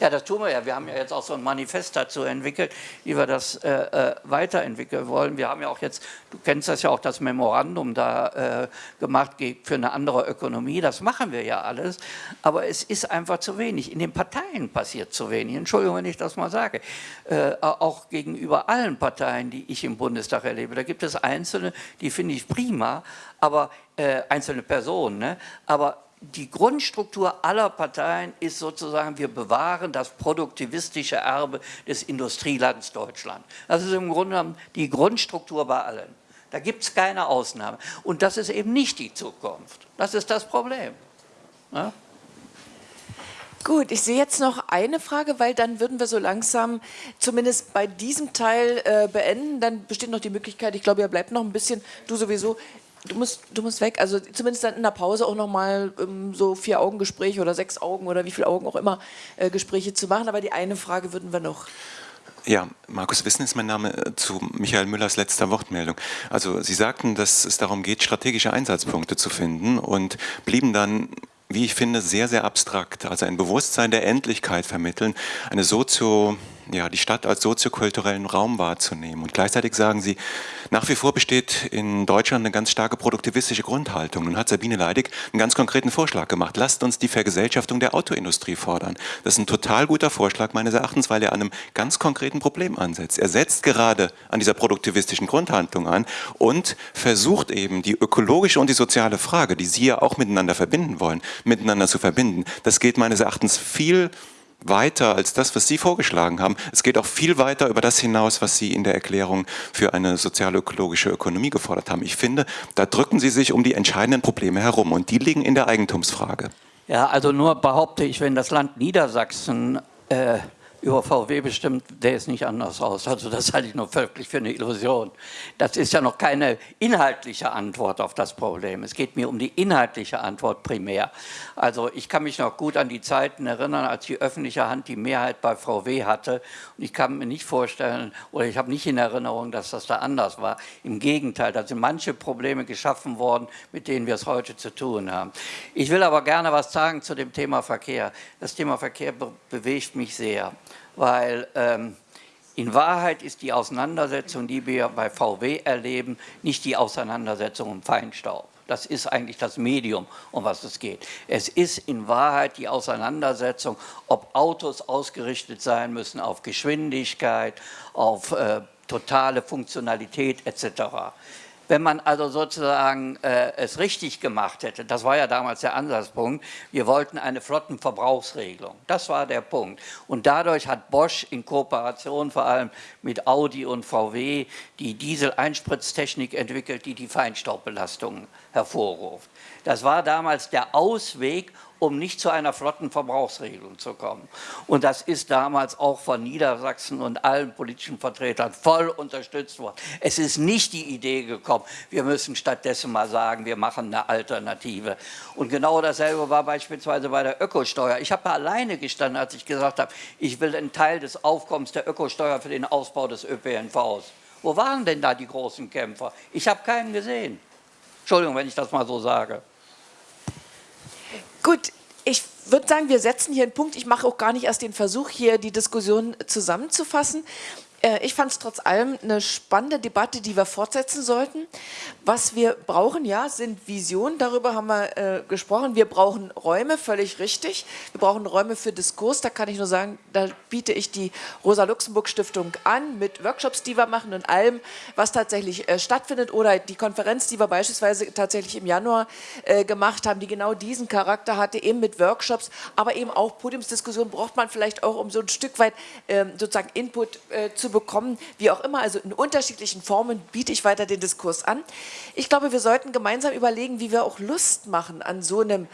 Ja, das tun wir ja. Wir haben ja jetzt auch so ein Manifest dazu entwickelt, wie wir das äh, äh, weiterentwickeln wollen. Wir haben ja auch jetzt, du kennst das ja auch, das Memorandum da äh, gemacht für eine andere Ökonomie. Das machen wir ja alles, aber es ist einfach zu wenig. In den Parteien passiert zu wenig. Entschuldigung, wenn ich das mal sage. Äh, auch gegenüber allen Parteien, die ich im Bundestag erlebe. Da gibt es Einzelne, die finde ich prima, aber äh, einzelne Personen, ne? aber die Grundstruktur aller Parteien ist sozusagen, wir bewahren das produktivistische Erbe des Industrielands Deutschland. Das ist im Grunde genommen die Grundstruktur bei allen. Da gibt es keine Ausnahme. Und das ist eben nicht die Zukunft. Das ist das Problem. Ja? Gut, ich sehe jetzt noch eine Frage, weil dann würden wir so langsam zumindest bei diesem Teil äh, beenden. Dann besteht noch die Möglichkeit, ich glaube, ihr bleibt noch ein bisschen, du sowieso, Du musst, du musst weg, also zumindest dann in der Pause auch nochmal ähm, so vier Augengespräche oder sechs Augen oder wie viele Augen auch immer äh, Gespräche zu machen. Aber die eine Frage würden wir noch. Ja, Markus Wissen ist mein Name äh, zu Michael Müllers letzter Wortmeldung. Also Sie sagten, dass es darum geht, strategische Einsatzpunkte zu finden und blieben dann wie ich finde, sehr, sehr abstrakt. Also ein Bewusstsein der Endlichkeit vermitteln, eine Sozio, ja, die Stadt als soziokulturellen Raum wahrzunehmen. Und gleichzeitig sagen sie, nach wie vor besteht in Deutschland eine ganz starke produktivistische Grundhaltung. Nun hat Sabine Leidig einen ganz konkreten Vorschlag gemacht. Lasst uns die Vergesellschaftung der Autoindustrie fordern. Das ist ein total guter Vorschlag meines Erachtens, weil er an einem ganz konkreten Problem ansetzt. Er setzt gerade an dieser produktivistischen Grundhaltung an und versucht eben die ökologische und die soziale Frage, die Sie ja auch miteinander verbinden wollen, miteinander zu verbinden. Das geht meines Erachtens viel weiter als das, was Sie vorgeschlagen haben. Es geht auch viel weiter über das hinaus, was Sie in der Erklärung für eine sozial-ökologische Ökonomie gefordert haben. Ich finde, da drücken Sie sich um die entscheidenden Probleme herum und die liegen in der Eigentumsfrage. Ja, also nur behaupte ich, wenn das Land Niedersachsen äh, über VW bestimmt, der ist nicht anders aus. Also das halte ich nur völlig für eine Illusion. Das ist ja noch keine inhaltliche Antwort auf das Problem. Es geht mir um die inhaltliche Antwort primär. Also ich kann mich noch gut an die Zeiten erinnern, als die öffentliche Hand die Mehrheit bei VW hatte. Und ich kann mir nicht vorstellen, oder ich habe nicht in Erinnerung, dass das da anders war. Im Gegenteil, da sind manche Probleme geschaffen worden, mit denen wir es heute zu tun haben. Ich will aber gerne was sagen zu dem Thema Verkehr. Das Thema Verkehr be bewegt mich sehr weil ähm, in Wahrheit ist die Auseinandersetzung, die wir bei VW erleben, nicht die Auseinandersetzung um Feinstaub. Das ist eigentlich das Medium, um was es geht. Es ist in Wahrheit die Auseinandersetzung, ob Autos ausgerichtet sein müssen auf Geschwindigkeit, auf äh, totale Funktionalität etc. Wenn man also sozusagen äh, es richtig gemacht hätte, das war ja damals der Ansatzpunkt, wir wollten eine Flottenverbrauchsregelung. Das war der Punkt. Und dadurch hat Bosch in Kooperation vor allem mit Audi und VW die Diesel-Einspritztechnik entwickelt, die die Feinstaubbelastungen hervorruft. Das war damals der Ausweg, um nicht zu einer flotten Verbrauchsregelung zu kommen. Und das ist damals auch von Niedersachsen und allen politischen Vertretern voll unterstützt worden. Es ist nicht die Idee gekommen, wir müssen stattdessen mal sagen, wir machen eine Alternative. Und genau dasselbe war beispielsweise bei der Ökosteuer. Ich habe alleine gestanden, als ich gesagt habe, ich will einen Teil des Aufkommens der Ökosteuer für den Ausbau des ÖPNVs. Wo waren denn da die großen Kämpfer? Ich habe keinen gesehen. Entschuldigung, wenn ich das mal so sage. Gut, ich würde sagen, wir setzen hier einen Punkt. Ich mache auch gar nicht erst den Versuch, hier die Diskussion zusammenzufassen. Äh, ich fand es trotz allem eine spannende Debatte, die wir fortsetzen sollten. Was wir brauchen, ja, sind Visionen, darüber haben wir äh, gesprochen. Wir brauchen Räume, völlig richtig. Wir brauchen Räume für Diskurs, da kann ich nur sagen, da biete ich die Rosa-Luxemburg-Stiftung an mit Workshops, die wir machen und allem, was tatsächlich äh, stattfindet oder die Konferenz, die wir beispielsweise tatsächlich im Januar äh, gemacht haben, die genau diesen Charakter hatte, eben mit Workshops, aber eben auch Podiumsdiskussionen braucht man vielleicht auch, um so ein Stück weit ähm, sozusagen Input äh, zu bekommen, wie auch immer, also in unterschiedlichen Formen biete ich weiter den Diskurs an. Ich glaube, wir sollten gemeinsam überlegen, wie wir auch Lust machen an so einem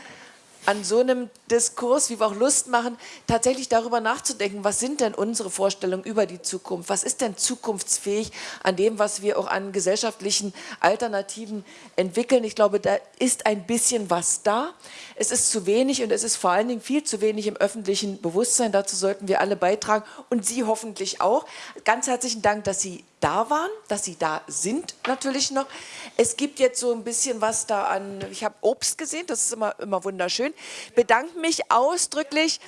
an so einem Diskurs, wie wir auch Lust machen, tatsächlich darüber nachzudenken, was sind denn unsere Vorstellungen über die Zukunft? Was ist denn zukunftsfähig an dem, was wir auch an gesellschaftlichen Alternativen entwickeln? Ich glaube, da ist ein bisschen was da. Es ist zu wenig und es ist vor allen Dingen viel zu wenig im öffentlichen Bewusstsein. Dazu sollten wir alle beitragen und Sie hoffentlich auch. Ganz herzlichen Dank, dass Sie da waren, dass sie da sind natürlich noch. Es gibt jetzt so ein bisschen was da an, ich habe Obst gesehen, das ist immer, immer wunderschön. Bedanke mich ausdrücklich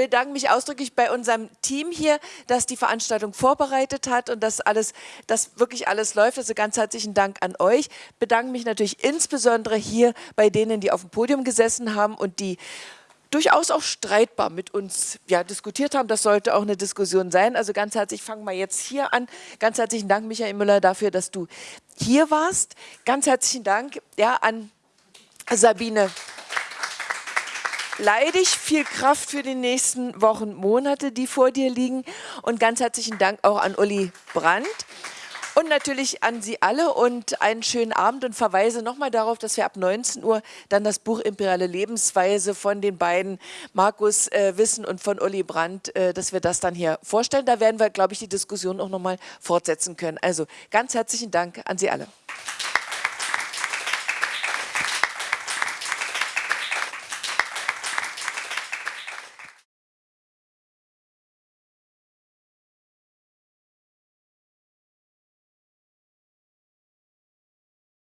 bedanke mich ausdrücklich bei unserem Team hier, das die Veranstaltung vorbereitet hat und dass alles, dass wirklich alles läuft. Also ganz herzlichen Dank an euch. Bedanke mich natürlich insbesondere hier bei denen, die auf dem Podium gesessen haben und die durchaus auch streitbar mit uns ja, diskutiert haben. Das sollte auch eine Diskussion sein. Also ganz herzlich, fangen wir jetzt hier an. Ganz herzlichen Dank, Michael Müller, dafür, dass du hier warst. Ganz herzlichen Dank ja, an Sabine Leidig, viel Kraft für die nächsten Wochen, Monate, die vor dir liegen. Und ganz herzlichen Dank auch an Uli Brandt. Und natürlich an Sie alle und einen schönen Abend und verweise nochmal darauf, dass wir ab 19 Uhr dann das Buch Imperiale Lebensweise von den beiden Markus äh, Wissen und von Uli Brandt, äh, dass wir das dann hier vorstellen. Da werden wir, glaube ich, die Diskussion auch nochmal fortsetzen können. Also ganz herzlichen Dank an Sie alle.